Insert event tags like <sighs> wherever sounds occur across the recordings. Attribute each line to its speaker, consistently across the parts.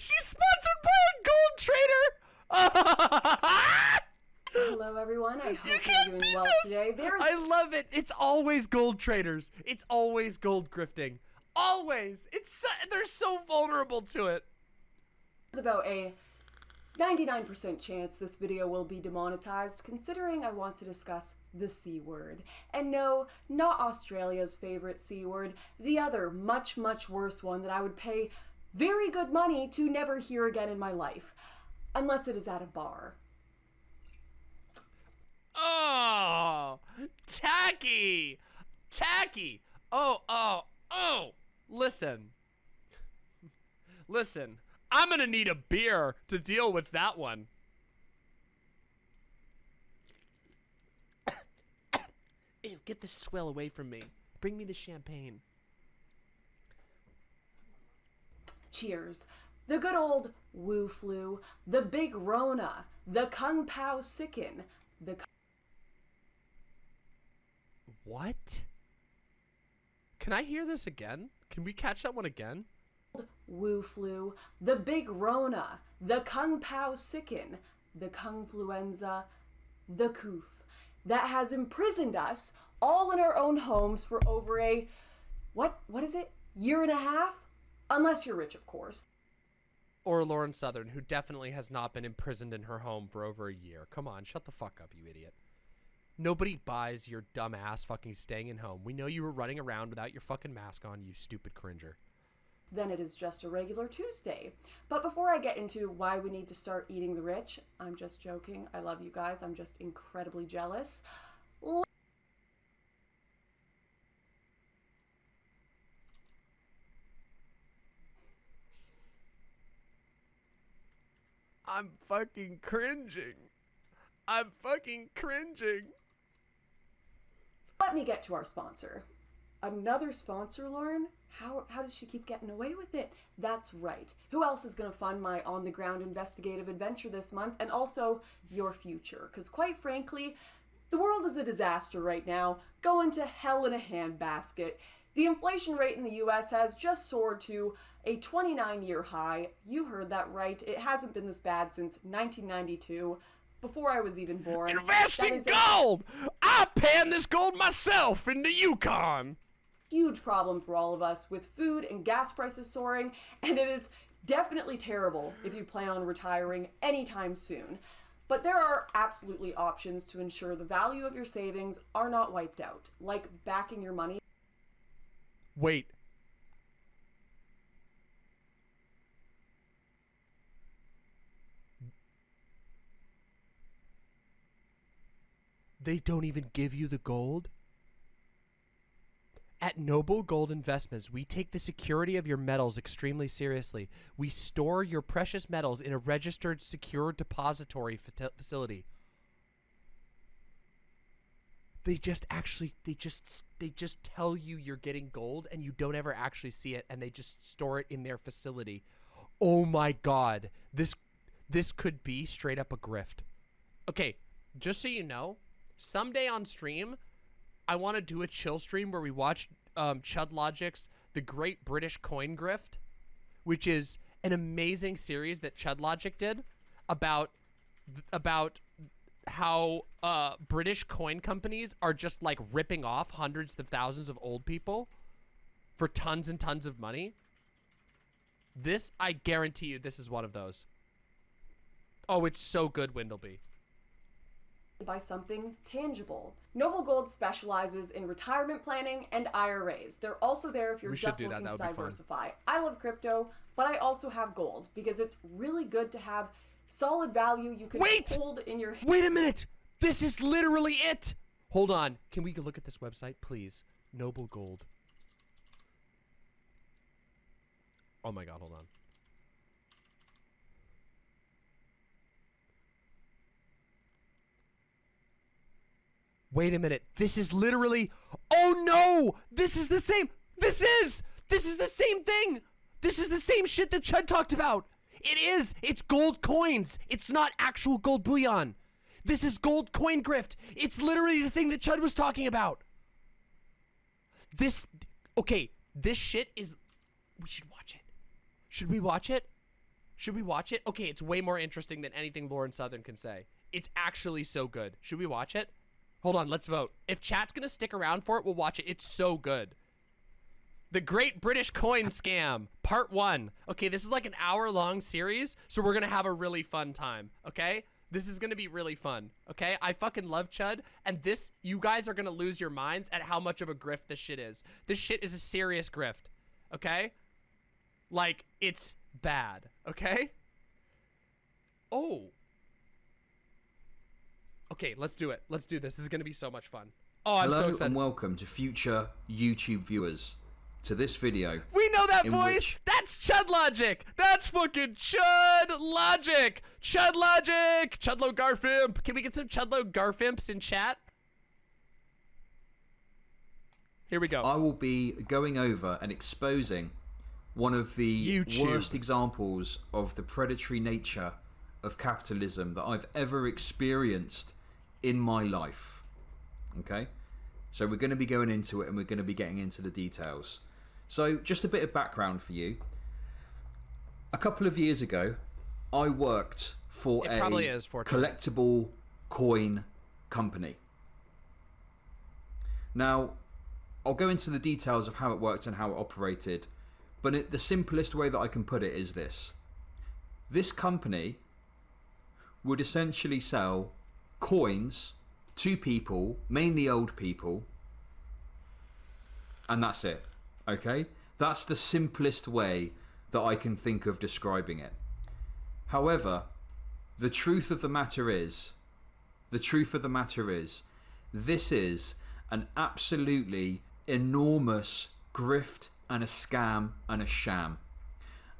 Speaker 1: She's sponsored by a gold trader.
Speaker 2: Hello, everyone. I hope you are doing well
Speaker 1: this.
Speaker 2: today. There's
Speaker 1: I love it. It's always gold traders. It's always gold grifting. Always. It's so, they're so vulnerable to it.
Speaker 2: about a 99% chance this video will be demonetized, considering I want to discuss the C word. And no, not Australia's favorite C word, the other, much, much worse one that I would pay very good money to never hear again in my life. Unless it is at a bar.
Speaker 1: Oh, tacky, tacky. Oh, oh, oh. Listen, listen. I'm gonna need a beer to deal with that one. <coughs> Ew, get this swell away from me. Bring me the champagne.
Speaker 2: Cheers. The good old Wu flu, the big Rona, the Kung Pao sicken, the
Speaker 1: What? Can I hear this again? Can we catch that one again?
Speaker 2: Wu flu, the big Rona, the Kung Pao sicken, the Kung fluenza, the Koof, that has imprisoned us all in our own homes for over a what what is it? Year and a half? Unless you're rich, of course.
Speaker 1: Or Lauren Southern, who definitely has not been imprisoned in her home for over a year. Come on, shut the fuck up, you idiot. Nobody buys your dumb ass fucking staying in home. We know you were running around without your fucking mask on, you stupid cringer.
Speaker 2: Then it is just a regular Tuesday. But before I get into why we need to start eating the rich, I'm just joking. I love you guys. I'm just incredibly jealous.
Speaker 1: I'm fucking cringing. I'm fucking cringing.
Speaker 2: Let me get to our sponsor. Another sponsor, Lauren? How, how does she keep getting away with it? That's right. Who else is going to fund my on the ground investigative adventure this month and also your future? Because, quite frankly, the world is a disaster right now, going to hell in a handbasket. The inflation rate in the US has just soared to a 29 year high. You heard that right. It hasn't been this bad since 1992, before I was even born.
Speaker 1: Invest in gold! I pan this gold myself in the Yukon.
Speaker 2: huge problem for all of us with food and gas prices soaring, and it is definitely terrible if you plan on retiring anytime soon. But there are absolutely options to ensure the value of your savings are not wiped out, like backing your money
Speaker 1: Wait. They don't even give you the gold? At Noble Gold Investments, we take the security of your metals extremely seriously. We store your precious metals in a registered secure depository facility. They just actually they just they just tell you you're getting gold and you don't ever actually see it and they just store it in their facility. Oh my god. This this could be straight up a grift. Okay, just so you know, someday on stream, I want to do a chill stream where we watch um, Chud Logic's The Great British Coin Grift, which is an amazing series that Chud Logic did about about how uh, British coin companies are just like ripping off hundreds of thousands of old people for tons and tons of money. This, I guarantee you, this is one of those. Oh, it's so good, Windleby.
Speaker 2: By something tangible. Noble Gold specializes in retirement planning and IRAs. They're also there if you're
Speaker 1: We
Speaker 2: just
Speaker 1: do that.
Speaker 2: looking
Speaker 1: That
Speaker 2: to
Speaker 1: fun.
Speaker 2: diversify. I love crypto, but I also have gold because it's really good to have solid value you can
Speaker 1: Wait!
Speaker 2: hold in your hand.
Speaker 1: Wait a minute! This is literally it! Hold on. Can we look at this website, please? Noble Gold. Oh my god, hold on. Wait a minute. This is literally. Oh no! This is the same. This is! This is the same thing! This is the same shit that Chud talked about! It is! It's gold coins! It's not actual gold bullion! This is gold coin grift! It's literally the thing that Chud was talking about! This. Okay, this shit is. We should watch it. Should we watch it? Should we watch it? Okay, it's way more interesting than anything Lauren Southern can say. It's actually so good. Should we watch it? Hold on, let's vote. If chat's gonna stick around for it, we'll watch it. It's so good. The Great British Coin Scam, Part 1. Okay, this is like an hour-long series, so we're gonna have a really fun time, okay? This is gonna be really fun, okay? I fucking love Chud, and this, you guys are gonna lose your minds at how much of a grift this shit is. This shit is a serious grift, okay? Like, it's bad, okay? Oh. Okay, let's do it. Let's do this. This is gonna be so much fun. Oh, I'm
Speaker 3: Hello
Speaker 1: so excited.
Speaker 3: and welcome to future YouTube viewers to this video.
Speaker 1: We know that voice.
Speaker 3: which-
Speaker 1: That's Chud Logic. That's fucking Chud Logic. Chud Logic. Chudlo Garfimp. Can we get some Chudlo Garfimps in chat? Here we go.
Speaker 3: I will be going over and exposing one of the
Speaker 1: YouTube.
Speaker 3: worst examples of the predatory nature of capitalism that I've ever experienced in my life. Okay? So we're going to be going into it and we're going to be getting into the details. So, just a bit of background for you. A couple of years ago, I worked for
Speaker 1: It
Speaker 3: a
Speaker 1: probably is, fortunately.
Speaker 3: collectible coin company. Now, I'll go into the details of how it worked and how it operated, but it, the simplest way that I can put it is this. This company would essentially sell coins to people, mainly old people, and that's it. Okay? That's the simplest way that I can think of describing it. However, the truth of the matter is, the truth of the matter is, this is an absolutely enormous grift and a scam and a sham.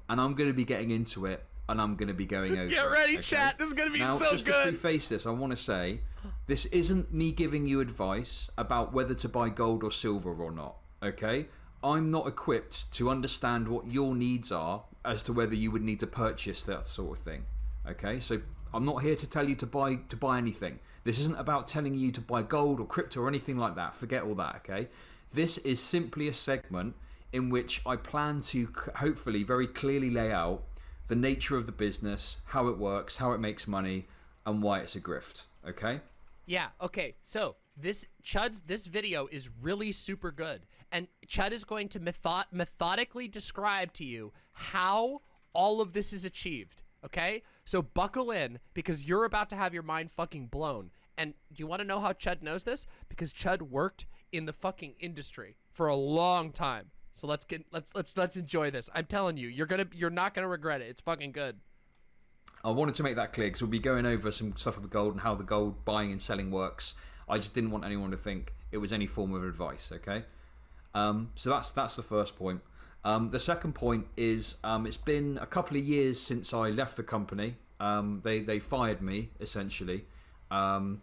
Speaker 3: And I'm going to be getting into it and I'm going to be going <laughs> over
Speaker 1: Get ready,
Speaker 3: okay?
Speaker 1: chat. This is gonna be
Speaker 3: now,
Speaker 1: so
Speaker 3: just to
Speaker 1: good.
Speaker 3: preface this, I want to say this isn't me giving you advice about whether to buy gold or silver or not, okay? I'm not equipped to understand what your needs are as to whether you would need to purchase that sort of thing. Okay? So I'm not here to tell you to buy to buy anything. This isn't about telling you to buy gold or crypto or anything like that. Forget all that, okay? This is simply a segment in which I plan to hopefully very clearly lay out the nature of the business, how it works, how it makes money, and why it's a grift. Okay?
Speaker 1: Yeah, okay. So, this Chud's this video is really super good. And Chud is going to method methodically describe to you how all of this is achieved, okay? So buckle in because you're about to have your mind fucking blown. And do you want to know how Chud knows this? Because Chud worked in the fucking industry for a long time. So let's get let's let's let's enjoy this. I'm telling you, you're to you're not going to regret it. It's fucking good.
Speaker 3: I wanted to make that clear because we'll be going over some stuff with gold and how the gold buying and selling works. I just didn't want anyone to think it was any form of advice. Okay, um, so that's that's the first point. Um, the second point is um, it's been a couple of years since I left the company. Um, they they fired me essentially. Um,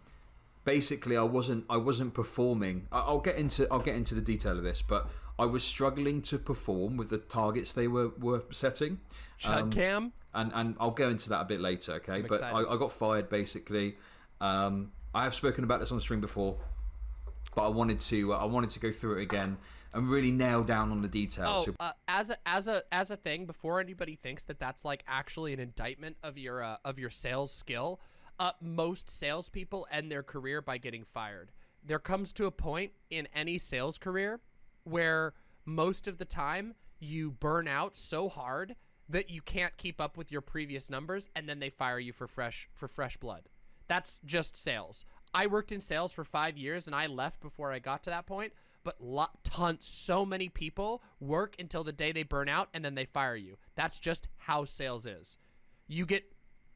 Speaker 3: basically, I wasn't I wasn't performing. I, I'll get into I'll get into the detail of this, but I was struggling to perform with the targets they were were setting.
Speaker 1: Chud
Speaker 3: Um,
Speaker 1: Cam.
Speaker 3: and and I'll go into that a bit later, okay? but I. I got fired basically. Um, I have spoken about this on the stream before, but I wanted to uh, I wanted to go through it again and really nail down on the details.
Speaker 1: Oh, uh, as a as a as a thing, before anybody thinks that that's like actually an indictment of your uh, of your sales skill, uh, most salespeople end their career by getting fired. There comes to a point in any sales career where most of the time you burn out so hard that you can't keep up with your previous numbers, and then they fire you for fresh for fresh blood. That's just sales. I worked in sales for five years and I left before I got to that point. But lot, tons, so many people work until the day they burn out and then they fire you. That's just how sales is. You get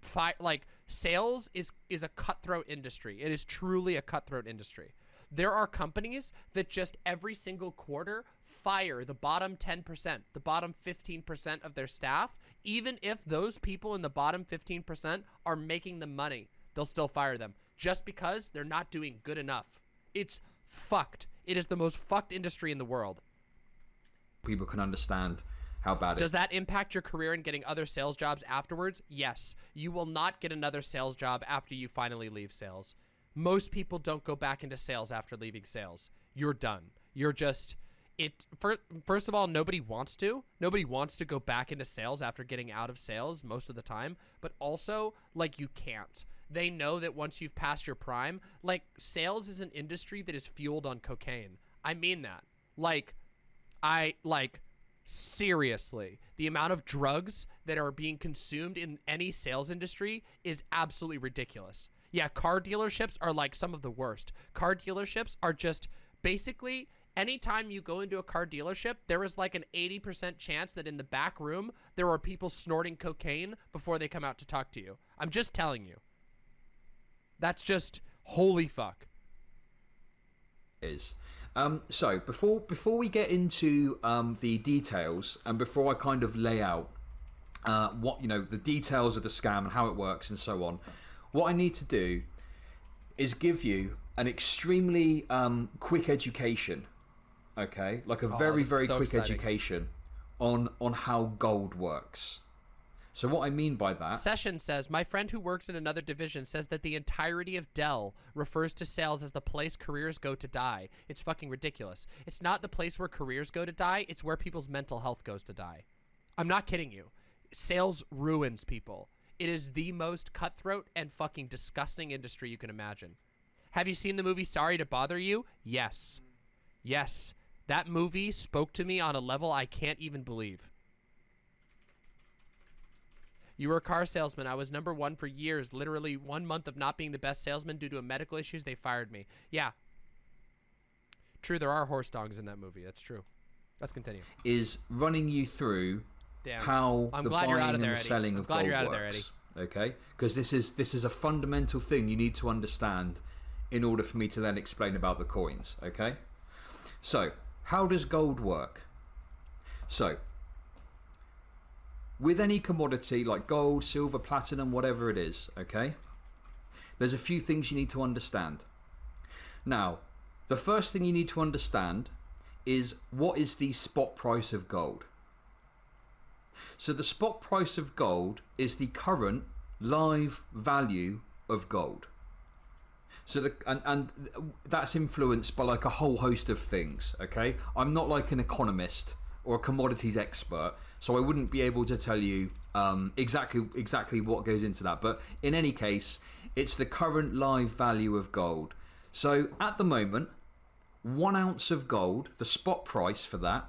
Speaker 1: fi- like sales is is a cutthroat industry. It is truly a cutthroat industry. There are companies that just every single quarter fire the bottom 10%, the bottom 15% of their staff, even if those people in the bottom 15% are making the money. They'll still fire them just because they're not doing good enough. It's fucked. It is the most fucked industry in the world.
Speaker 3: people can understand how bad it
Speaker 1: Does that impact your career in getting other sales jobs afterwards? Yes. You will not get another sales job after you finally leave sales. Most people don't go back into sales after leaving sales. You're done. You're just it fir- first of all nobody wants to. Nobody wants to go back into sales after getting out of sales most of the time but also like you can't. They know that once you've passed your prime like sales is an industry that is fueled on cocaine. I mean that. Like i like seriously the amount of drugs that are being consumed in any sales industry is absolutely ridiculous yeah car dealerships are like some of the worst car dealerships are just basically anytime you go into a car dealership, there is like an 80% chance that in the back room, there are people snorting cocaine before they come out to talk to you. I'm just telling you. That's just holy fuck.
Speaker 3: Is. Um, so before before we get into um, the details and before I kind of lay out uh, what you know the details of the scam and how it works and so on, what I need to do is give you an extremely um, quick education okay like a
Speaker 1: Oh,
Speaker 3: very very
Speaker 1: so
Speaker 3: quick
Speaker 1: exciting.
Speaker 3: education on on how gold works so what i mean by that
Speaker 1: Session says, My friend who works in another division says that the entirety of Dell refers to sales as the place careers go to die. It's fucking ridiculous. It's not the place where careers go to die, it's where people's mental health goes to die. I'm not kidding you. Sales ruins people. It is the most cutthroat and fucking disgusting industry you can imagine. Have you seen the movie Sorry to Bother You? Yes. Yes. That movie spoke to me on a level I can't even believe. You were a car salesman. I was number one for years. Literally one month of not being the best salesman due to a medical issues. They fired me. Yeah. True, there are horse dogs in that movie. That's true. Let's continue.
Speaker 3: is running you through
Speaker 1: Damn.
Speaker 3: how
Speaker 1: I'm
Speaker 3: the
Speaker 1: glad
Speaker 3: buying
Speaker 1: you're out of
Speaker 3: and
Speaker 1: there,
Speaker 3: the selling of gold
Speaker 1: you're out of
Speaker 3: works.
Speaker 1: there,
Speaker 3: Okay, because this is this is a fundamental thing you need to understand in order for me to then explain about the coins. Okay, so how does gold work? So with any commodity like gold, silver, platinum, whatever it is, okay, there's a few things you need to understand. Now, the first thing you need to understand is what is the spot price of gold? So the spot price of gold is the current live value of gold. So the and, and that's influenced by like a whole host of things. Okay, I'm not like an economist or a commodities expert, so I wouldn't be able to tell you um, exactly exactly what goes into that. But in any case, it's the current live value of gold. So at the moment, one ounce of gold, the spot price for that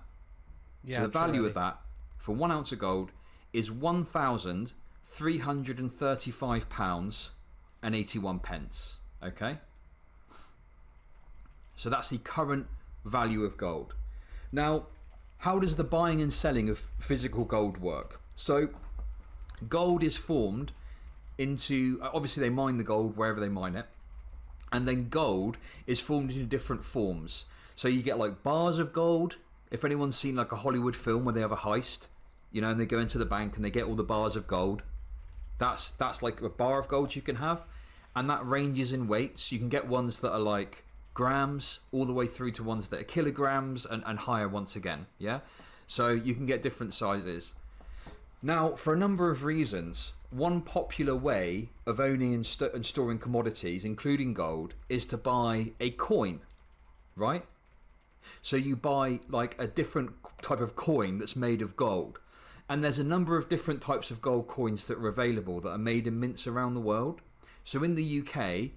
Speaker 1: Yeah.
Speaker 3: so the value of that for one ounce of gold is one thousand three hundred and thirty-five pounds and eighty-one pence. Okay. So that's the current value of gold. Now, how does the buying and selling of physical gold work? So, gold is formed into uh, obviously they mine the gold wherever they mine it and then gold is formed into different forms. So you get like bars of gold. If anyone's seen like a Hollywood film where they have a heist, you know, and they go into the bank and they get all the bars of gold, that's that's like a bar of gold you can have, and that ranges in weights. You can get ones that are like grams all the way through to ones that are kilograms and, and higher once again. Yeah, so you can get different sizes. Now, for a number of reasons, one popular way of owning and, st- and storing commodities, including gold, is to buy a coin, right? So you buy like a different type of coin that's made of gold. And there's a number of different types of gold coins that are available that are made in mints around the world. So in the UK,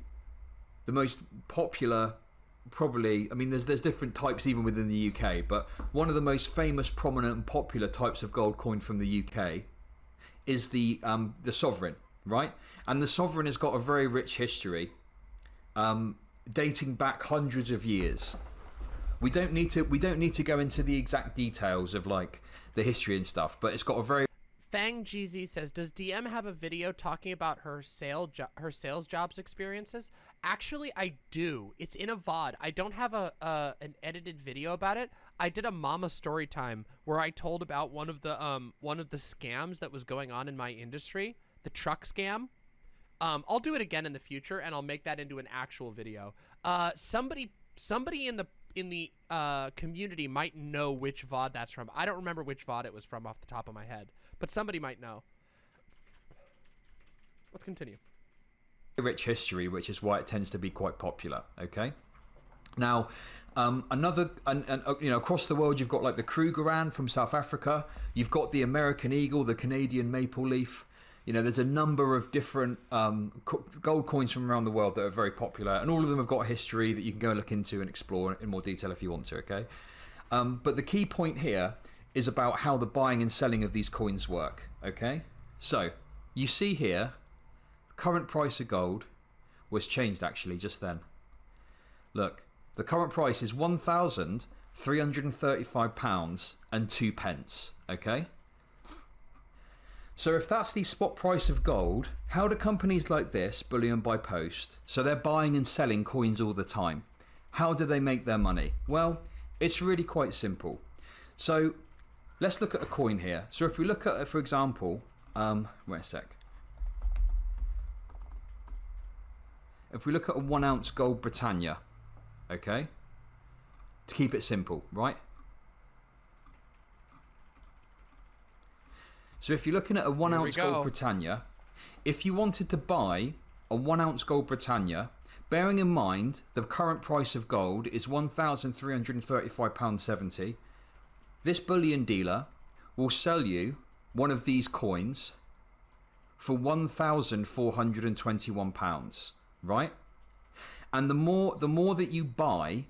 Speaker 3: the most popular probably I mean there's there's different types even within the UK, but one of the most famous, prominent and popular types of gold coin from the UK is the um, the sovereign, right? And the sovereign has got a very rich history, um, dating back hundreds of years. We don't need to we don't need to go into the exact details of like the history and stuff, but it's got a very
Speaker 1: Fang GZ says, "Does DM have a video talking about her sale her sales jobs experiences?" Actually, I do. It's in a VOD. I don't have a an edited video about it. I did a mama story time where I told about one of the um one of the scams that was going on in my industry, the truck scam. Um, I'll do it again in the future, and I'll make that into an actual video. Uh, somebody somebody in the in the uh, community might know which VOD that's from. I don't remember which VOD it was from off the top of my head, but somebody might know. Let's continue.
Speaker 3: rich history, which is why it tends to be quite popular. Okay. Now, Um, another, and, uh, you know, across the world, you've got like the Krugerrand from South Africa. You've got the American Eagle, the Canadian Maple Leaf. You know, there's a number of different um, gold coins from around the world that are very popular, and all of them have got a history that you can go look into and explore in more detail if you want to. Okay, um, but the key point here is about how the buying and selling of these coins work. Okay, so you see here, the current price of gold was changed actually just then. Look, the current price is one thousand three hundred and thirty-five pounds and two pence. Okay. So if that's the spot price of gold, how do companies like this, Bullion by Post, so they're buying and selling coins all the time, how do they make their money? Well, it's really quite simple. So let's look at a coin here. So if we look at, for example, um, wait a sec. If we look at a one ounce gold Britannia, okay, to keep it simple, right? So if you're looking at a one
Speaker 1: Here
Speaker 3: ounce
Speaker 1: go.
Speaker 3: gold Britannia, if you wanted to buy a one ounce gold Britannia, bearing in mind the current price of gold is £1,335.70, this bullion dealer will sell you one of these coins for £1,421, right? And the more the more that you buy,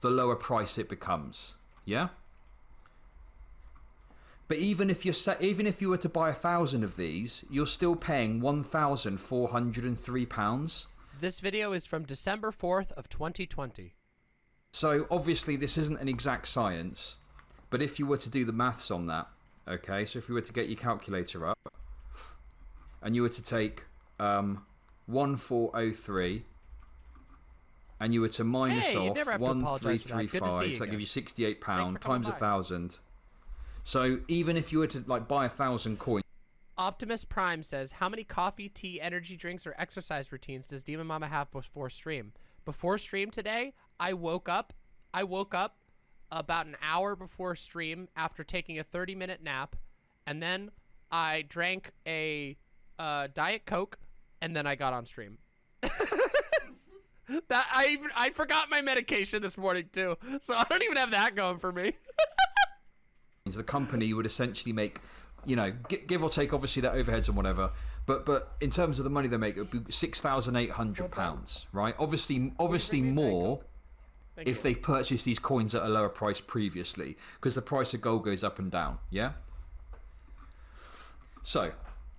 Speaker 3: the lower price it becomes. Yeah? But even if you're even if you were to buy a thousand of these, you're still paying one thousand four hundred and three pounds.
Speaker 1: This video is from December 4th of 2020.
Speaker 3: So obviously this isn't an exact science, but if you were to do the maths on that, okay, so if you were to get your calculator up, and you were to take um, one four oh three, and you were to minus
Speaker 1: Hey,
Speaker 3: off
Speaker 1: never have to
Speaker 3: one three
Speaker 1: that.
Speaker 3: three
Speaker 1: to see you
Speaker 3: gives you sixty eight pound times a thousand. So even if you were to like buy a thousand coins.
Speaker 1: Optimus Prime says, "How many coffee, tea, energy drinks, or exercise routines does Demon Mama have before stream? Before stream today, I woke up. I woke up about an hour before stream after taking a 30-minute nap, and then I drank a uh, diet coke, and then I got on stream. <laughs> that I even I forgot my medication this morning too, so I don't even have that going for me. <laughs>
Speaker 3: the company would essentially make, you know, give or take obviously their overheads and whatever. But but in terms of the money they make, it would be six thousand eight hundred pounds, right? Obviously, obviously
Speaker 1: bring me a Diet
Speaker 3: more if they've purchased these coins at a lower price previously, because the price of gold goes up and down. Yeah. So,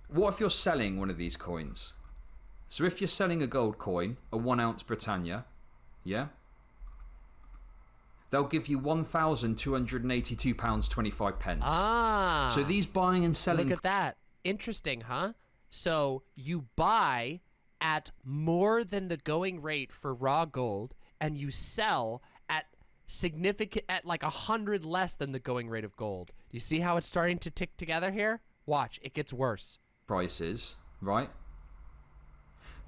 Speaker 3: what if you're selling one of these coins? So if you're selling a gold coin, a one ounce Britannia, yeah, they'll give you one thousand two hundred and eighty-two pounds twenty-five pence.
Speaker 1: Ah.
Speaker 3: So these buying and selling
Speaker 1: Look at that. Interesting, huh? So you buy at more than the going rate for raw gold, and you sell at significant at like a hundred less than the going rate of gold. You see how it's starting to tick together here? Watch, it gets worse.
Speaker 3: prices, right?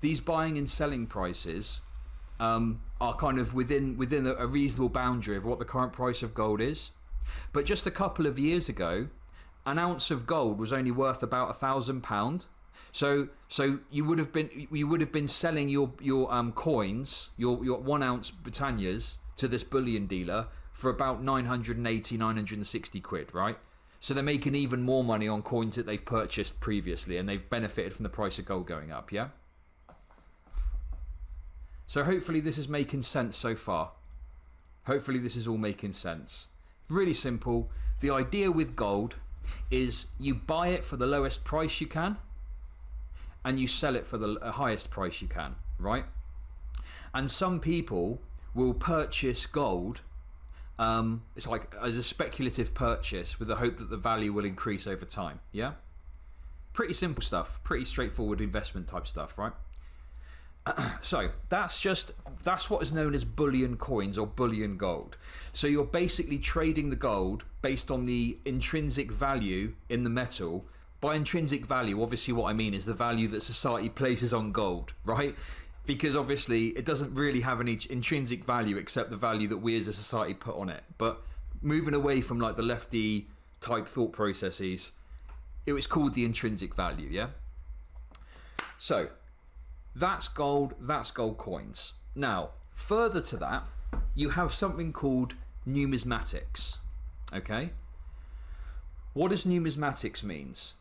Speaker 3: These buying and selling prices um, are kind of within within a, reasonable boundary of what the current price of gold is. But just a couple of years ago, an ounce of gold was only worth about a thousand pound. So so you would have been you would have been selling your your um coins your your one ounce Britannias to this bullion dealer for about 980 960 quid right so they're making even more money on coins that they've purchased previously and they've benefited from the price of gold going up yeah so hopefully this is making sense so far hopefully this is all making sense really simple the idea with gold is you buy it for the lowest price you can and you sell it for the highest price you can, right? And some people will purchase gold. Um, it's like as a speculative purchase with the hope that the value will increase over time. Yeah, pretty simple stuff, pretty straightforward investment type stuff, right? <clears throat> so that's just that's what is known as bullion coins or bullion gold. So you're basically trading the gold based on the intrinsic value in the metal. By intrinsic value, obviously what I mean is the value that society places on gold, <laughs> right? Because obviously it doesn't really have any intrinsic value except the value that we as a society put on it. But moving away from like the lefty type thought processes, it was called the intrinsic value, yeah? So that's gold, that's gold coins. Now, further to that, you have something called numismatics. Okay? What does numismatics means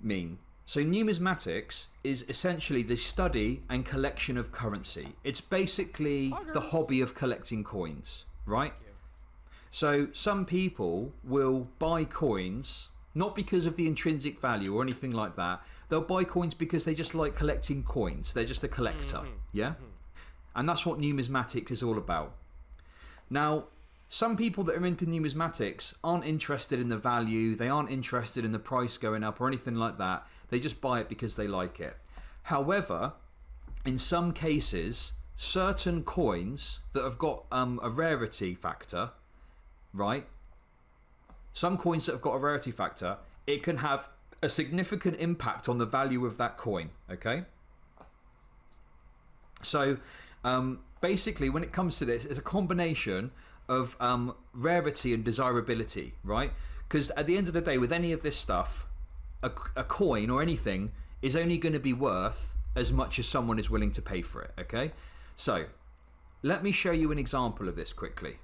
Speaker 3: mean? So numismatics is essentially the study and collection of currency. It's basically the hobby of collecting coins, right? So some people will buy coins not because of the intrinsic value or anything like that. They'll buy coins because they just like collecting coins. They're just a collector, yeah? And that's what numismatics is all about. Now, some people that are into numismatics aren't interested in the value, they aren't interested in the price going up or anything like that. They just buy it because they like it. However, in some cases, certain coins that have got um, a rarity factor, right? Some coins that have got a rarity factor, it can have a significant impact on the value of that coin, okay? So, um, basically, when it comes to this, it's a combination of um, rarity and desirability, right? Because at the end of the day, with any of this stuff, a, a coin or anything is only going to be worth as much as someone is willing to pay for it, okay? So, let me show you an example of this quickly.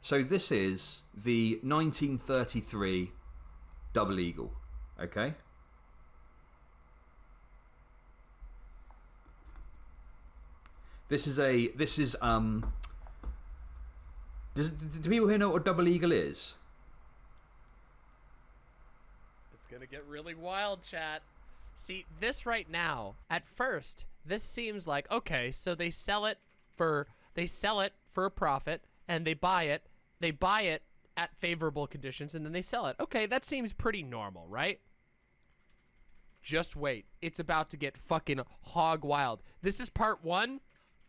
Speaker 3: So, this is the 1933 double eagle, okay? This is a this is um. Does do people here know what a double eagle is?
Speaker 1: It's gonna get really wild, chat. See, this right now, at first, this seems like okay, so they sell it for they sell it for a profit and they buy it. They buy it at favorable conditions and then they sell it. Okay, that seems pretty normal, right? Just wait. It's about to get fucking hog wild. This is part 1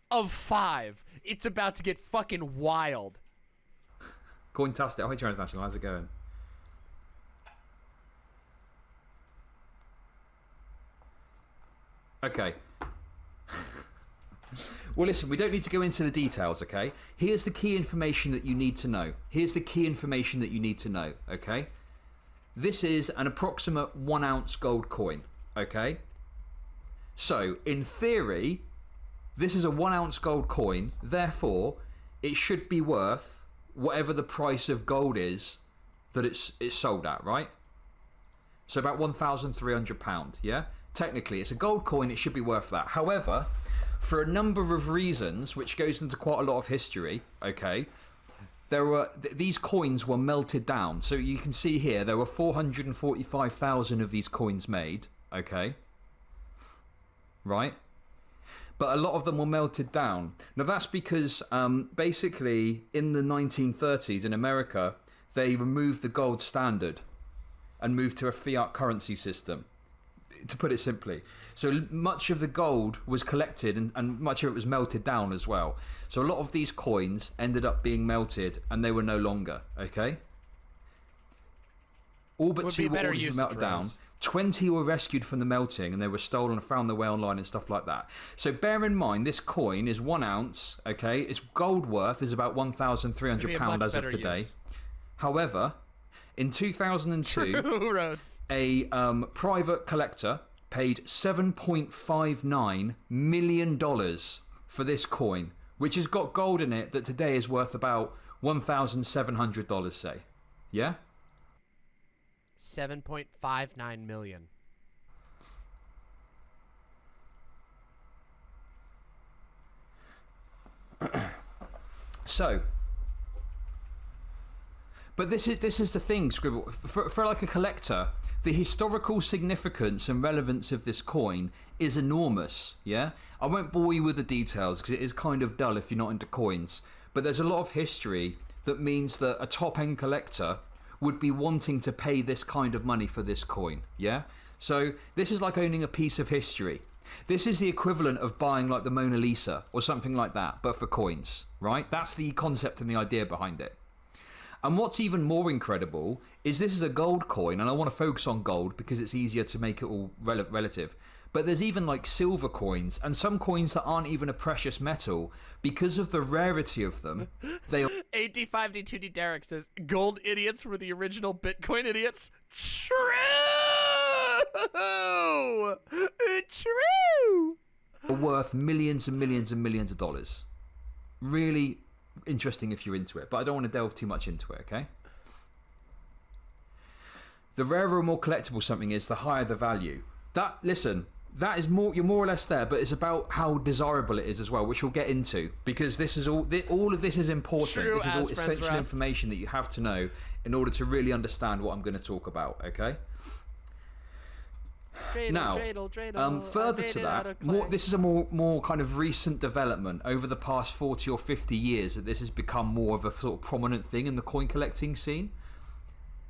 Speaker 1: of 5. It's about to get fucking wild.
Speaker 3: Cointastic. Oh, Hi, Transnational. How's it going? Okay. <laughs> well, listen, we don't need to go into the details, okay? Here's the key information that you need to know. Here's the key information that you need to know, okay? This is an approximate one ounce gold coin, okay? So, in theory, this is a one ounce gold coin, therefore, it should be worth whatever the price of gold is that it's it's sold at, right? So about one thousand three hundred pound, yeah. Technically, it's a gold coin; it should be worth that. However, for a number of reasons, which goes into quite a lot of history, okay, there were th- these coins were melted down. So you can see here there were four hundred and forty-five thousand of these coins made, okay, right but a lot of them were melted down. Now that's because um, basically in the 1930s in America they removed the gold standard and moved to a fiat currency system. To put it simply, so much of the gold was collected and, and much of it was melted down as well. So a lot of these coins ended up being melted and they were no longer okay. All but
Speaker 1: Would
Speaker 3: two
Speaker 1: be
Speaker 3: were
Speaker 1: melted
Speaker 3: ordered to
Speaker 1: use of
Speaker 3: melt down. 20 were rescued from the melting and they were stolen and found their way online and stuff like that. So bear in mind, this coin is one ounce, okay? Its gold worth is about £1,300 as of today.
Speaker 1: use.
Speaker 3: However, in 2002,
Speaker 1: True, <laughs>
Speaker 3: a um, private collector paid $7.59 million for this coin, which has got gold in it that today is worth about $1,700, say. Yeah?
Speaker 1: 7.59 million.
Speaker 3: So, but this is this is the thing, Scribble. For, for like a collector, the historical significance and relevance of this coin is enormous. Yeah, I won't bore you with the details because it is kind of dull if you're not into coins. But there's a lot of history that means that a top end collector would be wanting to pay this kind of money for this coin. Yeah, so this is like owning a piece of history. This is the equivalent of buying like the Mona Lisa or something like that, but for coins, right? That's the concept and the idea behind it. And what's even more incredible is this is a gold coin, and I want to focus on gold because it's easier to make it all rel- relative. But there's even like silver coins and some coins that aren't even a precious metal because of the rarity of them. They are <laughs>
Speaker 1: 85D2D Derek says, Gold idiots were the original Bitcoin idiots. True! <laughs> True!
Speaker 3: worth millions and millions and millions of dollars. Really interesting if you're into it, but I don't want to delve too much into it, okay? The rarer or more collectible something is, the higher the value. That, listen, that is more, you're more or less there, but it's about how desirable it is as well, which we'll get into because this is all, thi- all of this is important.
Speaker 1: True
Speaker 3: this is all essential
Speaker 1: rest.
Speaker 3: information that you have to know in order to really understand what I'm going to talk about, okay?
Speaker 1: Dreidel,
Speaker 3: Now,
Speaker 1: dreidel, dreidel,
Speaker 3: Um, further to that, more, this is a more more kind of recent development over the past forty or fifty years that this has become more of a sort of prominent thing in the coin collecting scene.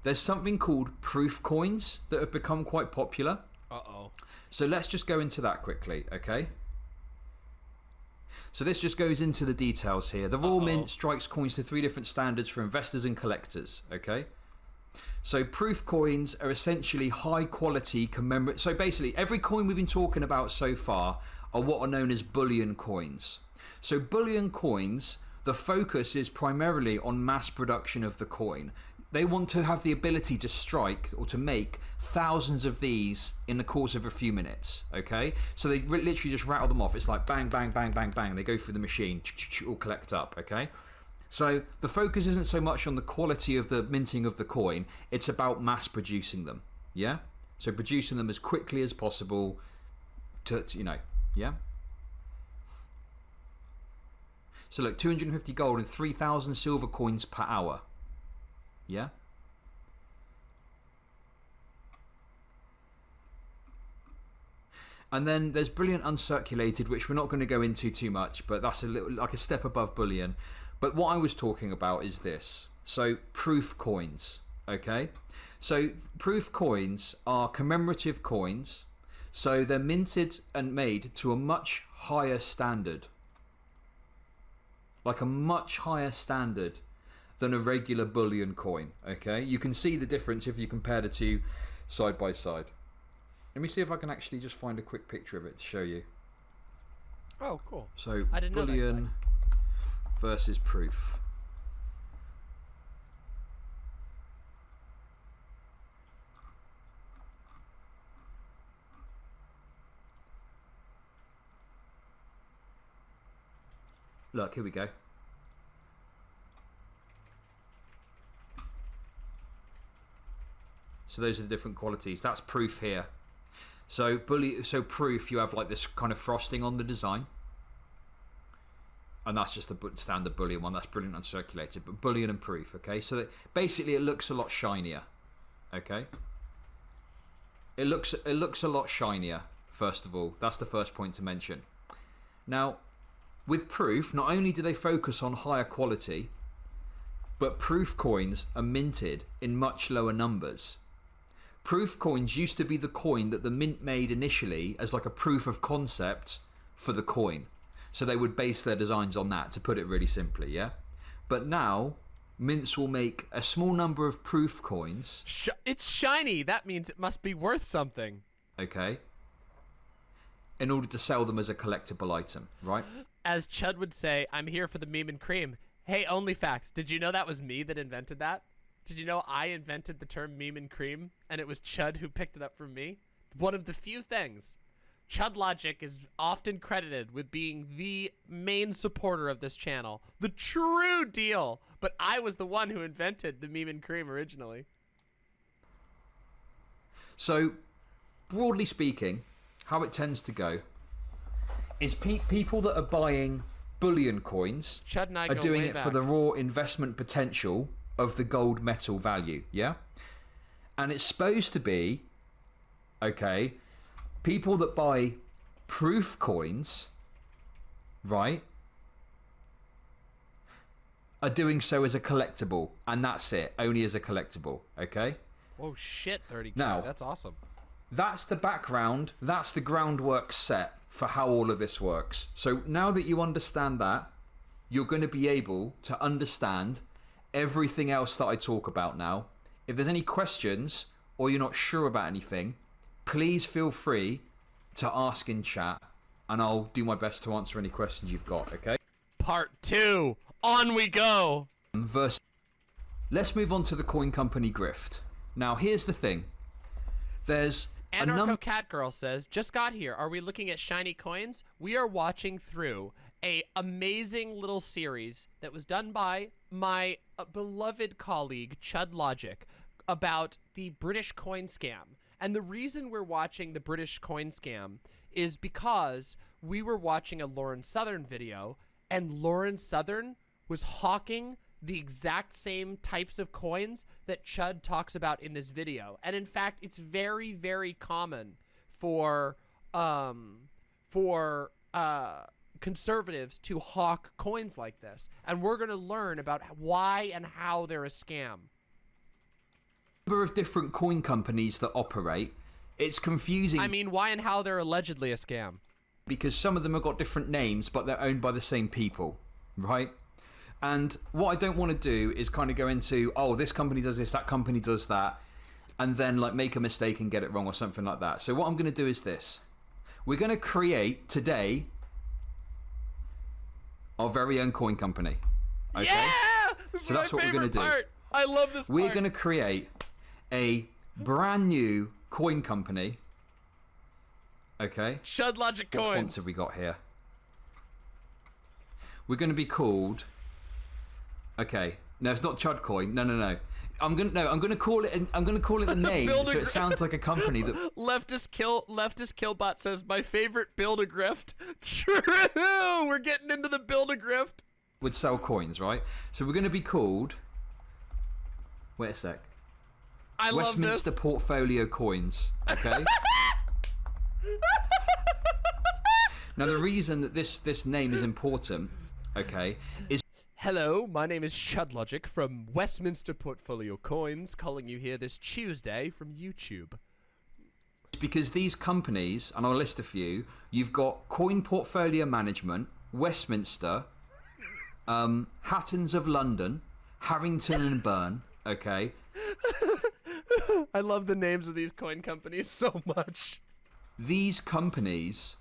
Speaker 3: There's something called proof coins that have become quite popular.
Speaker 1: Uh-oh.
Speaker 3: So let's just go into that quickly, okay? So this just goes into the details here. The Royal Mint strikes coins to three different standards for investors and collectors, okay? So proof coins are essentially high quality commemorative. So basically, every coin we've been talking about so far are what are known as bullion coins. So bullion coins, the focus is primarily on mass production of the coin. They want to have the ability to strike or to make thousands of these in the course of a few minutes. Okay, so they literally just rattle them off. It's like bang, bang, bang, bang, bang. They go through the machine, all collect up. Okay, so the focus isn't so much on the quality of the minting of the coin, it's about mass producing them. Yeah? So producing them as quickly as possible to, you know, yeah? So look, 250 gold and 3,000 silver coins per hour. Yeah? And then there's brilliant uncirculated, which we're not going to go into too much, but that's a little like a step above bullion. But what I was talking about is this. So proof coins, okay? So proof coins are commemorative coins. So they're minted and made to a much higher standard. Like a much higher standard than a regular bullion coin, okay? You can see the difference if you compare the two side by side. Let me see if I can actually just find a quick picture of it to show you.
Speaker 1: Oh, cool.
Speaker 3: So
Speaker 1: I didn't know that,
Speaker 3: bullion versus proof. Look, here we go. So those are the different qualities. That's proof here. So bully, so proof, you have like this kind of frosting on the design, and that's just a standard bullion one. That's brilliant uncirculated, but bullion and proof. Okay, so that basically it looks a lot shinier. Okay, it looks it looks a lot shinier. First of all, that's the first point to mention. Now, with proof, not only do they focus on higher quality, but proof coins are minted in much lower numbers. Proof coins used to be the coin that the mint made initially as like a proof of concept for the coin. So they would base their designs on that, to put it really simply, yeah? But now, mints will make a small number of proof coins,
Speaker 1: Sh- it's shiny. That means it must be worth something.
Speaker 3: okay, in order to sell them as a collectible item, right?
Speaker 1: As Chud would say, I'm here for the meme and cream. Hey, only facts. Did you know that was me that invented that? Did you know I invented the term meme and cream and it was Chud who picked it up from me? One of the few things. Chud Logic is often credited with being the main supporter of this channel. The true deal. But I was the one who invented the meme and cream originally.
Speaker 3: So, broadly speaking, how it tends to go is pe- people that are buying bullion coins
Speaker 1: Chud and I
Speaker 3: are doing it
Speaker 1: back.
Speaker 3: for the raw investment potential of the gold metal value, yeah? And it's supposed to be, okay, people that buy proof coins, right, are doing so as a collectible, and that's it, only as a collectible, okay?
Speaker 1: Oh shit, 30k.
Speaker 3: Now-
Speaker 1: That's awesome.
Speaker 3: that's the background, that's the groundwork set for how all of this works. So now that you understand that, you're going to be able to understand everything else that I talk about now. If there's any questions or you're not sure about anything, please feel free to ask in chat and I'll do my best to answer any questions you've got, okay?
Speaker 1: Part 2. On we go.
Speaker 3: Verse. Let's move on to the coin company grift. Now, here's the thing. There's
Speaker 1: Anarcho
Speaker 3: num-
Speaker 1: Cat Girl says, "Just got here. Are we looking at shiny coins? We are watching through a amazing little series that was done by my uh, beloved colleague Chud Logic about the British coin scam. And the reason we're watching the British coin scam is because we were watching a Lauren Southern video, and Lauren Southern was hawking the exact same types of coins that Chud talks about in this video. And in fact, it's very, very common for um for uh conservatives to hawk coins like this. And we're going to learn about why and how they're a scam.
Speaker 3: Number of different coin companies that operate. It's confusing
Speaker 1: I mean, why and how they're allegedly a scam.
Speaker 3: because some of them have got different names, but they're owned by the same people, right? And what I don't want to do is kind of go into, oh, this company does this, that company does that, and then like make a mistake and get it wrong or something like that. So what I'm going to do is this: we're going to create today our very own coin company. Okay?
Speaker 1: Yeah!
Speaker 3: So that's what we're gonna do.
Speaker 1: part. I love this
Speaker 3: We're going to create a brand new coin company. Okay.
Speaker 1: Chud Logic
Speaker 3: What fonts have we got here? We're going to be called. Okay, no, it's not Chud Coin. No, no, no. I'm gonna no. I'm gonna call it. I'm gonna call it <laughs> a name, so it sounds like a company that. <laughs>
Speaker 1: Leftist kill leftist killbot says my favorite build a grift. <laughs> True. We're getting into the build a grift.
Speaker 3: would sell coins, right? So we're going to be called. Wait a sec.
Speaker 1: I love
Speaker 3: Westminster
Speaker 1: this.
Speaker 3: Portfolio Coins. Okay. <laughs> now the reason that this this name is important, okay, is
Speaker 1: Hello, my name is Chud Logic from Westminster Portfolio Coins, calling you here this Tuesday from YouTube.
Speaker 3: because these companies, and I'll list a few. You've got Coin Portfolio Management, Westminster, um, Hattons of London, Harrington and Byrne. Okay, <laughs>
Speaker 1: I love the names of these coin companies so much.
Speaker 3: these companies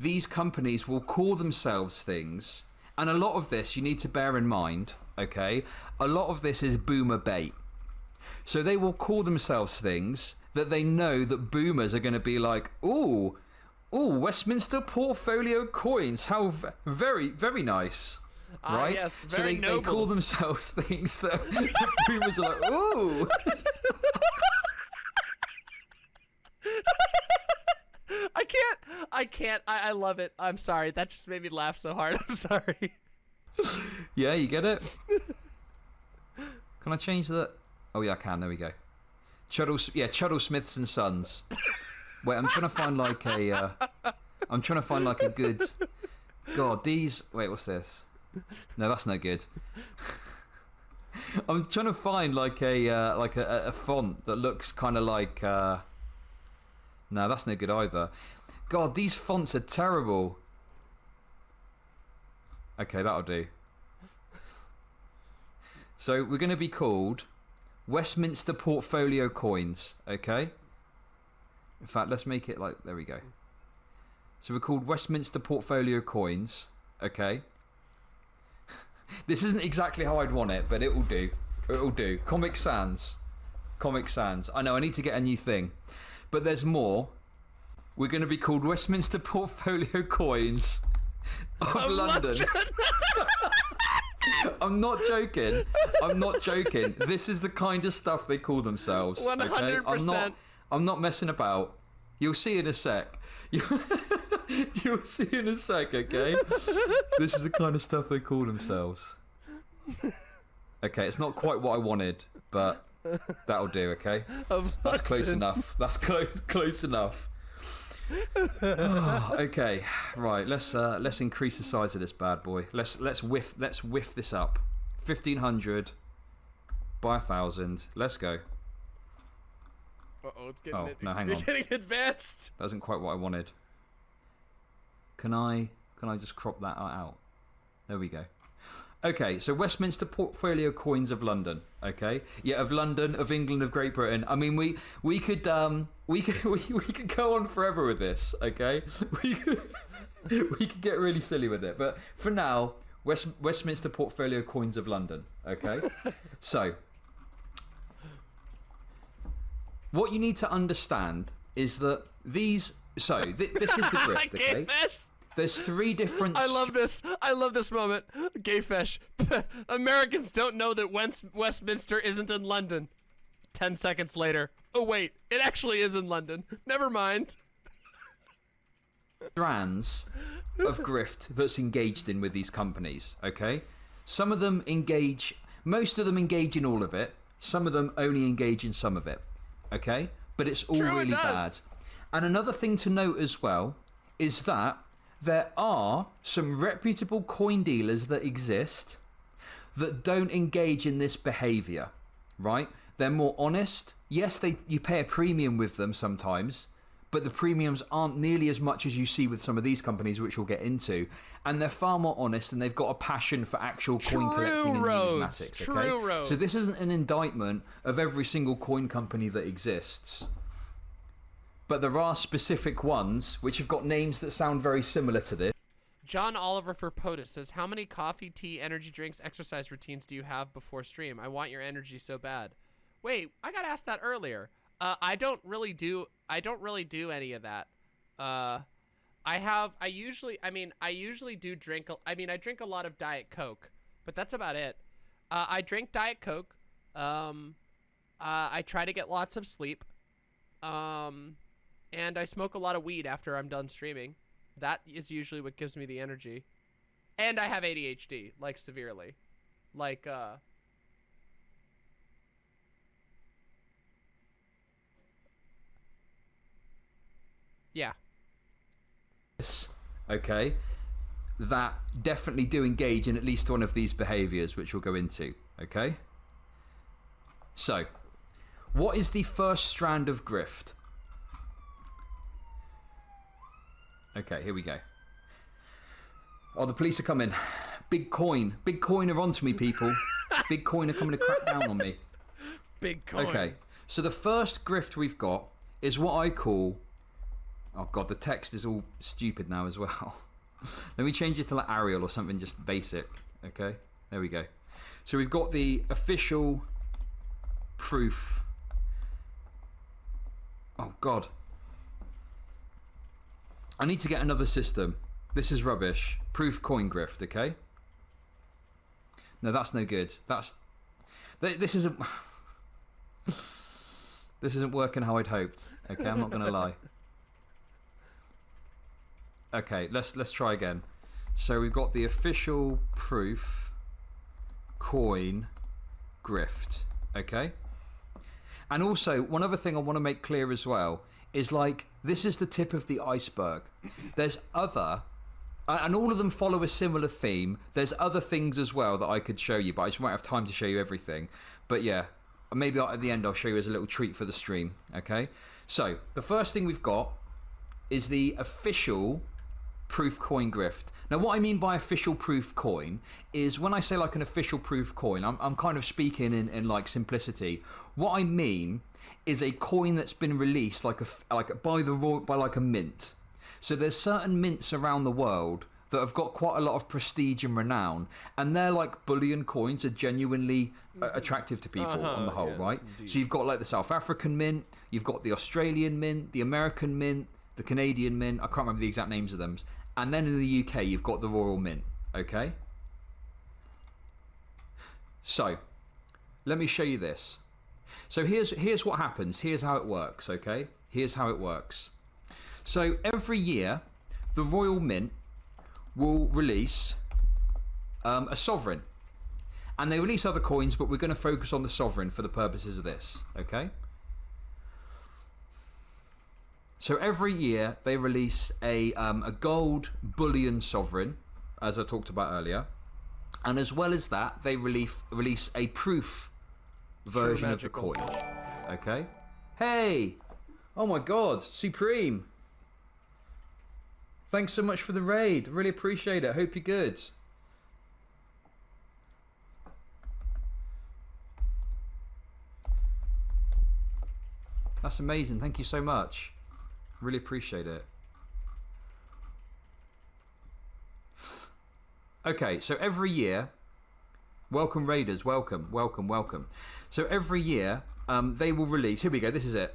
Speaker 3: these companies will call themselves things and a lot of this you need to bear in mind okay? A lot of this is boomer bait. So they will call themselves things that they know that boomers are going to be like ooh ooh westminster portfolio coins how v- very very nice
Speaker 1: Ah,
Speaker 3: right?
Speaker 1: yes,
Speaker 3: so they, they call themselves <laughs> things that <laughs> boomers are like ooh
Speaker 1: I can't. I can't. I, I love it. I'm sorry. That just made me laugh so hard. <laughs> I'm sorry.
Speaker 3: Yeah, you get it? can I change that? Oh, yeah, I can. There we go. Chuddle, yeah, Chuddle Smiths and Sons. Wait, I'm trying to find like a. Uh, I'm trying to find like a good. God, these. Wait, what's this? No, that's no good. <laughs> I'm trying to find like a uh, like a, a font that looks kind of like. Uh... No, that's no good either. God, these fonts are terrible. Okay, that'll do. So we're going to be called Westminster Portfolio Coins, okay? In fact, let's make it like there we go. So we're called Westminster Portfolio Coins, okay? <laughs> this isn't exactly how I'd want it, but it will do. It will do. Comic Sans. Comic Sans. I know I need to get a new thing. But there's more. We're going to be called Westminster Portfolio Coins of London. I'm not joking. I'm not joking. This is the kind of stuff they call themselves. I'm
Speaker 1: 100%.
Speaker 3: not. I'm not messing about. You'll see in a sec. <laughs> You'll see in a sec. Okay. this is the kind of stuff they call themselves. Okay, it's not quite what I wanted, but that'll do. Okay. <laughs> That's close enough. That's <laughs> close close enough. <sighs> okay, right. Let's uh, let's increase the size of this bad boy. Let's let's whiff let's whiff this up. Fifteen hundred by a thousand. Let's go.
Speaker 1: Uh-oh, it's getting,
Speaker 3: Oh,
Speaker 1: it,
Speaker 3: no,
Speaker 1: it's
Speaker 3: hang <laughs> on.
Speaker 1: getting advanced.
Speaker 3: That isn't quite what I wanted. Can I can I just crop that out? There we go. Okay, so Westminster Portfolio Coins of London. Okay, yeah, of London, of England, of Great Britain. I mean, we we could um we could <laughs> we, we could go on forever with this. Okay, <laughs> we could <laughs> we could get really silly with it, but for now, West, Westminster Portfolio Coins of London. Okay, so what you need to understand is that these. So th- this is the grift, okay? There's three different.
Speaker 1: I love this. I love this moment. Gay fish. <laughs> Americans don't know that West- Westminster isn't in London. Ten seconds later. Oh wait, it actually is in London. Never mind.
Speaker 3: strands of grift that's engaged in with these companies. Okay, some of them engage, most of them engage in all of it. Some of them only engage in some of it. Okay, but it's all
Speaker 1: True,
Speaker 3: really
Speaker 1: does.
Speaker 3: bad. And another thing to note as well is that there are some reputable coin dealers that exist that don't engage in this behavior, right? They're more honest. Yes, they you pay a premium with them sometimes, but the premiums aren't nearly as much as you see with some of these companies, which we'll get into. And they're far more honest, and they've got a passion for actual coin collecting and numismatics.
Speaker 1: True,
Speaker 3: Okay,
Speaker 1: Rhodes.
Speaker 3: so this isn't an indictment of every single coin company that exists. But there are specific ones which have got names that sound very similar to this.
Speaker 1: John Oliver for POTUS says, How many coffee, tea, energy drinks, exercise routines do you have before stream? I want your energy so bad. Wait, I got asked that earlier. Uh, I don't really do I don't really do any of that. Uh I have I usually I mean I usually do drink I mean I drink a lot of diet coke, but that's about it. Uh, I drink diet coke. Um uh, I try to get lots of sleep. Um and I smoke a lot of weed after I'm done streaming. That is usually what gives me the energy. And I have ADHD, like severely. Like uh Yeah.
Speaker 3: okay, that definitely do engage in at least one of these behaviors, which we'll go into. Okay. So, what is the first strand of grift? Okay, here we go. Oh, the police are coming. Big coin. Big coin are onto me, people. Big coin are coming to crack down on me.
Speaker 1: Big coin.
Speaker 3: Okay, so the first grift we've got is what I call. Oh god, the text is all stupid now as well. <laughs> Let me change it to like Arial or something just basic. Okay, there we go. So we've got the official proof. Oh god. I need to get another system. This is rubbish. Proof coin grift, okay? No, that's no good. That's. This isn't. <sighs> this isn't working how I'd hoped. Okay, I'm not gonna lie. Okay, let's let's try again. So we've got the official proof coin grift. Okay. And also, one other thing I want to make clear as well is like this is the tip of the iceberg. There's other, and all of them follow a similar theme. There's other things as well that I could show you, but I just won't have time to show you everything. But yeah, maybe at the end I'll show you as a little treat for the stream. Okay. So the first thing we've got is the official proof coin grift. Now, what I mean by official proof coin is when I say like an official proof coin, I'm, I'm kind of speaking in, in like simplicity. What I mean is a coin that's been released like a like by the royal by like a mint. So there's certain mints around the world that have got quite a lot of prestige and renown, and they're like bullion coins are genuinely uh, attractive to people on the whole,
Speaker 1: yes,
Speaker 3: right?
Speaker 1: indeed.
Speaker 3: So you've got like the South African mint, you've got the Australian mint, the American mint, the Canadian mint. I can't remember the exact names of them. And then in the UK, you've got the Royal Mint. Okay. So, let me show you this. So here's here's what happens. Here's how it works. Okay. Here's how it works. So every year, the Royal Mint will release um, a sovereign, and they release other coins, but we're going to focus on the sovereign for the purposes of this. Okay. So every year they release a um, a gold bullion sovereign, as I talked about earlier, and as well as that they release release a proof version of the coin. Okay. Hey, oh my God, Supreme! Thanks so much for the raid. Really appreciate it. Hope you're good. That's amazing. Thank you so much. Really appreciate it. Okay, so every year, welcome Raiders, welcome, welcome, welcome. So every year, um, they will release. Here we go. This is it.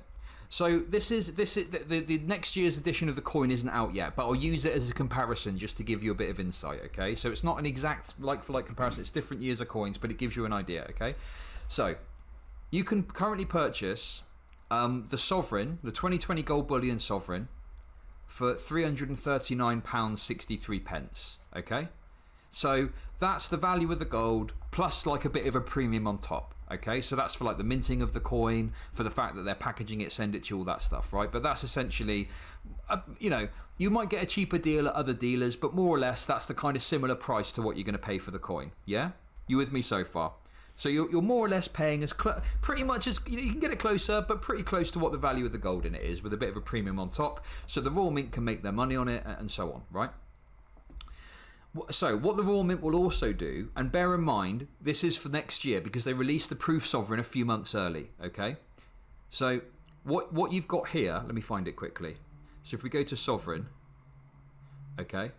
Speaker 3: So this is this is the, the, the next year's edition of the coin isn't out yet, but I'll use it as a comparison just to give you a bit of insight. Okay, so it's not an exact like for like comparison. It's different years of coins, but it gives you an idea. Okay, so you can currently purchase um, the sovereign, the 2020 gold bullion sovereign, for 339 pounds 63 pence. Okay, so that's the value of the gold plus like a bit of a premium on top. Okay, so that's for like the minting of the coin, for the fact that they're packaging it, send it to you, all that stuff, right? But that's essentially, uh, you know, you might get a cheaper deal at other dealers, but more or less that's the kind of similar price to what you're going to pay for the coin. Yeah, you with me so far? So you're, you're more or less paying as pretty much as you, know, you can get it closer, but pretty close to what the value of the gold in it is, with a bit of a premium on top. So the Royal Mint can make their money on it, and so on, right? So, what the Royal Mint will also do, and bear in mind, this is for next year because they released the Proof Sovereign a few months early, okay? So, what, what you've got here, let me find it quickly. So, if we go to Sovereign, okay?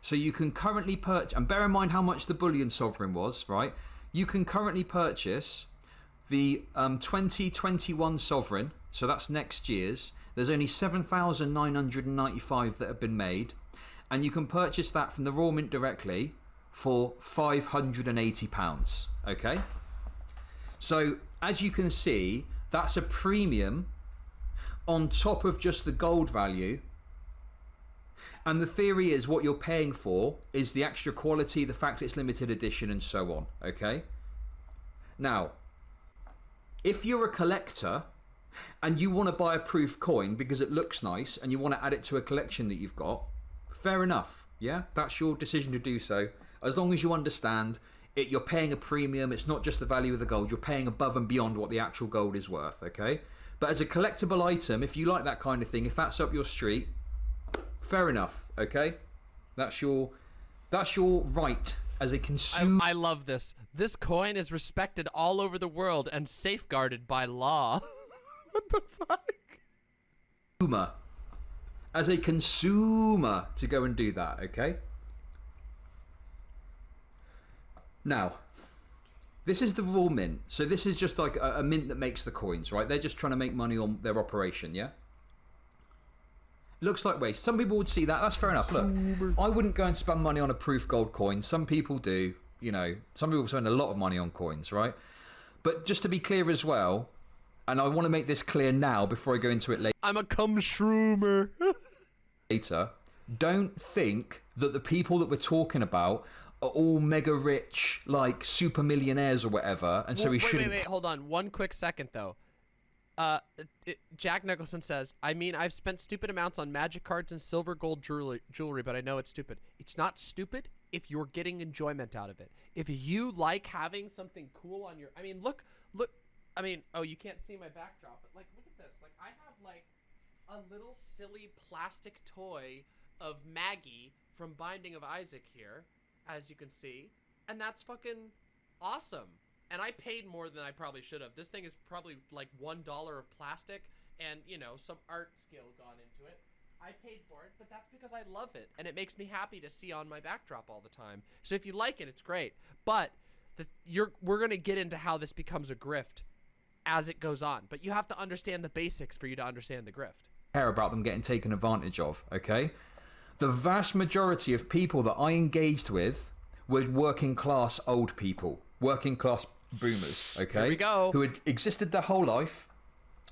Speaker 3: So, you can currently purchase, and bear in mind how much the Bullion Sovereign was, right? You can currently purchase the um, 2021 Sovereign, so that's next year's. There's only 7,995 that have been made and you can purchase that from the Royal Mint directly for £580. Okay? So, as you can see, that's a premium on top of just the gold value. And the theory is what you're paying for is the extra quality, the fact it's limited edition, and so on. Okay? Now, if you're a collector and you want to buy a proof coin because it looks nice and you want to add it to a collection that you've got, fair enough. Yeah, that's your decision to do so. As long as you understand it, you're paying a premium. It's not just the value of the gold. You're paying above and beyond what the actual gold is worth. Okay. But as a collectible item, if you like that kind of thing, if that's up your street, fair enough. Okay. That's your that's your right as a consumer.
Speaker 1: I, I love this. This coin is respected all over the world and safeguarded by law. <laughs> what the fuck?
Speaker 3: As a consumer to go and do that, okay? Now, this is the Royal Mint. So this is just like a, a, mint that makes the coins, right? They're just trying to make money on their operation, yeah? Looks like waste. Some people would see that. That's fair enough. Look, I wouldn't go and spend money on a proof gold coin. Some people do. You know, some people spend a lot of money on coins, right? But just to be clear as well, and I want to make this clear now before I go into it later.
Speaker 1: I'm a cum shroomer. <laughs>
Speaker 3: later, don't think that the people that we're talking about are all mega rich, like super millionaires or whatever, and so
Speaker 1: well,
Speaker 3: we shouldn't.
Speaker 1: Wait, wait, hold on. One quick second though. Uh, it, Jack Nicholson says, "I mean, I've spent stupid amounts on magic cards and silver gold jewelry, jewelry, but I know it's stupid. It's not stupid if you're getting enjoyment out of it. If you like having something cool on your, I mean, look, look, I mean, oh, you can't see my backdrop, but like, look at this. Like, I have like a little silly plastic toy of Maggie from Binding of Isaac here, as you can see, and that's fucking awesome. And I paid more than I probably should have. This thing is probably like one dollar of plastic, and you know some art skill gone into it. I paid for it, but that's because I love it, and it makes me happy to see on my backdrop all the time. So if you like it, it's great. But the, you're we're gonna get into how this becomes a grift as it goes on. But you have to understand the basics for you to understand the grift.
Speaker 3: Care about them getting taken advantage of, okay? The vast majority of people that I engaged with were working class old people, working class boomers, okay?
Speaker 1: Here we go.
Speaker 3: Who had existed their whole life,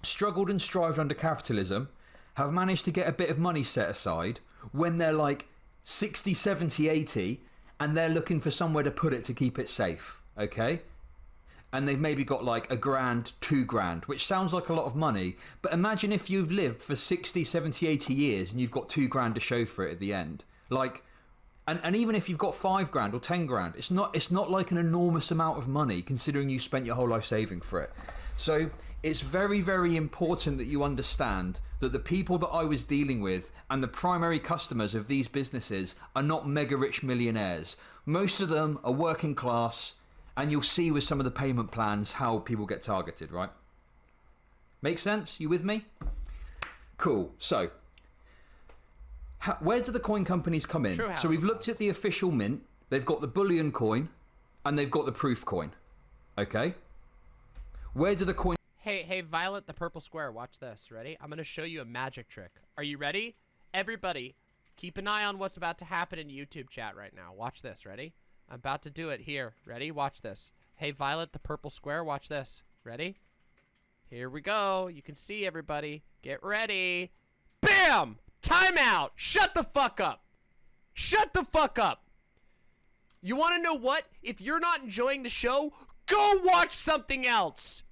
Speaker 3: struggled and strived under capitalism, have managed to get a bit of money set aside when they're like 60, 70, 80, and they're looking for somewhere to put it to keep it safe, okay? And they've maybe got like a grand, two grand, which sounds like a lot of money. But imagine if you've lived for 60, 70, 80 years and you've got two grand to show for it at the end. Like, and, and even if you've got five grand or ten grand, it's not it's not like an enormous amount of money considering you spent your whole life saving for it. So it's very, very important that you understand that the people that I was dealing with and the primary customers of these businesses are not mega rich millionaires. Most of them are working class and you'll see with some of the payment plans how people get targeted, right? Make sense? You with me? Cool. So, how, where do the coin companies come in? So we've looked at the official mint. They've got the bullion coin, and they've got the proof coin. Okay. Where do the coin?
Speaker 1: Hey, hey, Violet, the purple square. Watch this. Ready? I'm gonna show you a magic trick. Are you ready? Everybody, keep an eye on what's about to happen in YouTube chat right now. Watch this. Ready? I'm about to do it here. Ready? Watch this. Hey, Violet, the purple square. Watch this. Ready? Here we go. You can see everybody. Get ready. Bam! Timeout! Shut the fuck up! Shut the fuck up! You want to know what? If you're not enjoying the show, go watch something else!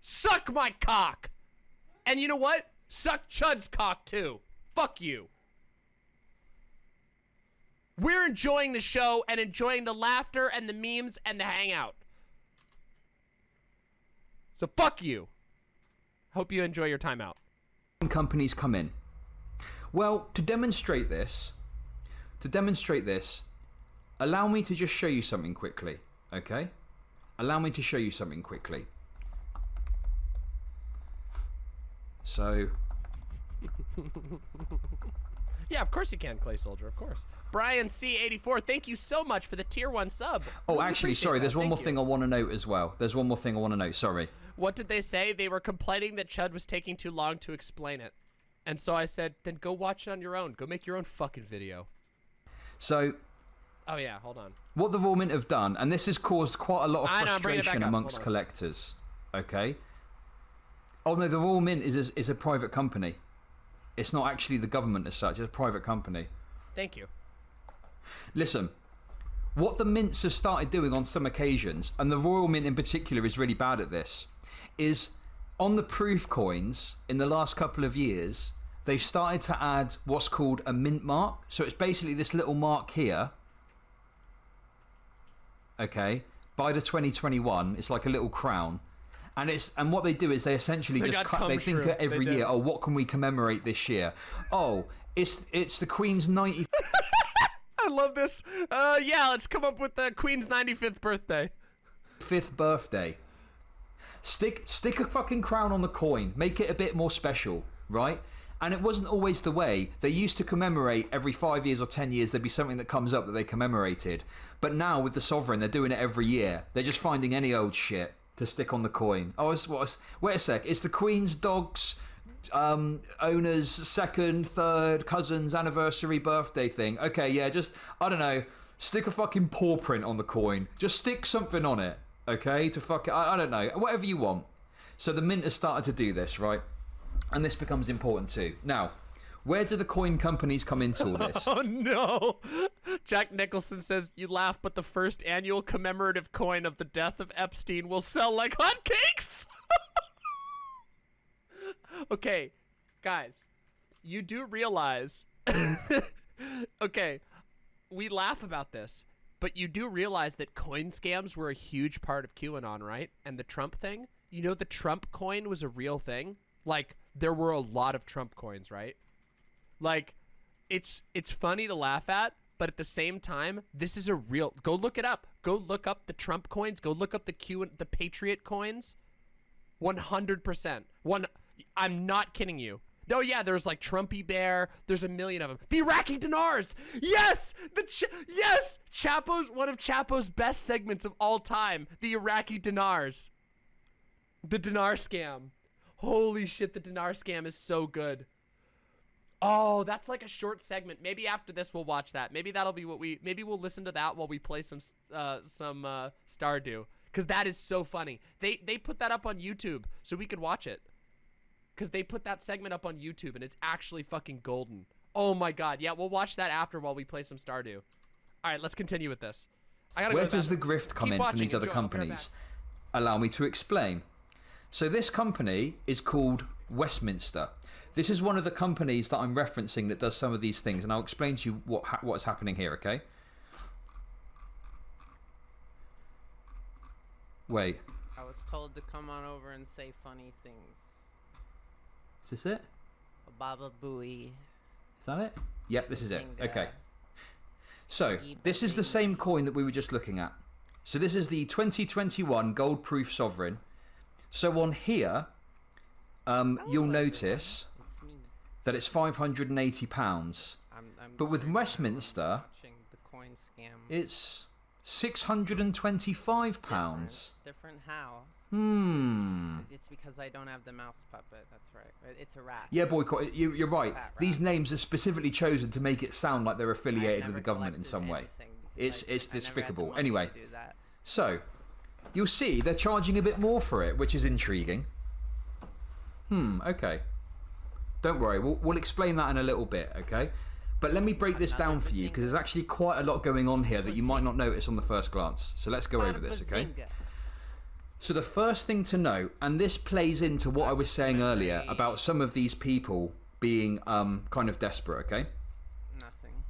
Speaker 1: Suck my cock! And you know what? Suck Chud's cock too. Fuck you. We're enjoying the show and enjoying the laughter and the memes and the hangout. So fuck you. Hope you enjoy your time out.
Speaker 3: companies come in? Well, to demonstrate this, to demonstrate this, allow me to just show you something quickly, okay? Allow me to show you something quickly. So, <laughs>
Speaker 1: Yeah, of course you can, Clay Soldier, of course. Brian C84, thank you so much for the tier 1 sub.
Speaker 3: oh,
Speaker 1: Really
Speaker 3: actually, sorry,
Speaker 1: that.
Speaker 3: there's one
Speaker 1: Thank
Speaker 3: more
Speaker 1: you.
Speaker 3: thing I want to note as well. There's one more thing I want to note, sorry.
Speaker 1: What did they say? They were complaining that Chud was taking too long to explain it. And so I said, then go watch it on your own. Go make your own fucking video.
Speaker 3: So,
Speaker 1: Oh, yeah, hold on.
Speaker 3: what the Royal Mint have done, and this has caused quite a lot of
Speaker 1: I know, I'm bringing it back
Speaker 3: frustration
Speaker 1: up.
Speaker 3: amongst collectors. Okay. Oh no, the Royal Mint is a, is a private company. It's not actually the government as such. It's a private company.
Speaker 1: Thank you.
Speaker 3: Listen, what the mints have started doing on some occasions, and the Royal Mint in particular is really bad at this, is on the proof coins in the last couple of years, they've started to add what's called a mint mark. So it's basically this little mark here. Okay, by the 2021, it's like a little crown. And it's and what they do is they essentially
Speaker 1: They
Speaker 3: just cut, they think every
Speaker 1: They
Speaker 3: year, oh, what can we commemorate this year? Oh, it's it's the Queen's 90 <laughs>
Speaker 1: I love this. Uh, yeah, let's come up with the Queen's 95th birthday.
Speaker 3: fifth birthday. Stick stick a fucking crown on the coin. Make it a bit more special, right? And it wasn't always the way. They used to commemorate every five years or ten years. There'd be something that comes up that they commemorated. But now with the sovereign, they're doing it every year. They're just finding any old shit to stick on the coin. Oh, it's, what's, wait a sec. It's the Queen's dog's um, owner's second, third, cousin's anniversary birthday thing. Okay, yeah, just I don't know. Stick a fucking paw print on the coin. Just stick something on it. Okay, to fuck it. I, I don't know. Whatever you want. So the mint has started to do this, right? And this becomes important too. Now, where do the coin companies come into all this? <laughs>
Speaker 1: Oh no! Jack Nicholson says, You laugh, but the first annual commemorative coin of the death of Epstein will sell like hotcakes! <laughs> okay, guys, you do realize. <laughs> okay, we laugh about this, but you do realize that coin scams were a huge part of QAnon, right? And the Trump thing? You know, the Trump coin was a real thing? Like, there were a lot of Trump coins, right? Like, it's it's funny to laugh at, but at the same time, this is a real. Go look it up. Go look up the Trump coins. Go look up the Q the Patriot coins. One hundred percent. One. I'm not kidding you. No, yeah, there's like Trumpy Bear. There's a million of them. The Iraqi dinars. Yes, the Ch- yes, Chapo's one of Chapo's best segments of all time. The Iraqi dinars. The dinar scam. Holy shit, the dinar scam is so good. Oh, that's like a short segment. Maybe after this we'll watch that. Maybe that'll be what we. Maybe we'll listen to that while we play some uh, some uh, Stardew, because that is so funny. They they put that up on YouTube so we could watch it. Because they put that segment up on YouTube and it's actually fucking golden. Oh my god. Yeah, we'll watch that after while we play some Stardew. All right, let's continue with this. I gotta
Speaker 3: Where
Speaker 1: go
Speaker 3: does the grift come
Speaker 1: Keep
Speaker 3: in
Speaker 1: watching,
Speaker 3: from these other
Speaker 1: enjoy. I'll be right
Speaker 3: companies? Allow me to explain. So this company is called Westminster. This is one of the companies that I'm referencing that does some of these things, and I'll explain to you what ha- what's happening here. Okay. Wait,
Speaker 4: I was told to come on over and say funny things.
Speaker 3: is this it?
Speaker 4: Baba Booey.
Speaker 3: Is that it? Yep, this is it. Okay. So, this is the same coin that we were just looking at. So, this is the 2021 gold proof sovereign. So, on here, um, you'll notice. That it's £580.
Speaker 4: I'm, I'm
Speaker 3: But with Westminster,
Speaker 4: the coin scam.
Speaker 3: it's £625.
Speaker 4: Different. Different how?
Speaker 3: Hmm.
Speaker 4: It's because I don't have the mouse puppet. That's right. It's a rat.
Speaker 3: Yeah, boycott. You, you're right. These names are specifically chosen to make it sound like they're affiliated with the government in some way. It's-
Speaker 4: I-
Speaker 3: it's
Speaker 4: I never had the
Speaker 3: despicable. Anyway. So, you'll see they're charging a bit more for it, which is intriguing. Hmm, okay. Don't worry, we'll, we'll explain that in a little bit, okay? But let me break this down for you because there's actually quite a lot going on here that you might not notice on the first glance. So let's go over this, okay? So the first thing to note, and this plays into what I was saying earlier about some of these people being um, kind of desperate, okay?
Speaker 4: Nothing.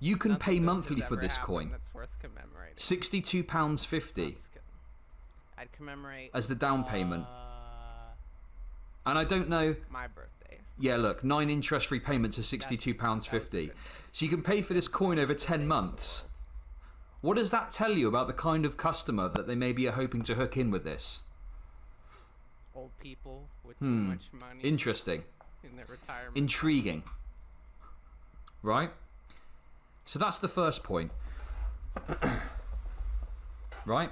Speaker 3: You can
Speaker 4: Nothing
Speaker 3: pay monthly for this coin.
Speaker 4: That's worth commemorating.
Speaker 3: £62.50
Speaker 4: I'm just kidding. I'd commemorate
Speaker 3: as the down payment.
Speaker 4: uh,
Speaker 3: And I don't know
Speaker 4: my birthday.
Speaker 3: Yeah, look, nine interest-free payments are sixty-two pounds fifty. So you can pay for this coin over ten months. What does that tell you about the kind of customer that they maybe are hoping to hook in with this?
Speaker 4: Old people with too
Speaker 3: Hmm.
Speaker 4: much money
Speaker 3: Interesting,
Speaker 4: in their retirement.
Speaker 3: intriguing, right? So that's the first point, <coughs> right?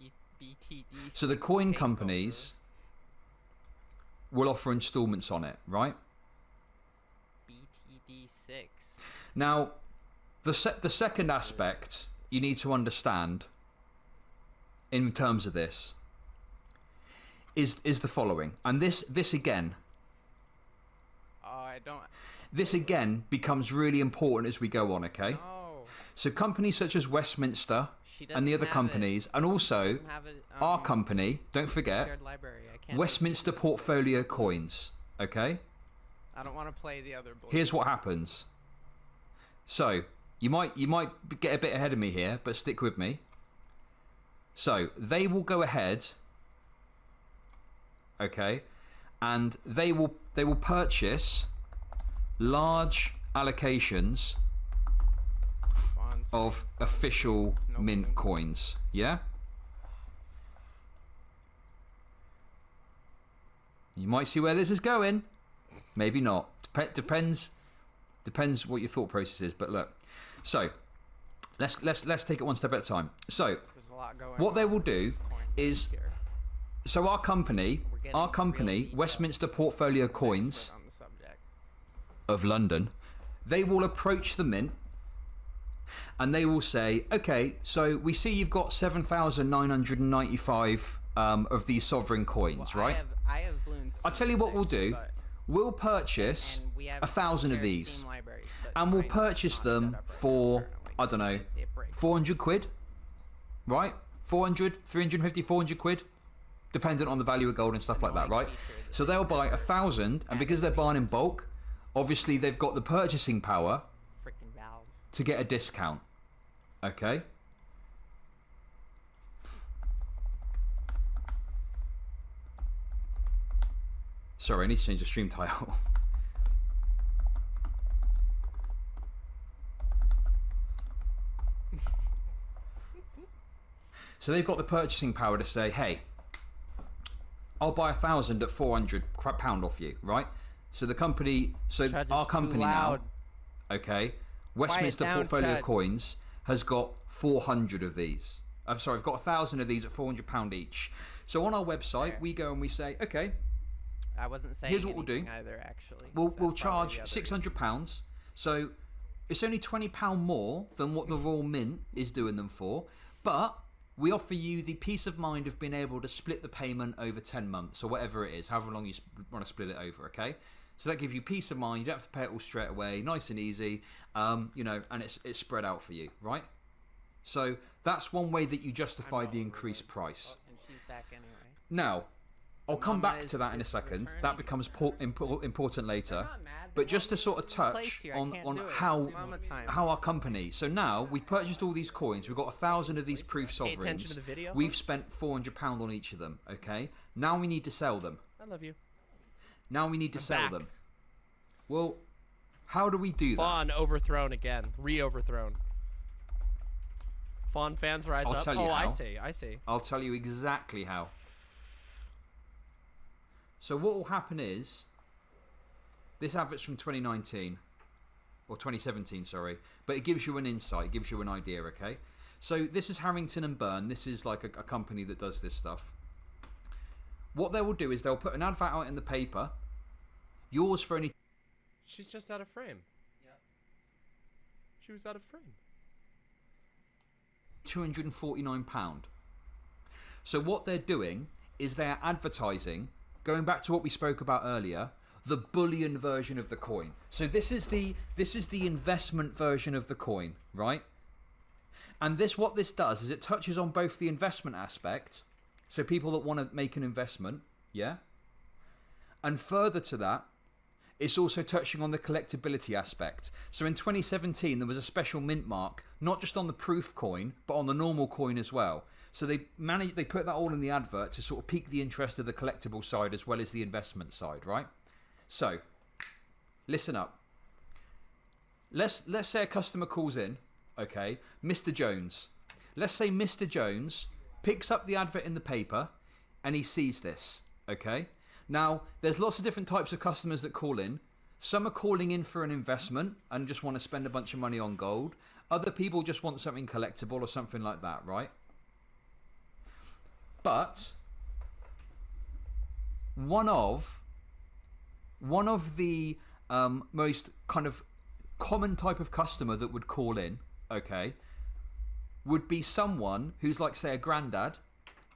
Speaker 4: B- BTD.
Speaker 3: So the coin companies will offer installments on it, right?
Speaker 4: BTD six.
Speaker 3: Now, the se- the second aspect you need to understand in terms of this is is the following, and this this again
Speaker 4: Oh, I don't.
Speaker 3: this again becomes really important as we go on. Okay,
Speaker 4: No.
Speaker 3: So companies such as Westminster and the other companies,
Speaker 4: it.
Speaker 3: and also
Speaker 4: it,
Speaker 3: our
Speaker 4: um,
Speaker 3: company, don't forget
Speaker 4: library. I can't.
Speaker 3: Westminster Portfolio Coins. Okay.
Speaker 4: I don't want to play the other. Boys.
Speaker 3: Here's what happens. So you might you might get a bit ahead of me here, but stick with me. So they will go ahead, okay, and they will they will purchase large allocations. Of official mint coins. Yeah. You might see where this is going. Maybe not. Dep- depends. Depends what your thought process is. But look, so let's let's let's take it one step at a time. So
Speaker 4: a lot
Speaker 3: what they will do is
Speaker 4: here.
Speaker 3: so our company, our company. Westminster Portfolio Coins
Speaker 4: on the subject.
Speaker 3: of London, they will approach the mint and they will say, okay, so we see you've got 7,995 um, of these sovereign coins,
Speaker 4: Well,
Speaker 3: right?
Speaker 4: I have, I have balloons.
Speaker 3: I'll tell you what we'll do. We'll purchase
Speaker 4: we
Speaker 3: a thousand of these
Speaker 4: Steam libraries, but
Speaker 3: and we'll purchase them
Speaker 4: set up right now
Speaker 3: for, I don't know,
Speaker 4: because it- it breaks.
Speaker 3: 400 quid, right? 400, 350, 400 quid, dependent on the value of gold and stuff like that, right? So
Speaker 4: they
Speaker 3: they'll buy a thousand, and because they're buying in bulk, obviously they've got the purchasing power. To get a discount. Okay? Sorry, I need to change the stream title. <laughs> so they've got the purchasing power to say, hey, I'll buy a thousand at 400 cra- pound off you, right? So the company, so our company now, okay, Westminster
Speaker 4: down,
Speaker 3: Portfolio
Speaker 4: Chad.
Speaker 3: Coins has got 400 of these. I'm sorry, I've got a thousand of these at 400 pound each. So on our website,
Speaker 4: Fair.
Speaker 3: we go and we say, okay,
Speaker 4: I wasn't saying
Speaker 3: Here's what we'll do.
Speaker 4: either, actually.
Speaker 3: we'll
Speaker 4: so
Speaker 3: we'll
Speaker 4: that's probably the
Speaker 3: charge 600 pounds. So it's only 20 pound more than what the Royal Mint is doing them for, but we offer you the peace of mind of being able to split the payment over 10 months or whatever it is, however long you want to split it over, okay? So that gives you peace of mind. You don't have to pay it all straight away, nice and easy, um, you know, and it's it's spread out for you, right? So that's one way that you justify the increased price.
Speaker 4: And she's back anyway.
Speaker 3: Now, I'll come
Speaker 4: Mama
Speaker 3: back
Speaker 4: is-
Speaker 3: to that in a second. That becomes por- impo- important later.
Speaker 4: not mad, they
Speaker 3: But just to sort of
Speaker 4: me to place
Speaker 3: touch on, on how
Speaker 4: It's mama time.
Speaker 3: how our company. So now we've purchased all these coins. We've got a thousand of these proof sovereigns.
Speaker 1: attention to the video,
Speaker 3: We've spent four hundred pound on each of them. Okay. Now we need to sell them.
Speaker 1: I love you.
Speaker 3: Now we need to
Speaker 1: I'm
Speaker 3: sell
Speaker 1: back.
Speaker 3: them. Well, how do we do that?
Speaker 1: Fawn overthrown again. Re-overthrown. Fawn fans rise
Speaker 3: I'll
Speaker 1: up.
Speaker 3: tell you
Speaker 1: oh, I see. I see.
Speaker 3: I'll tell you exactly how. So what will happen is this advert's from 2019 or 2017, sorry, but it gives you an insight, it gives you an idea, okay? So this is Harrington and Byrne. This is like a, a company that does this stuff. What they will do is they'll put an advert out in the paper. Yours for only
Speaker 1: She's just out of frame.
Speaker 4: Yeah.
Speaker 1: She was out of frame.
Speaker 3: £249. So what they're doing is they're advertising, going back to what we spoke about earlier, the bullion version of the coin. So this is the this is the investment version of the coin, right? And this what this does is it touches on both the investment aspect, so people that want to make an investment, yeah? And further to that, it's also touching on the collectability aspect. So in 2017, there was a special mint mark, not just on the proof coin, but on the normal coin as well. So they managed, they put that all in the advert to sort of pique the interest of the collectible side as well as the investment side, right? So, listen up. Let's let's say a customer calls in, okay, Mr. Jones. Let's say Mr. Jones picks up the advert in the paper and he sees this, okay? Now, there's lots of different types of customers that call in. Some are calling in for an investment and just want to spend a bunch of money on gold. Other people just want something collectible or something like that, right? But one of one of the um, most kind of common type of customer that would call in, okay, would be someone who's like, say, a granddad.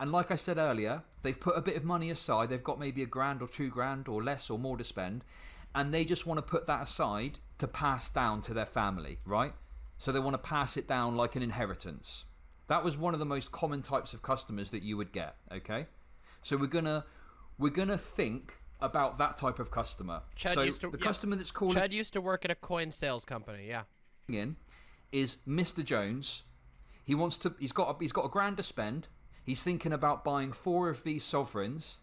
Speaker 3: And like I said earlier, they've put a bit of money aside. They've got maybe a grand or two grand or less or more to spend. And they just want to put that aside to pass down to their family, right? So they want to pass it down like an inheritance. That was one of the most common types of customers that you would get, okay? So we're gonna we're gonna think about that type of customer.
Speaker 1: Chad
Speaker 3: so
Speaker 1: used to-
Speaker 3: the
Speaker 1: yeah.
Speaker 3: customer that's calling
Speaker 1: Chad used to work at a coin sales company. Yeah.
Speaker 3: in is Mr. Jones. He wants to. He's got. A, he's got a grand to spend. He's thinking about buying four of these sovereigns,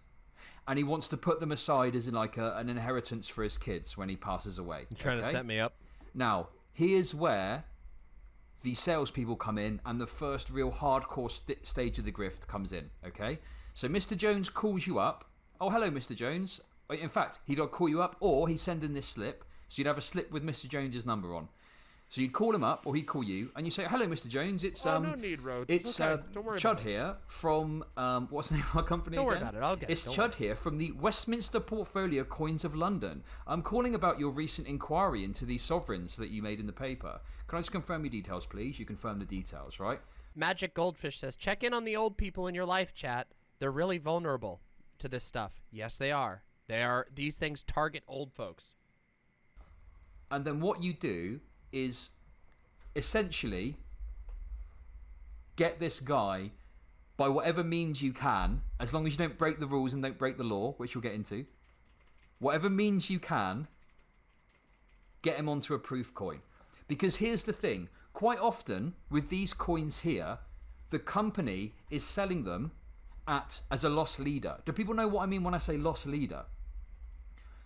Speaker 3: and he wants to put them aside as in like a, an inheritance for his kids when he passes away.
Speaker 1: Trying to set me up.
Speaker 3: Now, here's where the salespeople come in and the first real hardcore st- stage of the grift comes in, okay? So Mr. Jones calls you up. Oh, hello, Mr. Jones. In fact, he'd call you up or he'd send in this slip. So you'd have a slip with Mr. Jones's number on. So you'd call him up or he'd call you and you say, hello, Mr. Jones. It's
Speaker 1: Oh,
Speaker 3: um,
Speaker 1: no need, Rhodes.
Speaker 3: It's
Speaker 1: It's okay.
Speaker 3: uh,
Speaker 1: Don't worry
Speaker 3: Chud
Speaker 1: about
Speaker 3: here from um, what's the name of our company
Speaker 1: Don't worry about it, I'll get it,
Speaker 3: It's
Speaker 1: don't
Speaker 3: Chud here from the Westminster Portfolio Coins of London. I'm calling about your recent inquiry into these sovereigns that you made in the paper. Can I just confirm your details, please? You confirm the details, right?
Speaker 1: Magic Goldfish says, check in on the old people in your life, chat. They're really vulnerable to this stuff. Yes, they are. They are. These things target old folks.
Speaker 3: And then what you do is essentially get this guy by whatever means you can, as long as you don't break the rules and don't break the law, which we'll get into. Whatever means you can, get him onto a proof coin. Because here's the thing quite often with these coins here, the company is selling them at as a loss leader. Do people know what I mean when I say loss leader?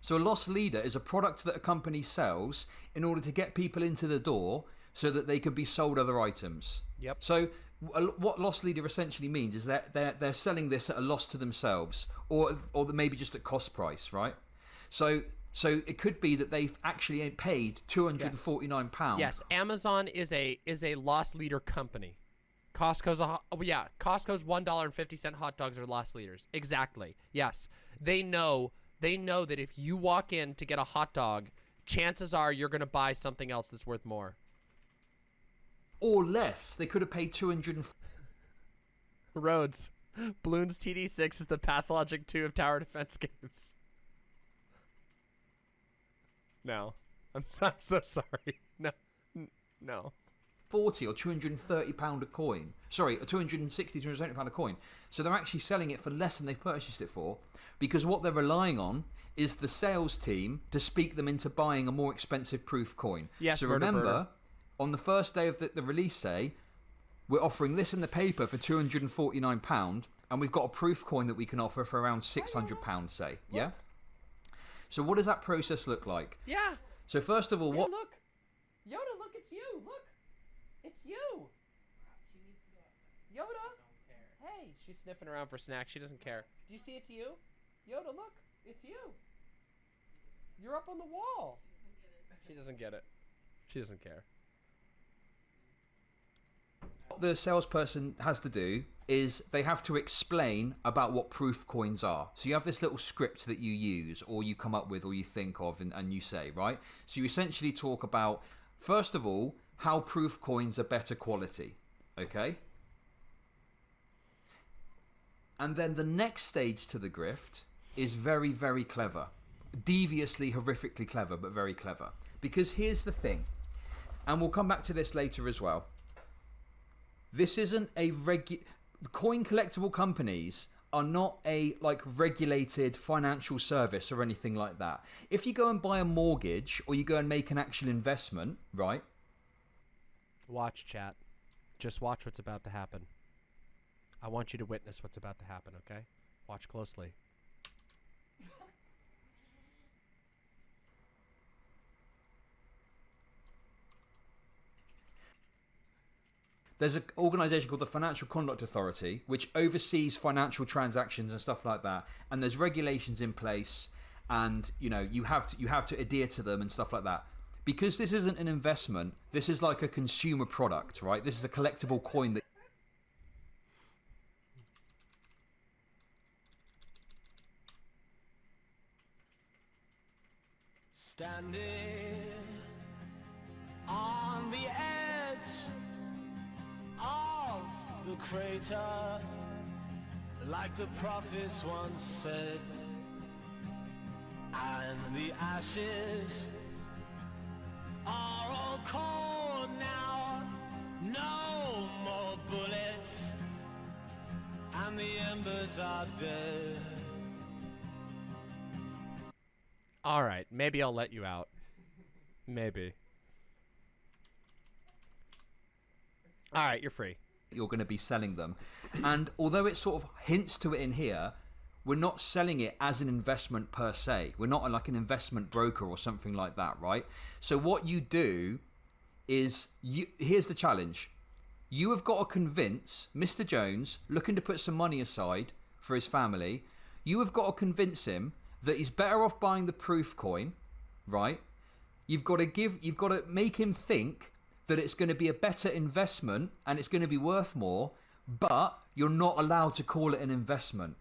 Speaker 3: So a loss leader is a product that a company sells in order to get people into the door so that they can be sold other items.
Speaker 1: Yep.
Speaker 3: So what loss leader essentially means is that they're they're selling this at a loss to themselves, or or maybe just at cost price, right? So so it could be that they've actually paid two hundred and forty nine pounds.
Speaker 1: Yes, Amazon is a is a loss leader company. Costco's a oh, yeah, Costco's one dollar and fifty cent hot dogs are loss leaders. Exactly. Yes, they know they know that if you walk in to get a hot dog, chances are you're gonna buy something else that's worth more.
Speaker 3: or less. They could have paid two hundred and
Speaker 1: Rhodes, Bloons TD6 is the pathologic two of tower defense <laughs> games. No, I'm so, I'm so sorry. No, no.
Speaker 3: 40 or 230 pound a coin. Sorry, a 260, 270 pound a coin. So they're actually selling it for less than they purchased it for because what they're relying on is the sales team to speak them into buying a more expensive proof coin.
Speaker 1: Yes,
Speaker 3: so
Speaker 1: murder,
Speaker 3: remember,
Speaker 1: murder.
Speaker 3: on the first day of the, the release say, we're offering this in the paper for 249 pound and we've got a proof coin that we can offer for around 600 pound say. Yeah? So what does that process look like?
Speaker 1: Yeah.
Speaker 3: So first of all,
Speaker 1: Hey,
Speaker 3: what
Speaker 1: look, Yoda, look, it's you. Look, it's you. Yoda. Hey, she's sniffing around for snacks. She doesn't care. Do you see it to you? Yoda, look, it's you. You're up on the wall. She doesn't get it. She doesn't care.
Speaker 3: What the salesperson has to do is they have to explain about what proof coins are. So you have this little script that you use or you come up with or you think of and, and you say, right? So you essentially talk about, first of all, how proof coins are better quality. Okay? And then the next stage to the grift is very, very clever. Deviously, horrifically clever, but very clever. Because here's the thing, and we'll come back to this later as well. This isn't a regu coin collectible companies are not a like regulated financial service or anything like that. If you go and buy a mortgage or you go and make an actual investment, right?
Speaker 1: Watch chat. Just watch what's about to happen. I want you to witness what's about to happen, okay? Watch closely.
Speaker 3: There's an organization called the Financial Conduct Authority, which oversees financial transactions and stuff like that. And there's regulations in place, and you know you have to you have to adhere to them and stuff like that. Because this isn't an investment, this is like a consumer product, right? This is a collectible coin that
Speaker 5: Standing crater, like the prophets once said, and the ashes are all cold now. No more bullets, and the embers are dead.
Speaker 1: All right, maybe I'll let you out. Maybe. All right, you're free.
Speaker 3: You're going to be selling them. And although it sort of hints to it in here, we're not selling it as an investment per se. We're not like an investment broker or something like that, right? So what you do is you here's the challenge. You have got to convince Mr. Jones, looking to put some money aside for his family, you have got to convince him that he's better off buying the proof coin, right? You've got to give you've got to make him think that it's going to be a better investment and it's going to be worth more, but you're not allowed to call it an investment.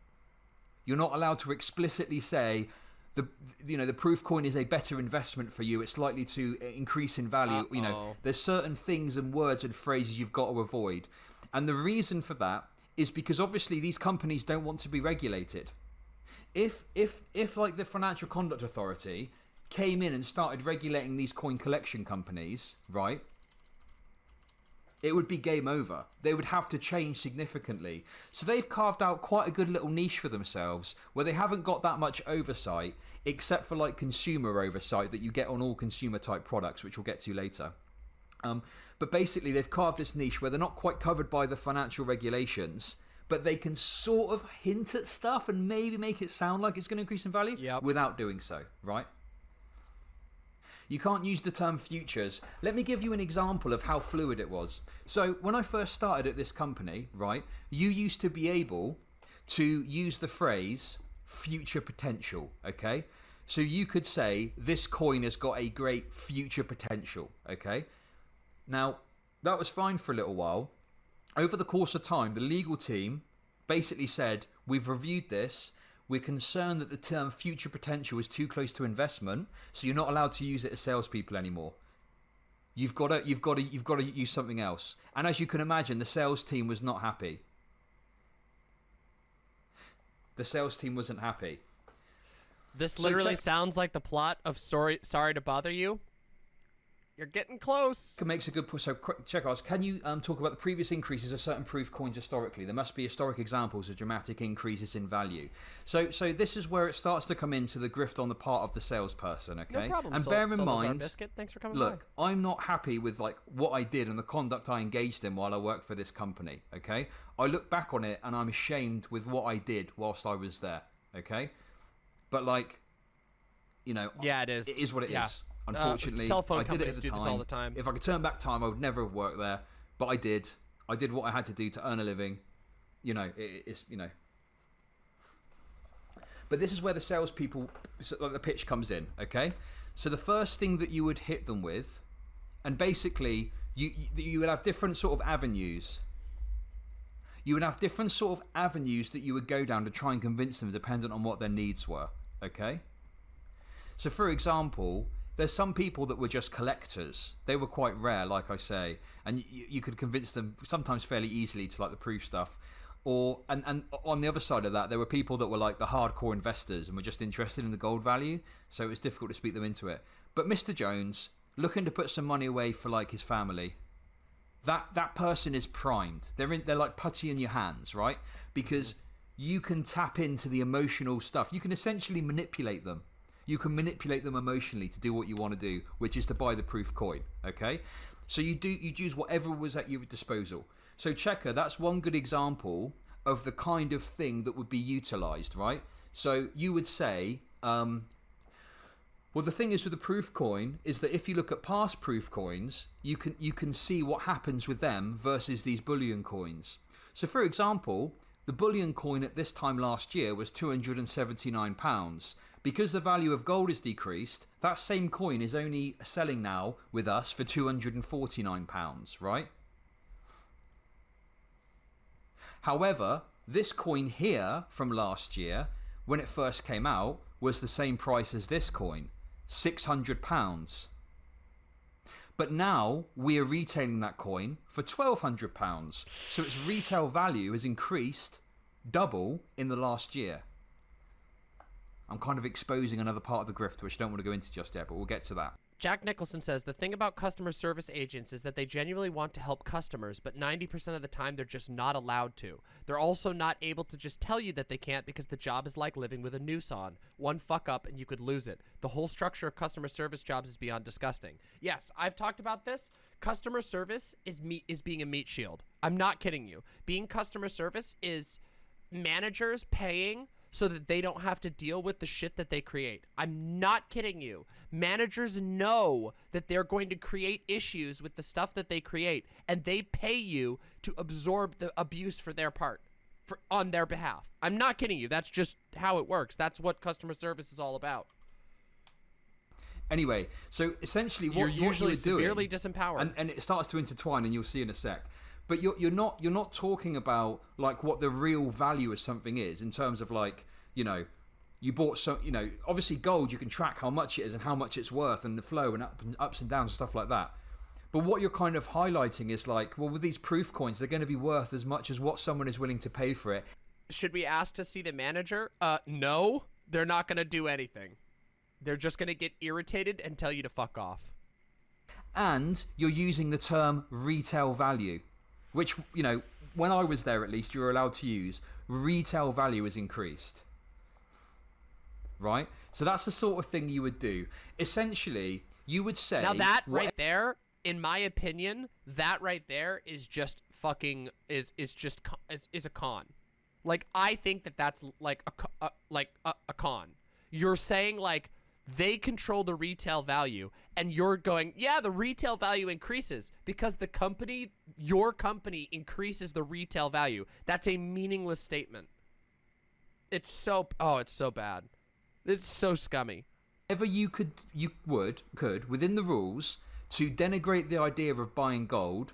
Speaker 3: You're not allowed to explicitly say the you know the proof coin is a better investment for you. It's likely to increase in value. You know, there's certain things and words and phrases you've got to avoid. And the reason for that is because obviously these companies don't want to be regulated. If if if like the Financial Conduct Authority came in and started regulating these coin collection companies, right? It would be game over. They would have to change significantly. So they've carved out quite a good little niche for themselves where they haven't got that much oversight, except for like consumer oversight that you get on all consumer type products, which we'll get to later. Um, but basically, they've carved this niche where they're not quite covered by the financial regulations, but they can sort of hint at stuff and maybe make it sound like it's going to increase in value
Speaker 1: Yep.
Speaker 3: without doing so, right? You can't use the term futures. Let me give you an example of how fluid it was. So, when I first started at this company, right, you used to be able to use the phrase future potential, okay? So, you could say this coin has got a great future potential, okay? Now, that was fine for a little while. Over the course of time, the legal team basically said, We've reviewed this. We're concerned that the term future potential is too close to investment, so you're not allowed to use it as salespeople anymore. You've got to, you've got to, you've got to use something else. And as you can imagine, the sales team was not happy. The sales team wasn't happy.
Speaker 1: This
Speaker 3: So
Speaker 1: literally
Speaker 3: check-
Speaker 1: sounds like the plot of Sorry Sorry to Bother You. You're getting close.
Speaker 3: makes a good point. So, quick- check us. Can you um, talk about the previous increases of certain proof coins historically? There must be historic examples of dramatic increases in value. So, so this is where it starts to come into the grift on the part of the salesperson. Okay,
Speaker 1: No problem.
Speaker 3: and
Speaker 1: Sol-
Speaker 3: bear in mind,
Speaker 1: Biscuit. Thanks for coming
Speaker 3: look, I'm not happy with like what I did and the conduct I engaged in while I worked for this company. Okay, I look back on it and I'm ashamed with what I did whilst I was there. Okay, but like, you know.
Speaker 1: Yeah, it is.
Speaker 3: it is what it is. Unfortunately,
Speaker 1: cell phone
Speaker 3: I did it at
Speaker 1: companies
Speaker 3: the time.
Speaker 1: all the time.
Speaker 3: If I could turn back time, I would never have worked there, but I did. I did what I had to do to earn a living. You know, it, it's you know. But this is where the salespeople, so, like the pitch comes in. Okay, so the first thing that you would hit them with, and basically you you you would have different sort of avenues. You would have different sort of avenues that you would go down to try and convince them, dependent on what their needs were. Okay. So, for example, there's some people that were just collectors. They were quite rare, like I say, and you, you could convince them sometimes fairly easily to like the proof stuff. Or and and on the other side of that, there were people that were like the hardcore investors and were just interested in the gold value. So it was difficult to speak them into it. But Mr. Jones, looking to put some money away for like his family, that that person is primed. They're in, they're like putty in your hands, right? Because you can tap into the emotional stuff. You can essentially manipulate them. You can manipulate them emotionally to do what you want to do, which is to buy the proof coin. Okay, so you do you use whatever was at your disposal. So checker, that's one good example of the kind of thing that would be utilized, right? So you would say, um, well, the thing is with the proof coin is that if you look at past proof coins, you can you can see what happens with them versus these bullion coins. So, for example, the bullion coin at this time last year was two hundred and seventy nine pounds. Because the value of gold is decreased, that same coin is only selling now with us for two hundred and forty nine pounds, right? However, this coin here from last year, when it first came out, was the same price as this coin, £600. But now we are retailing that coin for £1,200. So its retail value has increased double in the last year. I'm kind of exposing another part of the grift, which I don't want to go into just yet, but we'll get to that.
Speaker 1: Jack Nicholson says the thing about customer service agents is that they genuinely want to help customers, but 90% of the time they're just not allowed to. They're also not able to just tell you that they can't because the job is like living with a noose on. One fuck up and you could lose it. The whole structure of customer service jobs is beyond disgusting. Yes, I've talked about this. Customer service is meat is being a meat shield. I'm not kidding you. Being customer service is managers paying so that they don't have to deal with the shit that they create. I'm not kidding you. Managers know that they're going to create issues with the stuff that they create, and they pay you to absorb the abuse for their part, for on their behalf. I'm not kidding you. That's just how it works. That's what customer service is all about.
Speaker 3: Anyway, so essentially, what
Speaker 1: You're
Speaker 3: what
Speaker 1: usually
Speaker 3: you're doing,
Speaker 1: severely disempowered.
Speaker 3: and, and it starts to intertwine, and you'll see in a sec. But you're you're not you're not talking about like what the real value of something is in terms of like you know you bought some you know obviously gold you can track how much it is and how much it's worth and the flow and, up and ups and downs and stuff like that. But what you're kind of highlighting is like, well, with these proof coins, they're going to be worth as much as what someone is willing to pay for it.
Speaker 1: Should we ask to see the manager? Uh, no. They're not going to do anything. They're just going to get irritated and tell you to fuck off.
Speaker 3: and you're using the term retail value, which, you know, when I was there at least, you were allowed to use. Retail value is increased. Right? So that's the sort of thing you would do. Essentially, you would say.
Speaker 1: Now that right there, in my opinion, that right there is just fucking is is just is, is a con. Like I think that that's like a, a like a, a con. You're saying like they control the retail value and you're going, "Yeah, the retail value increases because the company your company increases the retail value." That's a meaningless statement. It's so oh, it's so bad. It's so scummy.
Speaker 3: whatever you could you would could within the rules to denigrate the idea of buying gold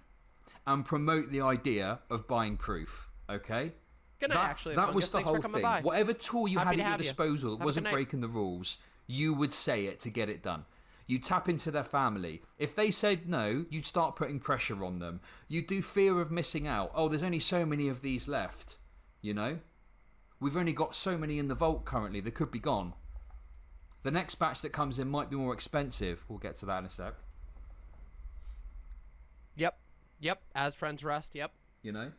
Speaker 3: and promote the idea of buying proof okay
Speaker 1: Good night,
Speaker 3: that,
Speaker 1: actually,
Speaker 3: that was the whole thing
Speaker 1: by.
Speaker 3: whatever tool you
Speaker 1: Happy
Speaker 3: had at your
Speaker 1: you.
Speaker 3: disposal that
Speaker 1: Have
Speaker 3: wasn't breaking the rules you would say it to get it done you tap into their family if they said no you'd start putting pressure on them you do fear of missing out oh there's only so many of these left you know we've only got so many in the vault currently they could be gone the next batch that comes in might be more expensive. We'll get to that in a sec.
Speaker 1: Yep. Yep. As friends rest. Yep.
Speaker 3: You know?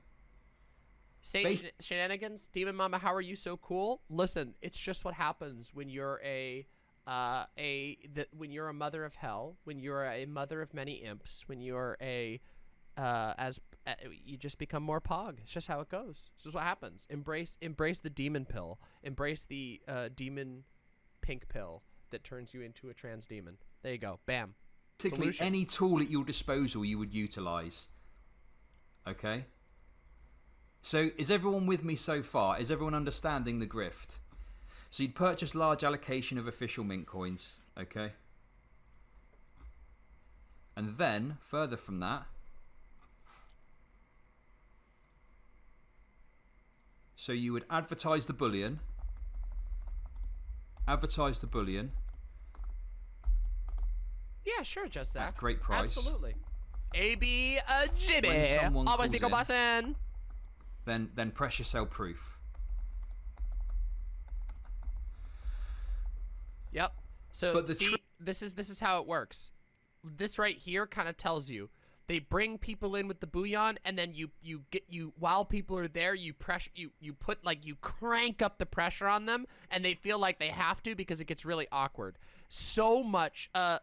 Speaker 1: Saint
Speaker 3: Bas-
Speaker 1: shenanigans, Demon Mama, how are you so cool? Listen, it's just what happens when you're a uh, a the, when you're a mother of hell, when you're a mother of many imps, when you're a uh, as uh, you just become more pog. It's just how it goes. This is what happens. Embrace embrace the demon pill. Embrace the uh, demon pink pill that turns you into a trans demon. There you go. Bam.
Speaker 3: Basically,
Speaker 1: Solution.
Speaker 3: any tool at your disposal you would utilize. Okay? So, is everyone with me so far? Is everyone understanding the grift? So, you'd purchase large allocation of official mint coins. Okay? And then, further from that, so you would advertise the bullion, advertise the bullion,
Speaker 1: Yeah, sure, just
Speaker 3: At
Speaker 1: Zach.
Speaker 3: great price.
Speaker 1: Absolutely. AB uh, Jimmy.
Speaker 3: When someone
Speaker 1: Always
Speaker 3: calls
Speaker 1: think of
Speaker 3: in- then then pressure sell proof.
Speaker 1: Yep. So
Speaker 3: But the
Speaker 1: see, this is this is how it works. This right here kind of tells you they bring people in with the bullion, and then you you get you while people are there, you pressure you you put like you crank up the pressure on them, and they feel like they have to because it gets really awkward. So much. Uh,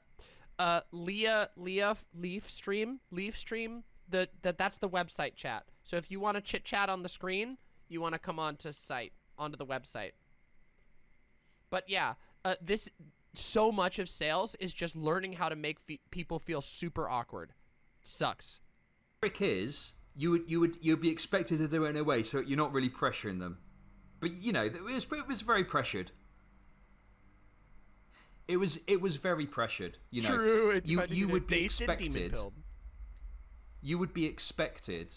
Speaker 1: uh, Leah Leah Leaf Stream Leaf Stream. The that that's the website chat. So if you want to chit chat on the screen, you want to come onto site onto the website. But yeah, uh, this so much of sales is just learning how to make fe- people feel super awkward. Sucks.
Speaker 3: trick is you would you would you'd be expected to do it in a way so you're not really pressuring them but you know it was it was very pressured it was it was very pressured you know
Speaker 1: True. It
Speaker 3: you you would be
Speaker 1: dazed and demon
Speaker 3: expected you would be expected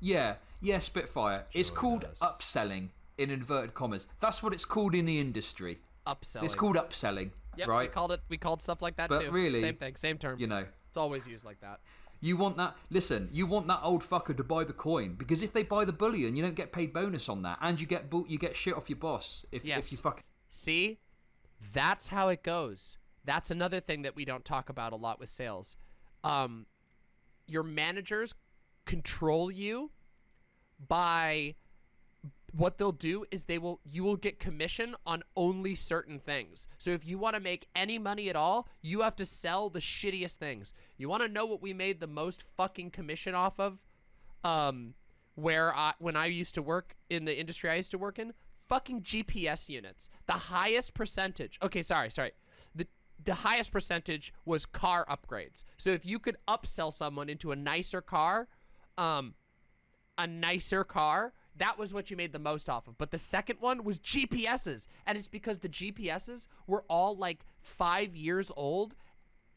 Speaker 3: yeah yeah spitfire it's called
Speaker 1: does.
Speaker 3: upselling in inverted commas that's what it's called in the industry
Speaker 1: Upselling.
Speaker 3: it's called upselling
Speaker 1: Yep, We called it. We called stuff like that
Speaker 3: But
Speaker 1: too.
Speaker 3: really,
Speaker 1: same thing. Same term.
Speaker 3: you know
Speaker 1: it's always used like that.
Speaker 3: You want that? Listen, you want that old fucker to buy the coin because if they buy the bullion, you don't get paid bonus on that, and you get you get shit off your boss if
Speaker 1: Yes.
Speaker 3: if you fuck.
Speaker 1: See, that's how it goes. That's another thing that we don't talk about a lot with sales. Um, your managers control you by what they'll do is they will you will get commission on only certain things. So if you want to make any money at all, you have to sell the shittiest things. You want to know what we made the most fucking commission off of? Um where I when I used to work in the industry I used to work in, fucking GPS units. The highest percentage. Okay, sorry, sorry. The the highest percentage was car upgrades. So if you could upsell someone into a nicer car, um a nicer car, that was what you made the most off of. But the second one was GPSs. And it's because the GPSs were all like five years old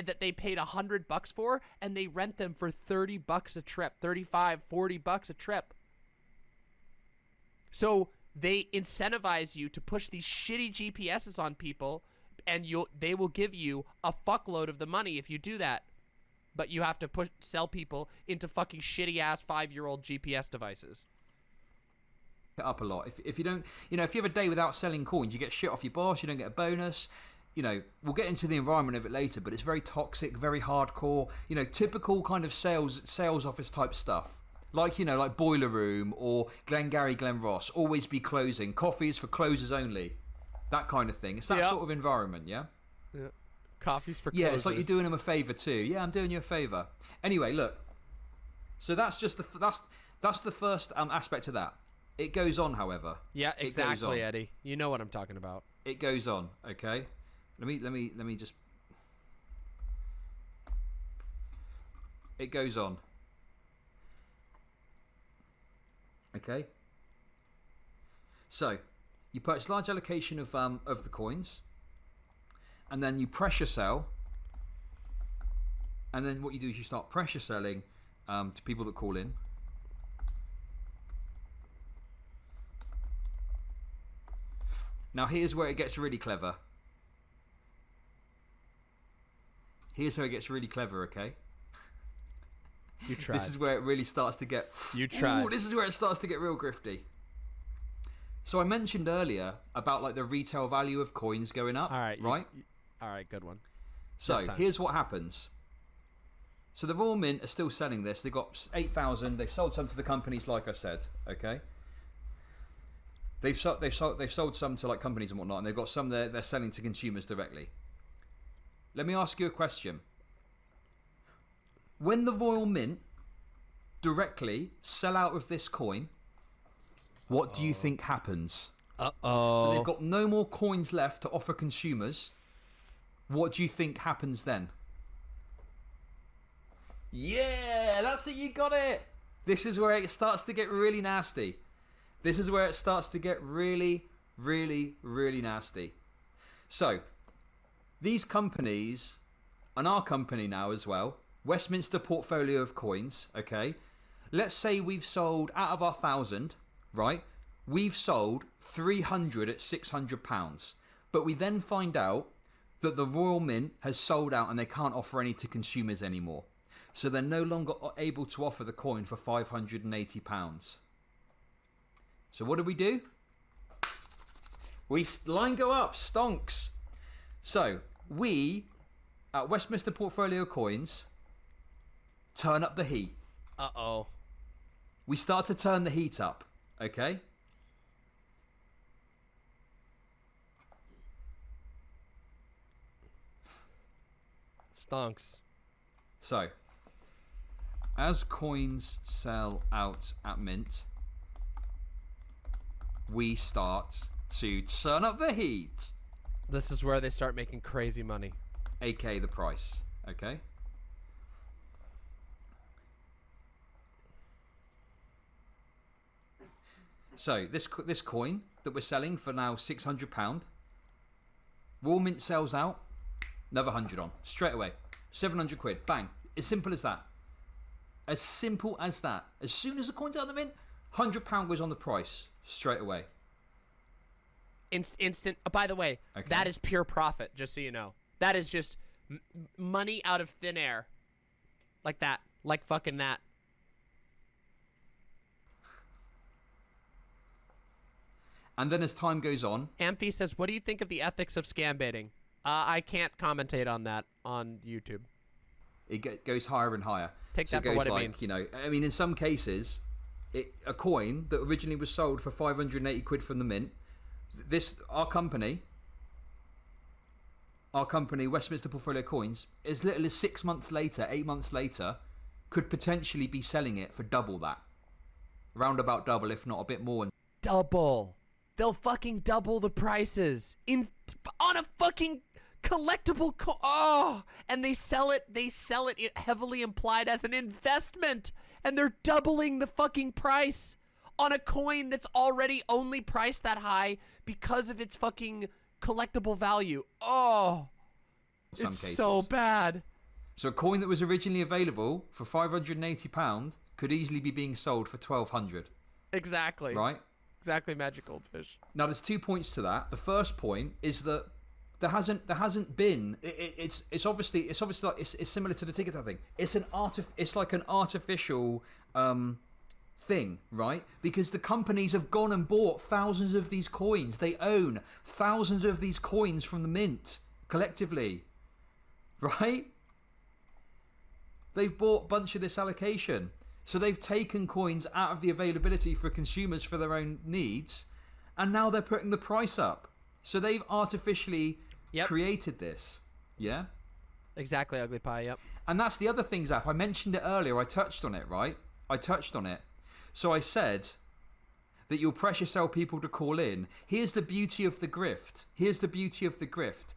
Speaker 1: that they paid a hundred bucks for and they rent them for 30 bucks a trip 35 40 bucks a trip so they incentivize you to push these shitty gps's on people and you'll they will give you a fuckload of the money if you do that but you have to push sell people into fucking shitty ass five year old gps devices
Speaker 3: it up a lot. If, if you don't, you know, if you have a day without selling coins, you get shit off your boss, you don't get a bonus. You know, we'll get into the environment of it later, but it's very toxic, very hardcore. You know, typical kind of sales sales office type stuff. Like you know, like Boiler Room or Glengarry Glen Ross, always be closing. Coffees for closers only. That kind of thing. It's that
Speaker 1: Yeah.
Speaker 3: sort of environment, yeah.
Speaker 1: Yeah coffees for
Speaker 3: Yeah, it's like you're doing them a favor too. Yeah, I'm doing you a favor. Anyway, look. So that's just the that's that's the first um, aspect of that. It goes on, however.
Speaker 1: yeah exactly eddie you know what i'm talking about
Speaker 3: It goes on. Okay. Let me let me let me just. It goes on. Okay. So, you purchase large allocation of um of the coins, and then you pressure sell. And then what you do is you start pressure selling um, to people that call in. Now here's where it gets really clever. Here's how it gets really clever, okay?
Speaker 1: you <laughs> tried
Speaker 3: This is where it really starts to get.
Speaker 1: You tried.
Speaker 3: Ooh, this is where it starts to get real grifty. So I mentioned earlier about like the retail value of coins going up,
Speaker 1: all right
Speaker 3: right?
Speaker 1: you- all right good one
Speaker 3: So here's what happens. So the Royal Mint are still selling this. They've got eight thousand. They've sold some to the companies, like I said. Okay. They've sold. They've sold. They've sold some to like companies and whatnot, and they've got some they're they're selling to consumers directly. Let me ask you a question. When the Royal Mint directly sell out of this coin, what do you think happens?
Speaker 1: uh-oh
Speaker 3: So they've got no more coins left to offer consumers. What do you think happens then? Yeah, that's it. You got it. This is where it starts to get really nasty. This is where it starts to get really, really, really nasty. So, these companies, and our company now as well, Westminster portfolio of coins, okay? Let's say we've sold out of our thousand, right? We've sold 300 at 600 pounds. But we then find out that the Royal Mint has sold out and they can't offer any to consumers anymore. So they're no longer able to offer the coin for 580 pounds. So what do we do? We line go up, stonks. So we at Westminster Portfolio Coins turn up the heat.
Speaker 1: Uh oh.
Speaker 3: We start to turn the heat up, okay?
Speaker 1: Stonks.
Speaker 3: So, as coins sell out at Mint, we start to turn up the heat,
Speaker 1: This is where they start making crazy money.
Speaker 3: aka the price, okay? So this this coin that we're selling for now six hundred pound. Royal Mint sells out, another hundred on straight away, seven hundred quid, bang. As simple as that. As simple as that. As soon as the coin's out of the mint, hundred pound goes on the price straight away.
Speaker 1: Inst- instant. Oh, by the way,
Speaker 3: Okay.
Speaker 1: that is pure profit. Just so you know, that is just money out of thin air, like that, like fucking that.
Speaker 3: And then as time goes on,
Speaker 1: Amphi says, "What do you think of the ethics of scam baiting?" Uh, I can't commentate on that on YouTube.
Speaker 3: it goes higher and higher.
Speaker 1: Take
Speaker 3: so
Speaker 1: that for what it
Speaker 3: like,
Speaker 1: means.
Speaker 3: You know, I mean, in some cases, it, a coin that originally was sold for 580 quid from the mint, this our company, our company Westminster Portfolio Coins, as little as six months later, eight months later, could potentially be selling it for double that, round about double, if not a bit more.
Speaker 1: Double. They'll fucking double the prices in on a fucking collectible co- oh and they sell it they sell it heavily implied as an investment and they're doubling the fucking price on a coin that's already only priced that high because of its fucking collectible value oh
Speaker 3: some
Speaker 1: it's
Speaker 3: cases.
Speaker 1: so bad
Speaker 3: So a coin that was originally available for 580 pound could easily be being sold for 1200,
Speaker 1: exactly
Speaker 3: right?
Speaker 1: exactly magic goldfish
Speaker 3: Now, there's two points to that. The first point is that there hasn't there hasn't been. It, it, it's it's obviously it's obviously like it's, it's similar to the ticket thing. It's an artif- It's like an artificial um, thing, right? Because the companies have gone and bought thousands of these coins. They own thousands of these coins from the mint collectively, right? They've bought a bunch of this allocation. So they've taken coins out of the availability for consumers for their own needs, and now they're putting the price up. So they've artificially
Speaker 1: Yep.
Speaker 3: created this. Yeah?
Speaker 1: exactly ugly pie yep
Speaker 3: And that's the other thing, Zap. I mentioned it earlier. I touched on it, right? I touched on it. So I said that you'll pressure sell people to call in. Here's the beauty of the grift. Here's the beauty of the grift.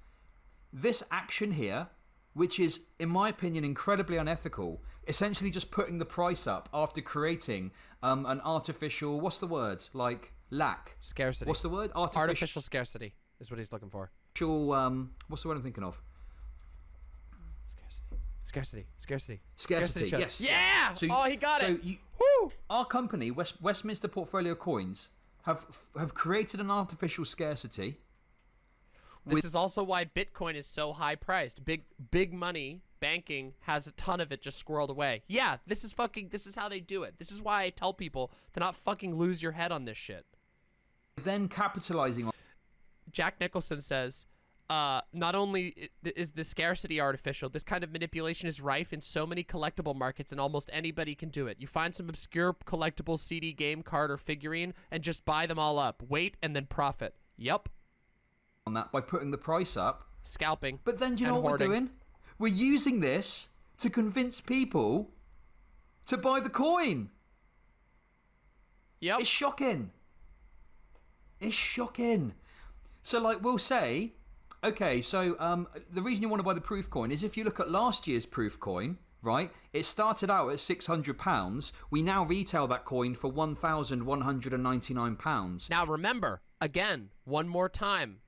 Speaker 3: This action here, which is, in my opinion, incredibly unethical, essentially just putting the price up after creating um, an artificial, what's the word? Like lack.
Speaker 1: scarcity
Speaker 3: What's the word? Artificial,
Speaker 1: artificial scarcity is what he's looking for
Speaker 3: um, what's the word I'm thinking of?
Speaker 1: Scarcity. Scarcity. Scarcity.
Speaker 3: Scarcity, yes.
Speaker 1: Yeah.
Speaker 3: So-
Speaker 1: oh, he got
Speaker 3: so
Speaker 1: it.
Speaker 3: you-
Speaker 1: Woo.
Speaker 3: our company, West, Westminster Portfolio Coins, have have created an artificial scarcity.
Speaker 1: This
Speaker 3: with-
Speaker 1: is also why Bitcoin is so high priced. Big big money banking has a ton of it just squirreled away. Yeah, this is fucking this is how they do it. This is why I tell people to not fucking lose your head on this shit.
Speaker 3: Then capitalizing on
Speaker 1: Jack Nicholson says, uh, not only is the scarcity artificial, this kind of manipulation is rife in so many collectible markets, and almost anybody can do it. You find some obscure collectible CD, game card, or figurine, and just buy them all up. Wait and then profit. Yep.
Speaker 3: On that by putting the price up.
Speaker 1: Scalping.
Speaker 3: But then, do you know what
Speaker 1: hoarding.
Speaker 3: we're doing? We're using this to convince people to buy the coin.
Speaker 1: Yep.
Speaker 3: It's shocking. It's shocking. So, like, we'll say, okay, so um, the reason you want to buy the proof coin is if you look at last year's proof coin, right? It started out at six hundred pounds. We now retail that coin for one thousand one hundred and ninety nine pounds.
Speaker 1: Now remember, again, one more time.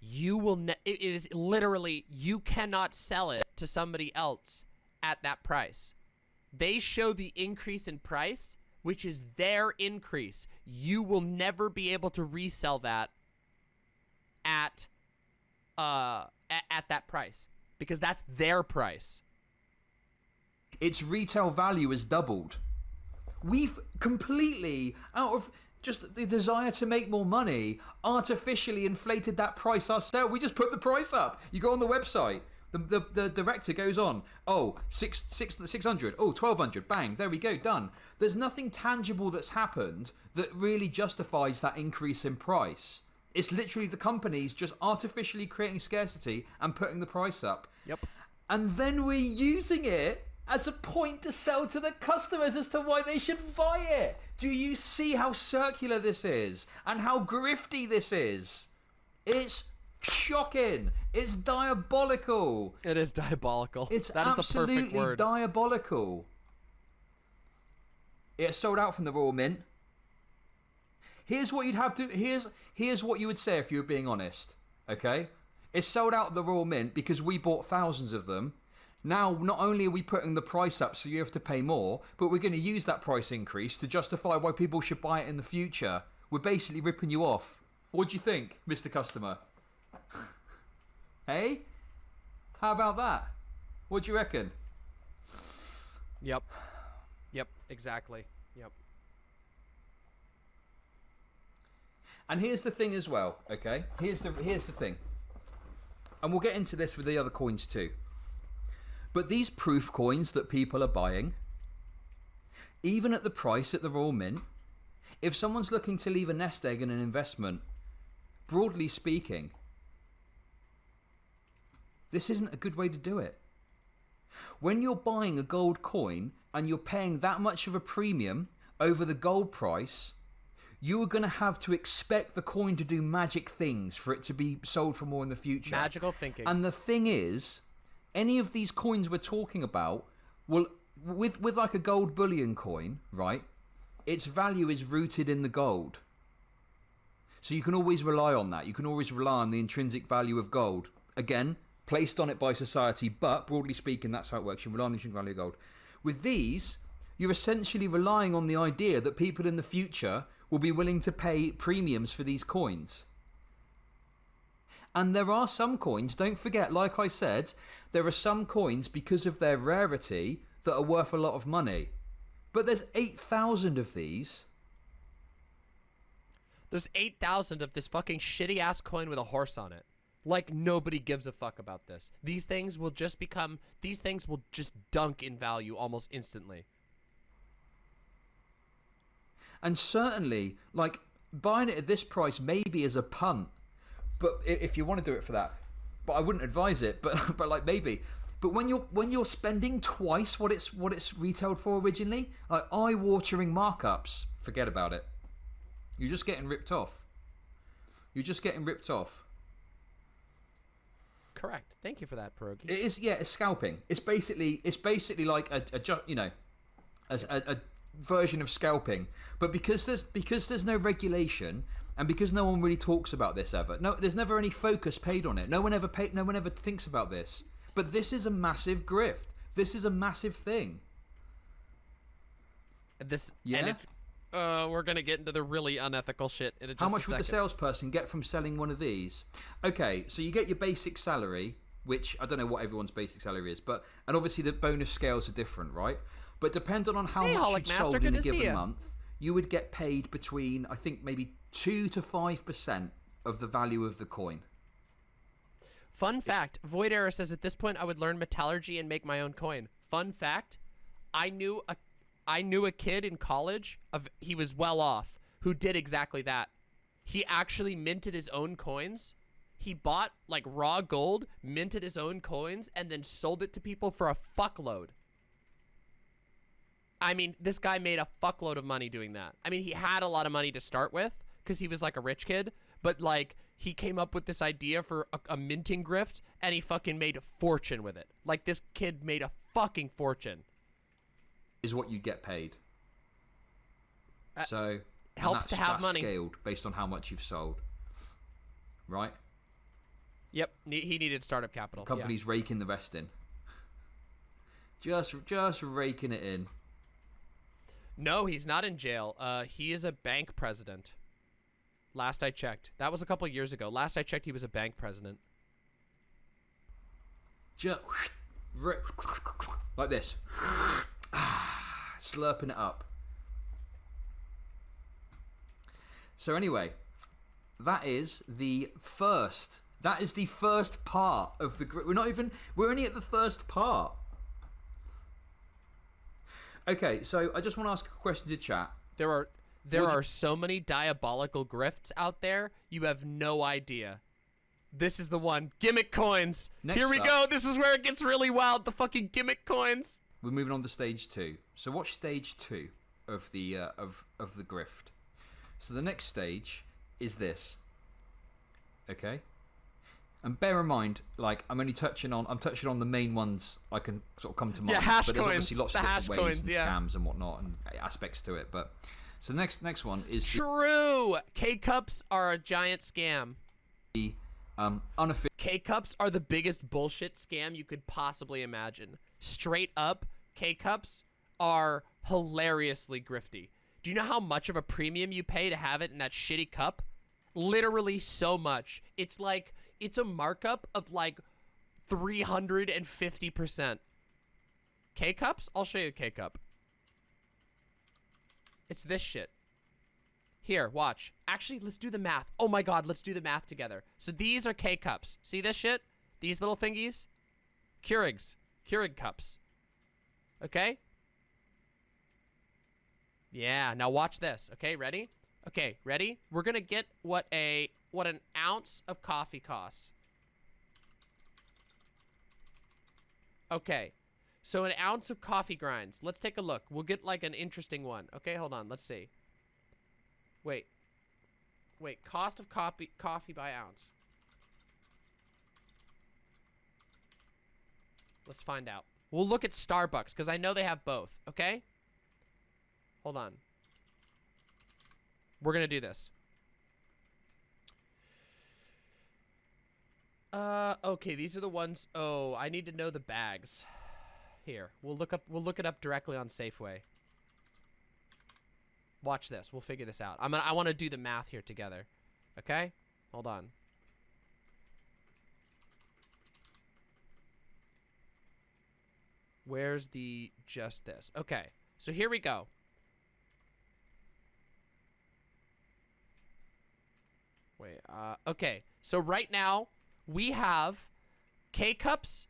Speaker 1: You will ne- it is literally you cannot sell it to somebody else at that price. They show the increase in price, which is their increase. You will never be able to resell that at uh at, at that price because that's their price.
Speaker 3: its retail value has doubled. We've completely, out of just the desire to make more money, artificially inflated that price ourselves. We just put the price up. You go on the website. The, the, the director goes on, oh, six, six, 600, oh, 1200, bang, there we go, done. There's nothing tangible that's happened that really justifies that increase in price. It's literally the companies just artificially creating scarcity and putting the price up
Speaker 1: Yep.
Speaker 3: and then we're using it as a point to sell to the customers as to why they should buy it. Do you see how circular this is and how grifty this is? It's shocking. It's diabolical.
Speaker 1: It is diabolical.
Speaker 3: It's
Speaker 1: that is the perfect
Speaker 3: absolutely
Speaker 1: word.
Speaker 3: diabolical. It's sold out from the Royal Mint. Here's what you'd have to. Here's here's what you would say if you were being honest. Okay, it's sold out the Royal Mint because we bought thousands of them. Now, not only are we putting the price up so you have to pay more, but we're going to use that price increase to justify why people should buy it in the future. We're basically ripping you off. What do you think, Mr. Customer? <laughs> hey? How about that? What do you reckon?
Speaker 1: Yep. Yep, exactly. Yep.
Speaker 3: And here's the thing as well, okay? Here's the here's the thing. And we'll get into this with the other coins too. But these proof coins that people are buying, even at the price at the Royal Mint, if someone's looking to leave a nest egg in an investment, broadly speaking, this isn't a good way to do it. When you're buying a gold coin and you're paying that much of a premium over the gold price, you are going to have to expect the coin to do magic things for it to be sold for more in the future.
Speaker 1: Magical thinking.
Speaker 3: And the thing is, any of these coins we're talking about will with with like a gold bullion coin, right? Its value is rooted in the gold. So you can always rely on that. You can always rely on the intrinsic value of gold. Again, placed on it by society, but broadly speaking, that's how it works. You rely on the intrinsic value of gold. With these, you're essentially relying on the idea that people in the future will be willing to pay premiums for these coins. And there are some coins, don't forget, like I said, there are some coins because of their rarity that are worth a lot of money. But there's 8,000 of these.
Speaker 1: There's 8,000 of this fucking shitty ass coin with a horse on it. Like nobody gives a fuck about this. These things will just become these things will just dunk in value almost instantly.
Speaker 3: And certainly, like, buying it at this price maybe is a punt. But if you want to do it for that, but I wouldn't advise it. <laughs> But but like maybe. But when you're when you're spending twice what it's what it's retailed for originally, like eye-watering markups, forget about it. You're just getting ripped off. You're just getting ripped off.
Speaker 1: Correct. Thank you for that, Pierogi.
Speaker 3: It is, yeah. It's scalping. It's basically, it's basically like a, a ju- you know, a, a, a version of scalping. But because there's because there's no regulation and because no one really talks about this ever, no, there's never any focus paid on it. No one ever paid. No one ever thinks about this. But this is a massive grift. This is a massive thing.
Speaker 1: This
Speaker 3: Yeah?
Speaker 1: and it's uh we're going to get into the really unethical shit in a just
Speaker 3: How
Speaker 1: a
Speaker 3: much would the salesperson get from selling one of these? Okay, so you get your basic salary, which I don't know what everyone's basic salary is, but and obviously the bonus scales are different, right? But depending on how
Speaker 1: Hey,
Speaker 3: much
Speaker 1: Holic Master,
Speaker 3: sold in a given
Speaker 1: ya.
Speaker 3: month, you would get paid between I think maybe two to five percent of the value of the coin.
Speaker 1: Fun fact, Void Era says at this point I would learn metallurgy and make my own coin. Fun fact, I knew a I knew a kid in college of he was well off who did exactly that. He actually minted his own coins. He bought like raw gold, minted his own coins and then sold it to people for a fuckload. I mean, this guy made a fuckload of money doing that. I mean, he had a lot of money to start with because he was like a rich kid, but like he came up with this idea for a, a minting grift and he fucking made a fortune with it. Like this kid made a fucking fortune.
Speaker 3: Is what you get paid.
Speaker 1: Uh,
Speaker 3: so
Speaker 1: helps to have money.
Speaker 3: scaled based on how much you've sold. Right?
Speaker 1: Yep, ne- he needed startup capital. yeah.
Speaker 3: Companies raking the rest in. Just just raking it in.
Speaker 1: No, he's not in jail. Uh, he is a bank president. Last I checked. That was a couple years ago. Last I checked, he was a bank president.
Speaker 3: Just like this. Ah, slurping it up. So anyway, that is the first. That is the first part of the. gr- We're not even. We're only at the first part. Okay, so I just want to ask a question to chat.
Speaker 1: There are there
Speaker 3: Would
Speaker 1: are so many diabolical grifts out there. You have no idea. This is the one. Gimmick coins.
Speaker 3: Next
Speaker 1: Here we
Speaker 3: up-
Speaker 1: go. This is where it gets really wild. The fucking gimmick coins.
Speaker 3: We're moving on to stage two. So watch stage two of the uh, of of the grift. So the next stage is this. Okay. And bear in mind, like I'm only touching on, I'm touching on the main ones I can sort of come to mind.
Speaker 1: Yeah, hash
Speaker 3: but there's
Speaker 1: coins,
Speaker 3: obviously lots
Speaker 1: the
Speaker 3: of
Speaker 1: hash
Speaker 3: different ways
Speaker 1: coins,
Speaker 3: and
Speaker 1: yeah.
Speaker 3: scams and whatnot and aspects to it. But so the next next one is
Speaker 1: True. K cups are a giant scam.
Speaker 3: the um, unofficial.
Speaker 1: K cups are the biggest bullshit scam you could possibly imagine. Straight up, K cups are hilariously grifty. Do you know how much of a premium you pay to have it in that shitty cup? Literally so much. It's like it's a markup of like 350%. K cups? I'll show you a K cup. It's this shit. Here, watch. Actually, let's do the math. Oh my god, let's do the math together. So these are K cups. See this shit? These little thingies? Keurigs. Keurig cups. Okay? Yeah, now watch this. Okay, ready? Okay, ready? We're gonna get what a what an ounce of coffee costs. Okay. So an ounce of coffee grinds. Let's take a look. We'll get like an interesting one. Okay, hold on. Let's see. Wait. Wait, cost of coffee coffee by ounce. Let's find out. We'll look at Starbucks because I know they have both, okay? Hold on. We're going to do this. Uh okay, these are the ones Oh, I need to know the bags. Here. We'll look up we'll look it up directly on Safeway. Watch this. We'll figure this out. I'm gonna, I want to do the math here together. Okay? Hold on. Where's the just this? Okay. So here we go. Wait. Uh okay. So right now we have K cups.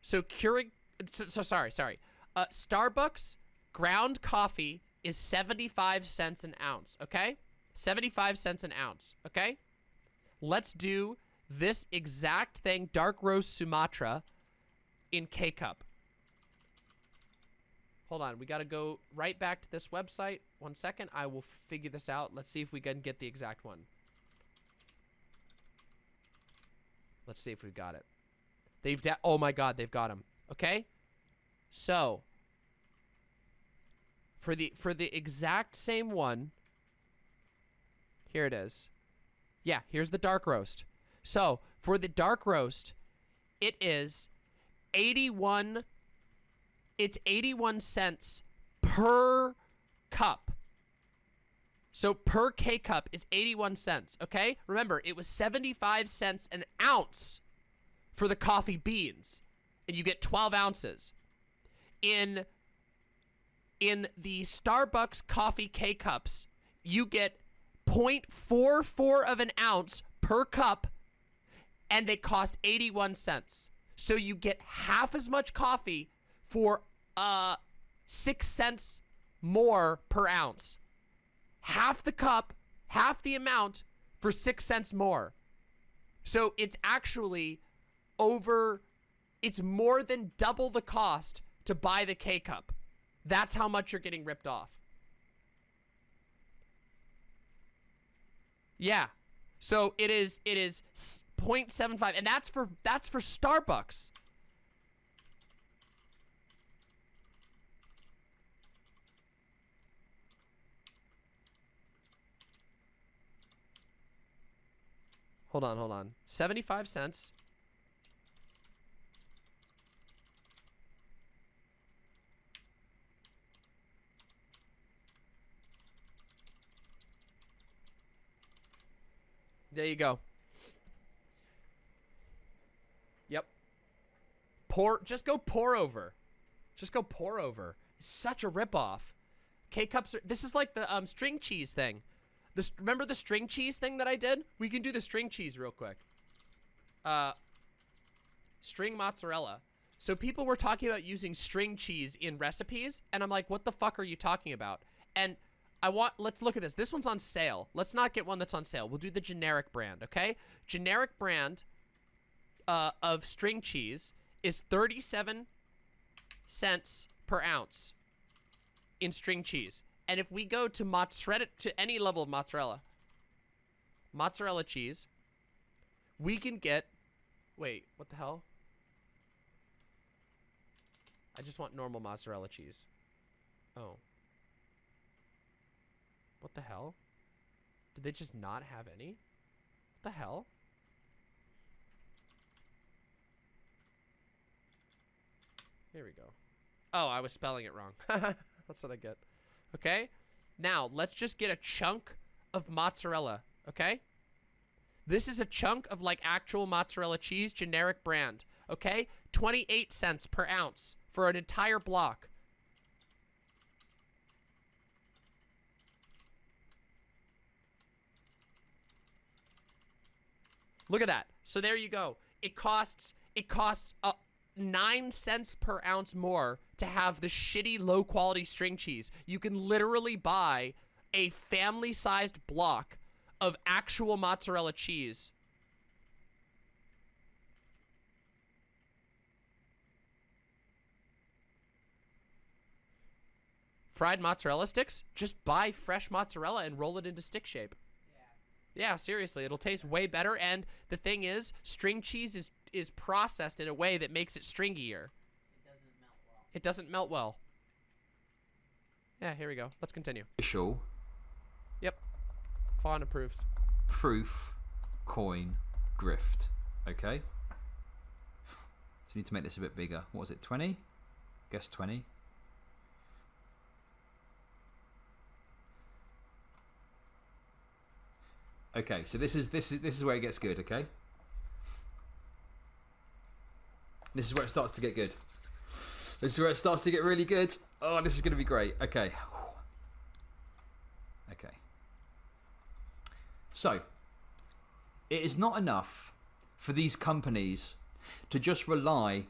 Speaker 1: So Keurig so, so sorry, sorry. Uh Starbucks ground coffee is 75 cents an ounce, okay? 75 cents an ounce, okay? Let's do this exact thing, dark roast Sumatra in K cup. Hold on, we got to go right back to this website. One second, I will figure this out. Let's see if we can get the exact one. Let's see if we've got it. They've oh my god, they've got him. Okay? So, for the for the exact same one, here it is. Yeah, here's the dark roast. So, for the dark roast, it is 81 it's 81 cents per cup. So per K cup is 81 cents, okay? Remember, it was 75 cents an ounce for the coffee beans, and you get 12 ounces. In in the Starbucks coffee K cups, you get 0.44 of an ounce per cup, and they cost 81 cents. So you get half as much coffee for uh six cents more per ounce. Half the cup, half the amount for six cents more. So it's actually over, it's more than double the cost to buy the K cup. That's how much you're getting ripped off. Yeah. So it is it is s- 0.75 and that's for that's for Starbucks. Hold on, hold on. 75 cents. There you go. Yep. Pour, just go pour over. Just go pour over. Such a ripoff. K-cups are, this is like the um, string cheese thing. This remember the string cheese thing that I did? We can do the string cheese real quick. Uh, string mozzarella. So people were talking about using string cheese in recipes, and I'm like, what the fuck are you talking about? And I want, let's look at this. This one's on sale. Let's not get one that's on sale. We'll do the generic brand, okay? Generic brand uh, of string cheese is 37 cents per ounce in string cheese. And if we go to mozzarella, to any level of mozzarella, mozzarella cheese, we can get, wait, what the hell? I just want normal mozzarella cheese. Oh. What the hell? Did they just not have any? What the hell? Here we go. Oh, I was spelling it wrong. <laughs> That's what I get. Okay? Now, let's just get a chunk of mozzarella, okay? This is a chunk of like actual mozzarella cheese, generic brand, okay? 28 cents per ounce for an entire block. Look at that. So there you go. It costs it costs nine cents per ounce more to have the shitty low quality string cheese. You can literally buy a family sized block of actual mozzarella cheese. Fried mozzarella sticks? Just buy fresh mozzarella and roll it into stick shape. Yeah, seriously, it'll taste way better. And the thing is, string cheese is is processed in a way that makes it stringier. It doesn't melt well. Yeah, here we go. Let's continue.
Speaker 3: Official
Speaker 1: Yep. Fawn approves.
Speaker 3: proof coin grift. Okay. So you need to make this a bit bigger. What was it? 20? Guess 20. Okay, so this is this is this is where it gets good, okay? This is where it starts to get good. This is where it starts to get really good. Oh, this is going to be great. Okay. Okay. So, it is not enough for these companies to just rely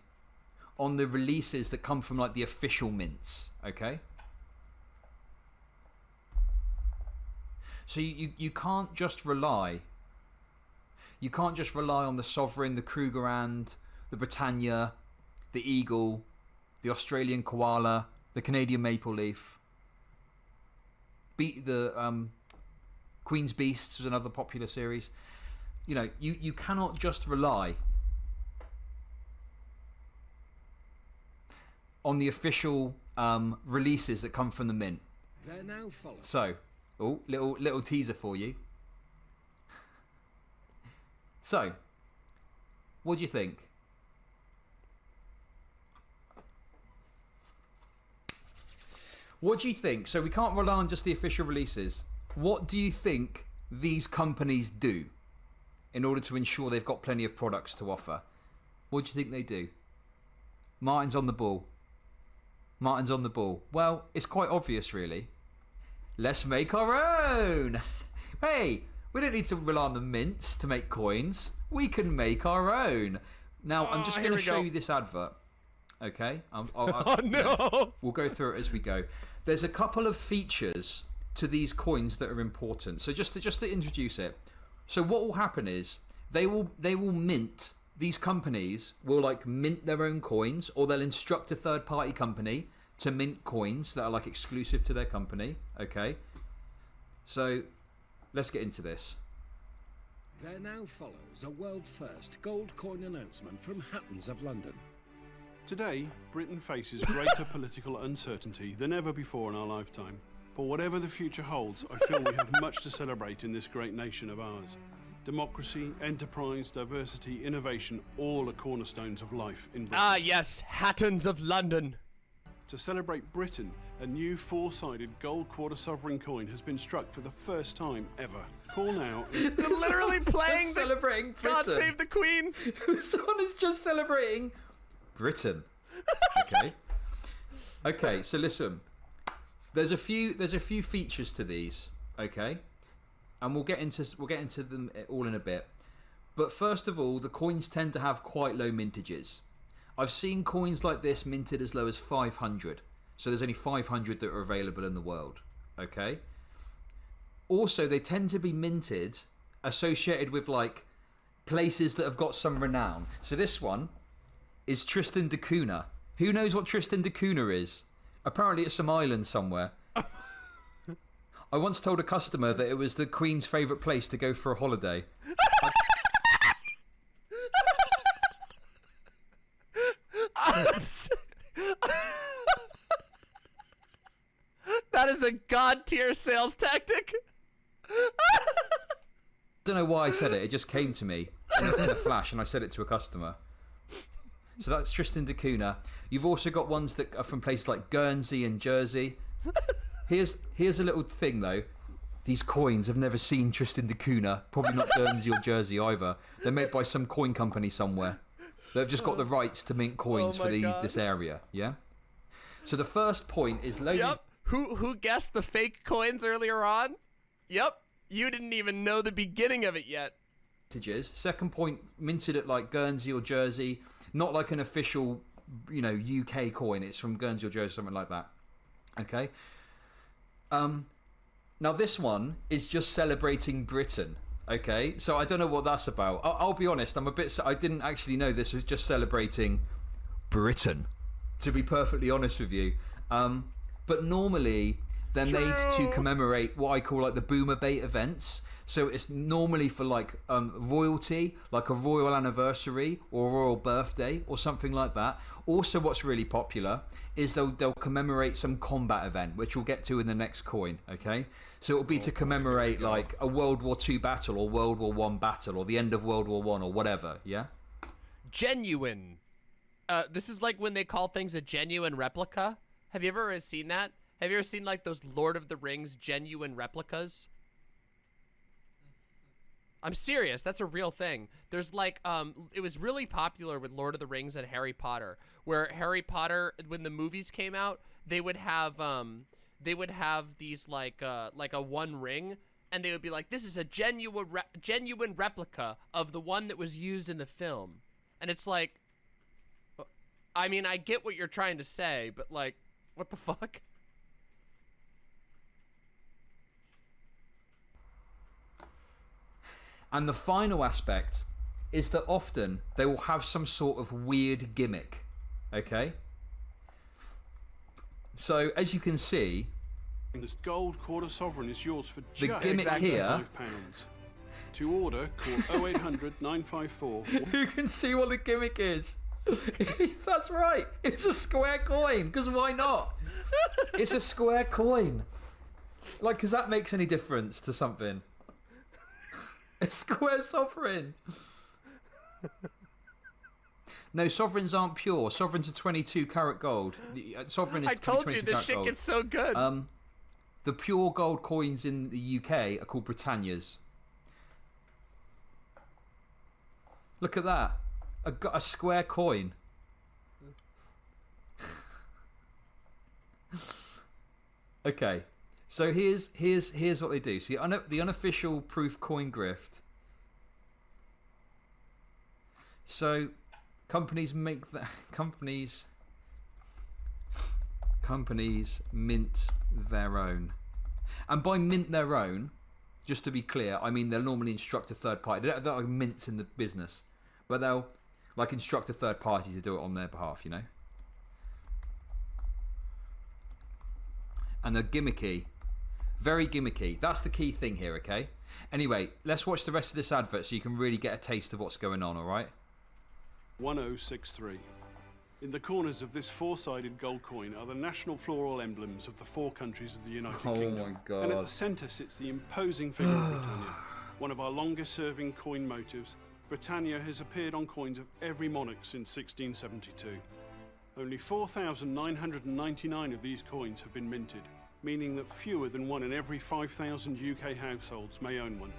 Speaker 3: on the releases that come from like the official mints, okay? So you, you, you can't just rely you can't just rely on the Sovereign, the Krugerrand, the Britannia, the Eagle, the Australian Koala, the Canadian Maple Leaf. Beat the um, Queen's Beasts was another popular series. You know, you, you cannot just rely on the official um, releases that come from the mint.
Speaker 6: There now follows
Speaker 3: So, oh, little little teaser for you. So, what do you think? What do you think? So we can't rely on just the official releases. What do you think these companies do in order to ensure they've got plenty of products to offer? What do you think they do? Martin's on the ball. Martin's on the ball. Well, it's quite obvious, really. Let's make our own. Hey, we don't need to rely on the mints to make coins. We can make our own. Now, I'm just
Speaker 1: Oh,
Speaker 3: going to show
Speaker 1: go.
Speaker 3: you this advert. Okay? Um, I'll, I'll, <laughs>
Speaker 1: Oh no!
Speaker 3: We'll go through it as we go. There's a couple of features to these coins that are important. So just to, just to introduce it. So what will happen is they will they will mint these companies will like mint their own coins or they'll instruct a third party company to mint coins that are like exclusive to their company, okay? So let's get into this.
Speaker 6: there now follows a world first gold coin announcement from Hattons of London.
Speaker 7: Today, Britain faces greater political uncertainty than ever before in our lifetime. But whatever the future holds, I feel we have much to celebrate in this great nation of ours. Democracy, enterprise, diversity, innovation, all are cornerstones of life in Britain.
Speaker 1: Ah, yes, Hattons of London.
Speaker 7: To celebrate Britain, a new four sided gold quarter sovereign coin has been struck for the first time ever. Call now. <laughs> in-
Speaker 1: They're literally playing the
Speaker 3: celebrating
Speaker 1: God
Speaker 3: Britain.
Speaker 1: Save the Queen. <laughs>
Speaker 3: Someone is just celebrating Britain. Okay. <laughs> okay, so listen. There's a few there's a few features to these, okay? And we'll get into we'll get into them eh, all in a bit. But first of all, the coins tend to have quite low mintages. I've seen coins like this minted as low as 500. So there's only 500 that are available in the world, okay? Also, they tend to be minted associated with like places that have got some renown. So this one is Tristan da Cunha. Who knows what Tristan da Cunha is? Apparently, it's some island somewhere. <laughs> I once told a customer that it was the Queen's favourite place to go for a holiday.
Speaker 1: that is a god tier sales tactic.
Speaker 3: Don't know why I said it. It just came to me in a, in a flash, and I said it to a customer. So that's Tristan da Cunha. You've also got ones that are from places like Guernsey and Jersey. <laughs> Here's here's a little thing though. These coins have never seen Tristan da Cunha. Probably not Guernsey or Jersey either. They're made by some coin company somewhere. They've just got the rights to mint oh coins
Speaker 1: Oh
Speaker 3: for the,
Speaker 1: God.
Speaker 3: this area. Yeah. So the first point is low.
Speaker 1: Yep. Who who guessed the fake coins earlier on? Yep. You didn't even know the beginning of it yet.
Speaker 3: Second point, minted at like Guernsey or Jersey, not like an official, you know, UK coin. It's from Guernsey or Jersey, something like that. Okay. Um, now this one is just celebrating Britain. Okay, so I don't know what that's about. I'll, I'll be honest. I'm a bit. I didn't actually know this was just celebrating Britain. To be perfectly honest with you, um, but normally they're made to commemorate what I call like the boomer bait events. So it's normally for like um, royalty, like a royal anniversary or a royal birthday or something like that. Also, what's really popular is they'll they'll commemorate some combat event, which we'll get to in the next coin. Okay, so it'll be to commemorate like a World War Two battle or World War One battle or the end of World War One or whatever. Yeah.
Speaker 1: Genuine. Uh, this is like when they call things a genuine replica. Have you ever seen that? Have you ever seen like those Lord of the Rings genuine replicas? I'm serious. That's a real thing. There's like um it was really popular with Lord of the Rings and Harry Potter where Harry Potter when the movies came out, they would have um they would have these like uh like a one ring and they would be like this is a genuine re- genuine replica of the one that was used in the film. And it's like I mean, I get what you're trying to say, but like what the <laughs> fuck?
Speaker 3: And the final aspect is that often they will have some sort of weird gimmick. Okay? So, as you can see,
Speaker 7: This gold quarter sovereign is yours for
Speaker 3: The
Speaker 7: just
Speaker 3: gimmick here-
Speaker 7: £85. To order, call <laughs> 0800 954 <laughs>
Speaker 3: you can see what the gimmick is. <laughs> That's right. It's a square coin, because why not? It's a square coin. Like, because that makes any difference to something. A <laughs> square sovereign. <laughs> No, sovereigns aren't pure. Sovereigns are 22 karat gold. Uh, Sovereign is
Speaker 1: I told you
Speaker 3: 22
Speaker 1: this shit
Speaker 3: gold.
Speaker 1: gets so good.
Speaker 3: Um, the pure gold coins in the UK are called Britannias. Look at that. I got a square coin. <laughs> okay. So here's here's here's what they do. See, un- the unofficial proof coin grift. So, companies make the <laughs> companies companies mint their own. And by mint their own, just to be clear, I mean they'll normally instruct a third party. Not like mints in the business, but they'll like instruct a third party to do it on their behalf, you know? And they're gimmicky. Very gimmicky. That's the key thing here, okay? Anyway, let's watch the rest of this advert so you can really get a taste of what's going on, alright?
Speaker 7: 1063. In the corners of this four sided gold coin are the national floral emblems of the four countries of the United
Speaker 3: Oh
Speaker 7: Kingdom. And at the centre sits the imposing figure of Britannia, <sighs> one of our longest serving coin motives. Britannia has appeared on coins of every monarch since 1672. Only 4,999 of these coins have been minted, meaning that fewer than one in every 5,000 UK households may own one.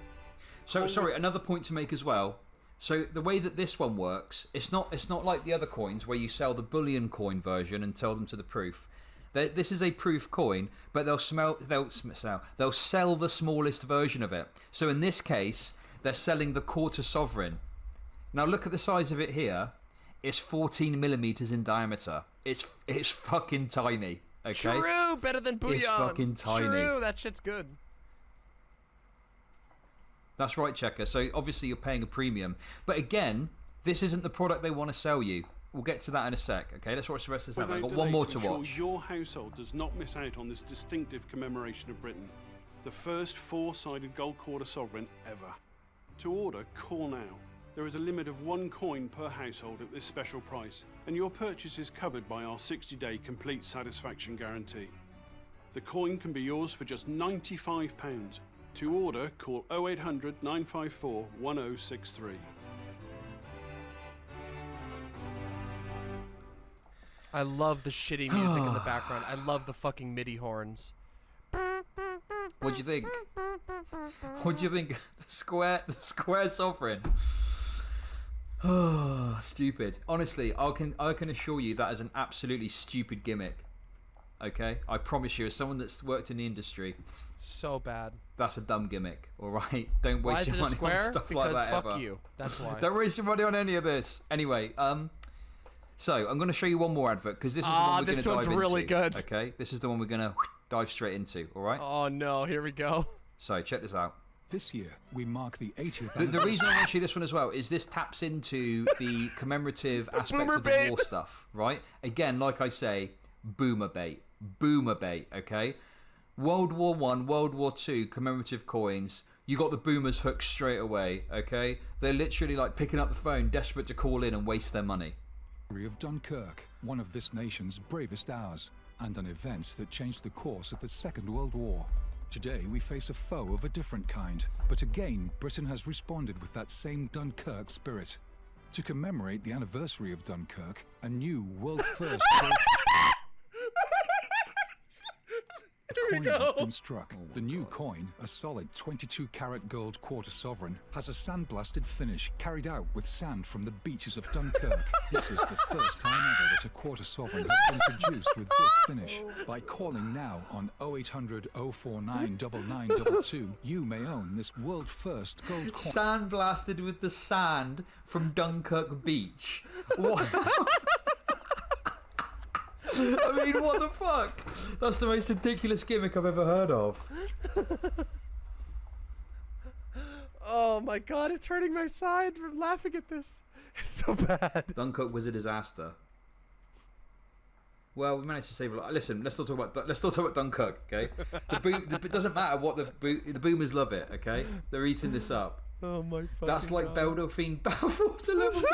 Speaker 3: So sorry, another point to make as well. So the way that this one works, it's not it's not like the other coins where you sell the bullion coin version and tell them to the proof. This is a proof coin, but they'll smell they'll sell they'll sell the smallest version of it. So in this case, they're selling the quarter sovereign. Now look at the size of it here. It's 14 millimeters in diameter. It's it's fucking tiny. Okay.
Speaker 1: True, better than bouillon.
Speaker 3: It's fucking tiny.
Speaker 1: True, that shit's good.
Speaker 3: That's right, Checker. So obviously you're paying a premium. But again, this isn't the product they want to sell you. We'll get to that in a sec. Okay, let's watch the rest of this. I've got one more
Speaker 7: to
Speaker 3: to
Speaker 7: ensure
Speaker 3: watch.
Speaker 7: your household does not miss out on this distinctive commemoration of Britain, the first four-sided gold quarter sovereign ever. To order, call now. There is a limit of one coin per household at this special price, and your purchase is covered by our 60-day complete satisfaction guarantee. The coin can be yours for just £95. To order, call 0800 954 1063.
Speaker 1: I love the shitty music in the <sighs> background. I love the fucking MIDI horns.
Speaker 3: What do you think? What do you think? <laughs> The square, the square sovereign. Oh, <sighs> stupid. Honestly, I can I can assure you that is an absolutely stupid gimmick. Okay, I promise you, as someone that's worked in the industry,
Speaker 1: So bad.
Speaker 3: that's a dumb gimmick. <laughs> All right, don't
Speaker 1: Why
Speaker 3: waste
Speaker 1: is
Speaker 3: your
Speaker 1: it a
Speaker 3: money
Speaker 1: square?
Speaker 3: on stuff
Speaker 1: because
Speaker 3: like that
Speaker 1: fuck
Speaker 3: ever.
Speaker 1: you. That's <laughs> why.
Speaker 3: Don't waste your money on any of this. Anyway, um, so I'm going to show you one more advert because this is the
Speaker 1: Ah,
Speaker 3: one we're going
Speaker 1: this
Speaker 3: to
Speaker 1: one's
Speaker 3: dive
Speaker 1: really
Speaker 3: into.
Speaker 1: good.
Speaker 3: Okay, this is the one we're going <laughs> to dive straight into. All right.
Speaker 1: oh no, here we go.
Speaker 3: So check this out.
Speaker 6: This year, we mark the 80th
Speaker 3: The, the reason I want to show you this one as well is this taps into the commemorative <laughs> aspect of the
Speaker 1: bait.
Speaker 3: war stuff, right? Again, like I say, boomer bait, boomer bait. Okay, World War One, World War Two commemorative coins. You got the boomers hooked straight away. Okay, they're literally like picking up the phone, desperate to call in and waste their money.
Speaker 6: of Dunkirk, one of this nation's bravest hours, and an event that changed the course of the Second World War. Today, we face a foe of a different kind, but again, Britain has responded with that same Dunkirk spirit. To commemorate the anniversary of Dunkirk, a new world <laughs> first gold coin has been struck. The new coin, a solid 22 carat gold quarter sovereign, has a sandblasted finish carried out with sand from the beaches of Dunkirk. <laughs> this is the first time ever that a quarter sovereign has been produced with this finish. By calling now on 0800 049 9922, you may own this world first gold coin.
Speaker 3: Sand blasted with the sand from Dunkirk Beach. What? <laughs> <laughs> I mean, what the fuck? That's the most ridiculous gimmick I've ever heard of.
Speaker 1: Oh my god, it's hurting my side from laughing at this. It's so bad.
Speaker 3: Dunkirk was a disaster. Well, we managed to save a lot. Listen, let's not talk about let's not talk about Dunkirk, okay? The boom, the, it doesn't matter what the bo- the boomers love it, okay? They're eating this up.
Speaker 1: Oh my fucking
Speaker 3: That's like
Speaker 1: god.
Speaker 3: Belle Delphine Bathwater levels.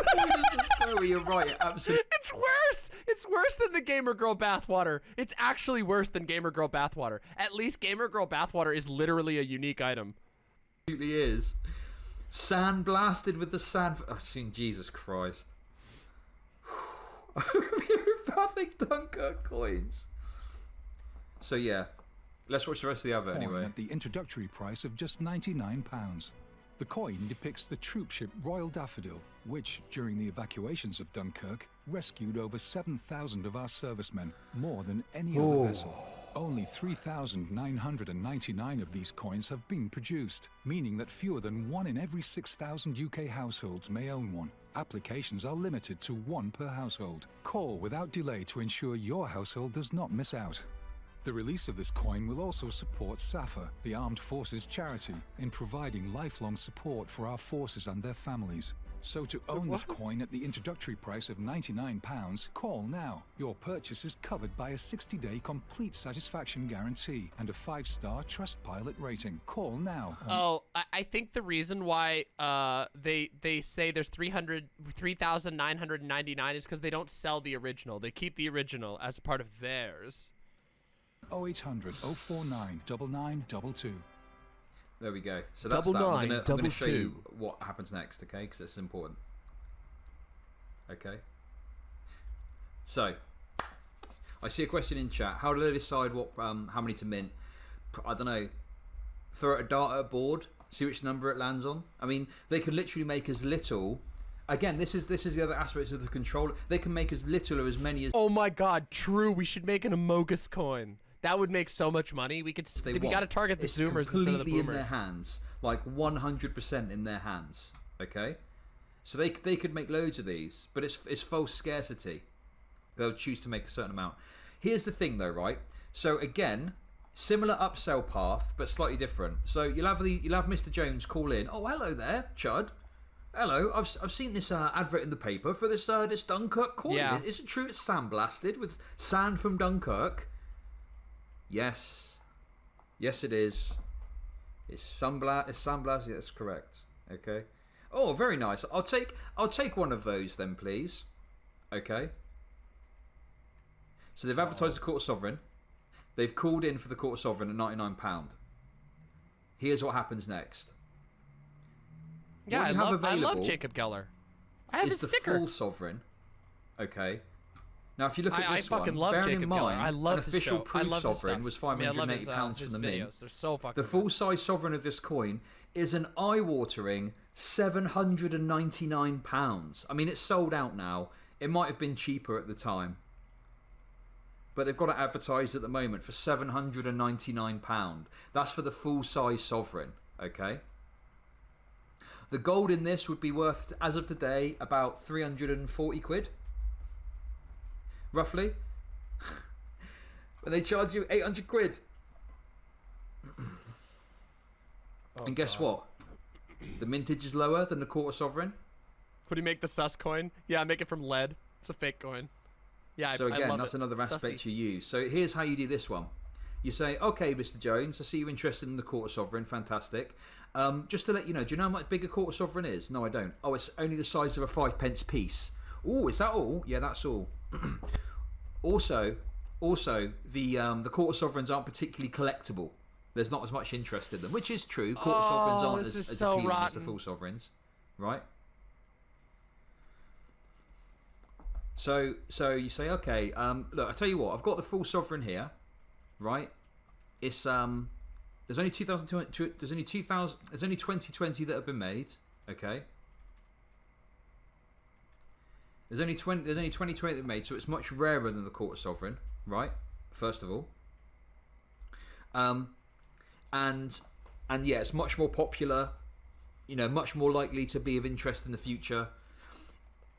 Speaker 3: Chloe, oh, You're right, absolutely.
Speaker 1: It's worse. It's worse than the Gamer Girl bathwater. It's actually worse than Gamer Girl bathwater. At least Gamer Girl bathwater is literally a unique item.
Speaker 3: is. Sand blasted with the sand. Oh, seen Jesus Christ. Homeopathic Dunkirk coins. So yeah, let's watch the rest of the other
Speaker 6: coin
Speaker 3: anyway.
Speaker 6: at the introductory price of just £99. The coin depicts the troopship Royal Daffodil, which, during the evacuations of Dunkirk, rescued over 7,000 of our servicemen, more than any other vessel. Only 3,999 of these coins have been produced, meaning that fewer than one in every 6,000 UK households may own one. Applications are limited to one per household. Call without delay to ensure your household does not miss out. The release of this coin will also support SSAFA, the Armed Forces charity, in providing lifelong support for our forces and their families. So to own this coin at the introductory price of £99, call now. Your purchase is covered by a 60-day complete satisfaction guarantee and a 5-star Trustpilot rating. Call now.
Speaker 1: Oh, I, I think the reason why uh they they say there's 300 3,999 is because they don't sell the original. They keep the original as part of theirs.
Speaker 6: 0800 049 9922.
Speaker 3: There we go. So that's
Speaker 1: Double
Speaker 3: that. I'm
Speaker 1: nine,
Speaker 3: gonna, I'm gonna show you what happens next, okay? Because it's important. Okay. So I see a question in chat. How do they decide what um, how many to mint? I don't know. Throw a dart at a board, see which number it lands on. I mean, they can literally make as little. Again, this is this is the other aspects of the controller. They can make as little or as many as
Speaker 1: Oh my god, true. We should make an Amogus coin. That would make so much money. We could.
Speaker 3: they
Speaker 1: we got to target the
Speaker 3: It's
Speaker 1: Zoomers instead of the
Speaker 3: completely in their
Speaker 1: Boomers.
Speaker 3: hands, like 100% in their hands. Okay, so they they could make loads of these, but it's it's false scarcity. They'll choose to make a certain amount. Here's the thing, though, right? So again, similar upsell path, but slightly different. So you'll have the you'll have Mr. Jones call in. Oh, hello there, Chud. Hello, I've, I've seen this uh, advert in the paper for this uh, this Dunkirk coin.
Speaker 1: Yeah.
Speaker 3: Is, is it true it's sandblasted with sand from Dunkirk? Yes, yes, it is. It's sunbla- It's sandblasted. That's correct. Okay. Oh, very nice. I'll take I'll take one of those then, please. Okay. So they've advertised the quarter sovereign. They've called in for the quarter sovereign at ninety nine pound. Here's what happens next.
Speaker 1: Yeah, I love, I love Jacob Geller. I have
Speaker 3: is
Speaker 1: his
Speaker 3: the
Speaker 1: sticker.
Speaker 3: full sovereign. Okay. Now, if you look
Speaker 1: I,
Speaker 3: at
Speaker 1: I
Speaker 3: this
Speaker 1: fucking
Speaker 3: one,
Speaker 1: love
Speaker 3: bearing
Speaker 1: Jacob
Speaker 3: in
Speaker 1: Geller.
Speaker 3: mind,
Speaker 1: I love
Speaker 3: an official proof
Speaker 1: I
Speaker 3: sovereign was
Speaker 1: I
Speaker 3: five
Speaker 1: I
Speaker 3: hundred and eighty
Speaker 1: his, uh,
Speaker 3: pounds
Speaker 1: his
Speaker 3: for the mint.
Speaker 1: They're so fucking
Speaker 3: The full size sovereign of this coin is an eye watering seven hundred and ninety nine pounds. I mean, it's sold out now. It might have been cheaper at the time, but they've got it advertised at the moment for seven hundred and ninety nine pound. That's for the full size sovereign. Okay. The gold in this would be worth, as of today, about 340 quid. Roughly. but they charge you 800 quid. and guess what? The mintage is lower than the quarter sovereign.
Speaker 1: Would he make the sus coin? Yeah, make it from lead. It's a fake coin. Yeah,
Speaker 3: So
Speaker 1: I
Speaker 3: again,
Speaker 1: love
Speaker 3: that's
Speaker 1: it.
Speaker 3: another aspect
Speaker 1: Sussy.
Speaker 3: you use. So here's how you do this one. You say, okay, Mr. Jones, I see you're interested in the quarter sovereign. Fantastic. Um, just to let you know, do you know how much big a quarter sovereign is? No, I don't. Oh, it's only the size of a five pence piece. Oh, is that all? Yeah, that's all. <clears throat> also, also the um, the quarter sovereigns aren't particularly collectible. There's not as much interest in them, which is true. Quarter sovereigns
Speaker 1: Oh,
Speaker 3: aren't as, as
Speaker 1: so
Speaker 3: appealing as the full sovereigns, right? So, so you say, okay, um, look, I tell you what, I've got the full sovereign here, right? It's um, there's only 2020, there's only 2000, there's only 2020 that have been made, okay? There's only 20, there's only 2020 that made, so it's much rarer than the quarter sovereign, right? First of all, um, and and yeah, it's much more popular, you know, much more likely to be of interest in the future.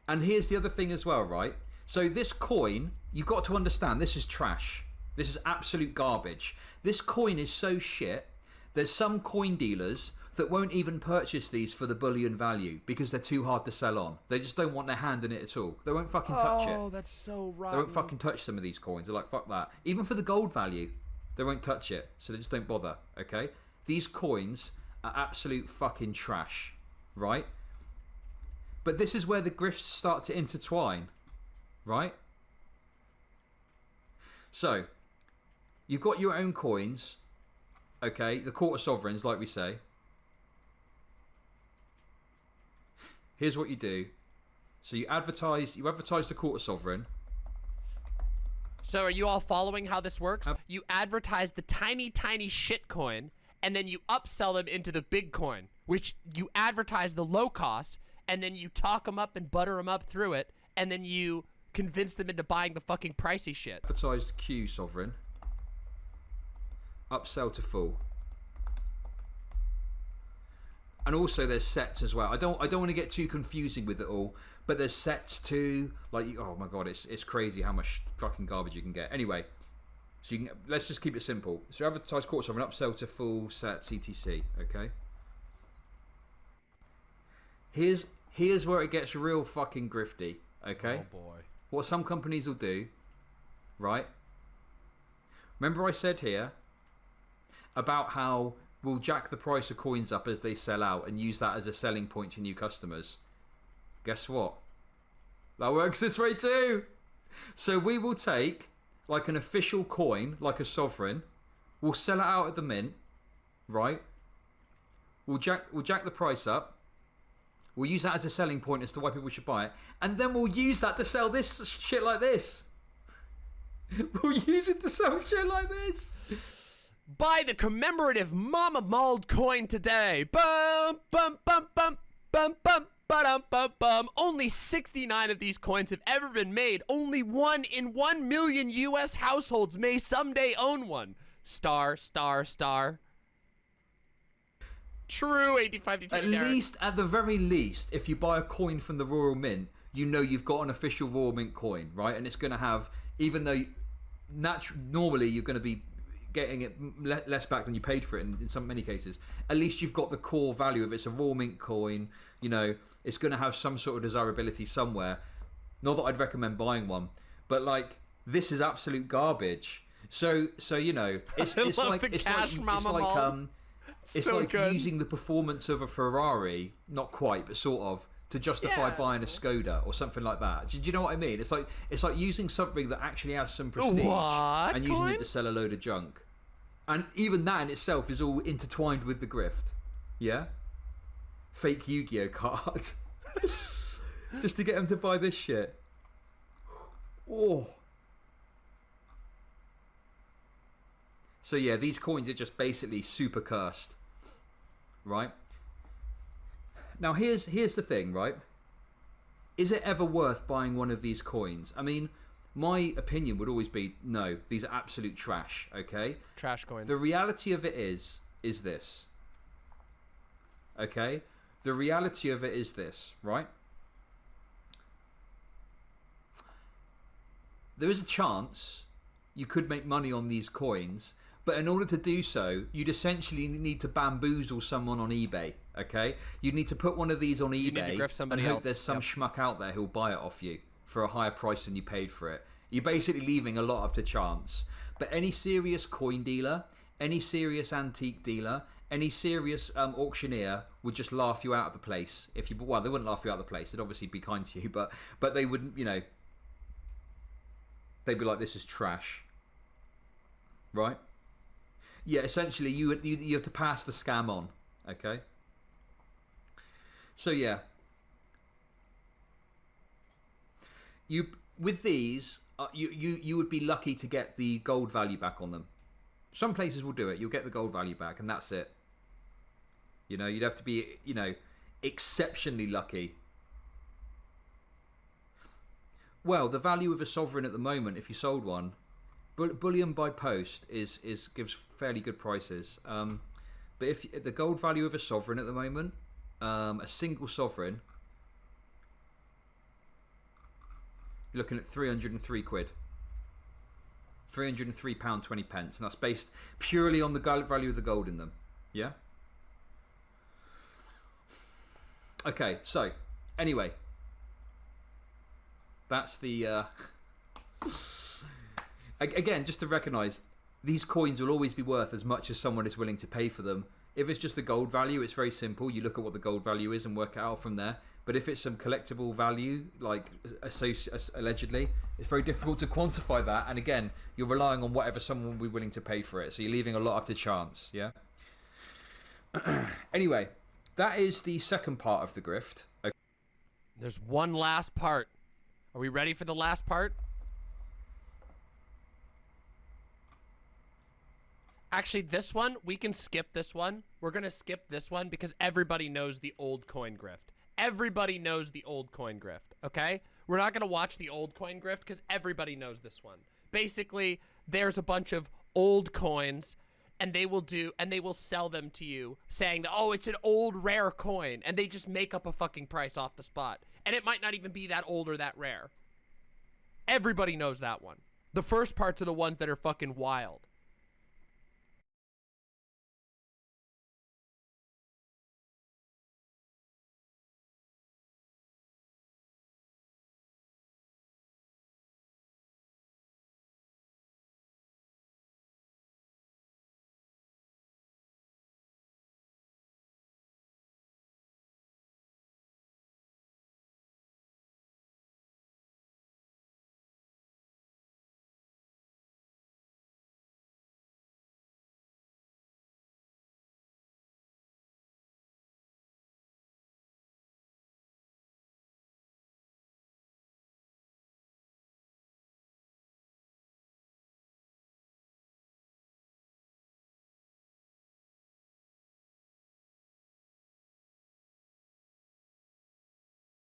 Speaker 3: And here's the other thing as well, right? So this coin, you've got to understand, this is trash. This is absolute garbage. This coin is so shit. There's some coin dealers that won't even purchase these for the bullion value because they're too hard to sell on. They just don't want their hand in it at all. They won't fucking touch it.
Speaker 1: Oh, that's so
Speaker 3: right.
Speaker 1: They
Speaker 3: won't fucking touch some of these coins. They're like, fuck that. Even for the gold value, they won't touch it. So they just don't bother, okay? These coins are absolute fucking trash, right? But this is where the grifts start to intertwine, right? So, you've got your own coins, okay? The quarter sovereigns, like we say. Here's what you do. So you advertise, you advertise the quarter sovereign.
Speaker 1: So are you all following how this works? You advertise the tiny, tiny shit coin, and then you upsell them into the big coin, which you advertise the low cost, and then you talk them up and butter them up through it, and then you convince them into buying the fucking pricey shit.
Speaker 3: advertised Q sovereign. Upsell to full. And also there's sets as well. I don't I don't want to get too confusing with it all, but there's sets too. Like oh my god, it's it's crazy how much fucking garbage you can get. Anyway, so you can let's just keep it simple. So advertise quarter an upsell to full set CTC. Okay. Here's here's where it gets real fucking grifty. Okay Oh
Speaker 1: boy.
Speaker 3: what some companies will do, right? Remember I said here about how we'll jack the price of coins up as they sell out and use that as a selling point to new customers. Guess what? That works this way too. So we will take like an official coin, like a sovereign, we'll sell it out at the mint, right? We'll jack we'll jack the price up. We'll use that as a selling point as to why people should buy it, and then we'll use that to sell this shit like this. <laughs> we'll use it to sell shit like this.
Speaker 1: Buy the commemorative Mama Mauled coin today. Bum bum bum bum bum bum ba-dum, bum bum. Only 69 of these coins have ever been made. Only one in 1 million US households may someday own one. Star, star, star. True 85
Speaker 3: At least, at the very least, if you buy a coin from the Royal Mint, you know you've got an official Royal Mint coin, right? And it's going to have, even though natu- normally you're going to be getting it le- less back than you paid for it in, in some many cases, at least you've got the core value of it. it's a Royal Mint coin. You know, it's going to have some sort of desirability somewhere. Not that I'd recommend buying one, but like this is absolute garbage. So, so you know, <laughs> it's, it's like it's like it's like um, it's
Speaker 1: So
Speaker 3: like
Speaker 1: good.
Speaker 3: using the performance of a Ferrari, not quite, but sort of, to justify
Speaker 4: Yeah.
Speaker 3: buying a Skoda or something like that. Do, do you know what I mean? It's like it's like using something that actually has some prestige
Speaker 1: What
Speaker 3: and using it to sell a load of junk. And even that in itself is all intertwined with the grift. Yeah? Fake Yu-Gi-Oh card. <laughs> Just to get them to buy this shit. Oh. So yeah, these coins are just basically super cursed. Right? Now here's here's the thing, right? Is it ever worth buying one of these coins? I mean, my opinion would always be no, these are absolute trash, okay?
Speaker 1: Trash coins.
Speaker 3: The reality of it is is this. Okay? The reality of it is this, right? There is a chance you could make money on these coins, but in order to do so, you'd essentially need to bamboozle someone on eBay. Okay, you'd need to put one of these on eBay and hope
Speaker 1: else,
Speaker 3: there's some
Speaker 1: yep.
Speaker 3: schmuck out there who'll buy it off you for a higher price than you paid for it. You're basically leaving a lot up to chance. But any serious coin dealer, any serious antique dealer, any serious um, auctioneer would just laugh you out of the place if you. Well, they wouldn't laugh you out of the place. They'd obviously be kind to you, <laughs> but but they wouldn't. You know, they'd be like, "This is trash." Right? Yeah. Essentially, you you, you have to pass the scam on. Okay. So yeah, you with these, uh, you you you would be lucky to get the gold value back on them. Some places will do it. You'll get the gold value back, and that's it. You know, you'd have to be you know exceptionally lucky. Well, the value of a sovereign at the moment, if you sold one, bullion by post is is gives fairly good prices. Um, but if the gold value of a sovereign at the moment, um, a single sovereign, you're looking at 303 quid. 303 pound 20 pence, and that's based purely on the value of the gold in them. Yeah. Okay, so anyway, that's the. Uh, <laughs> again, just to recognise, these coins will always be worth as much as someone is willing to pay for them. If it's just the gold value, it's very simple. You look at what the gold value is and work it out from there. But if it's some collectible value, like allegedly, it's very difficult to quantify that. And again, you're relying on whatever someone will be willing to pay for it. So you're leaving a lot up to chance. Yeah. <clears throat> anyway, that is the second part of the grift. Okay.
Speaker 1: There's one last part. Are we ready for the last part? Actually, this one, we can skip this one. We're going to skip this one because everybody knows the old coin grift. Everybody knows the old coin grift, okay? We're not going to watch the old coin grift because everybody knows this one. Basically, there's a bunch of old coins and they will do and they will sell them to you saying that oh it's an old rare coin and they just make up a fucking price off the spot and it might not even be that old or that rare everybody knows that one the first parts are the ones that are fucking wild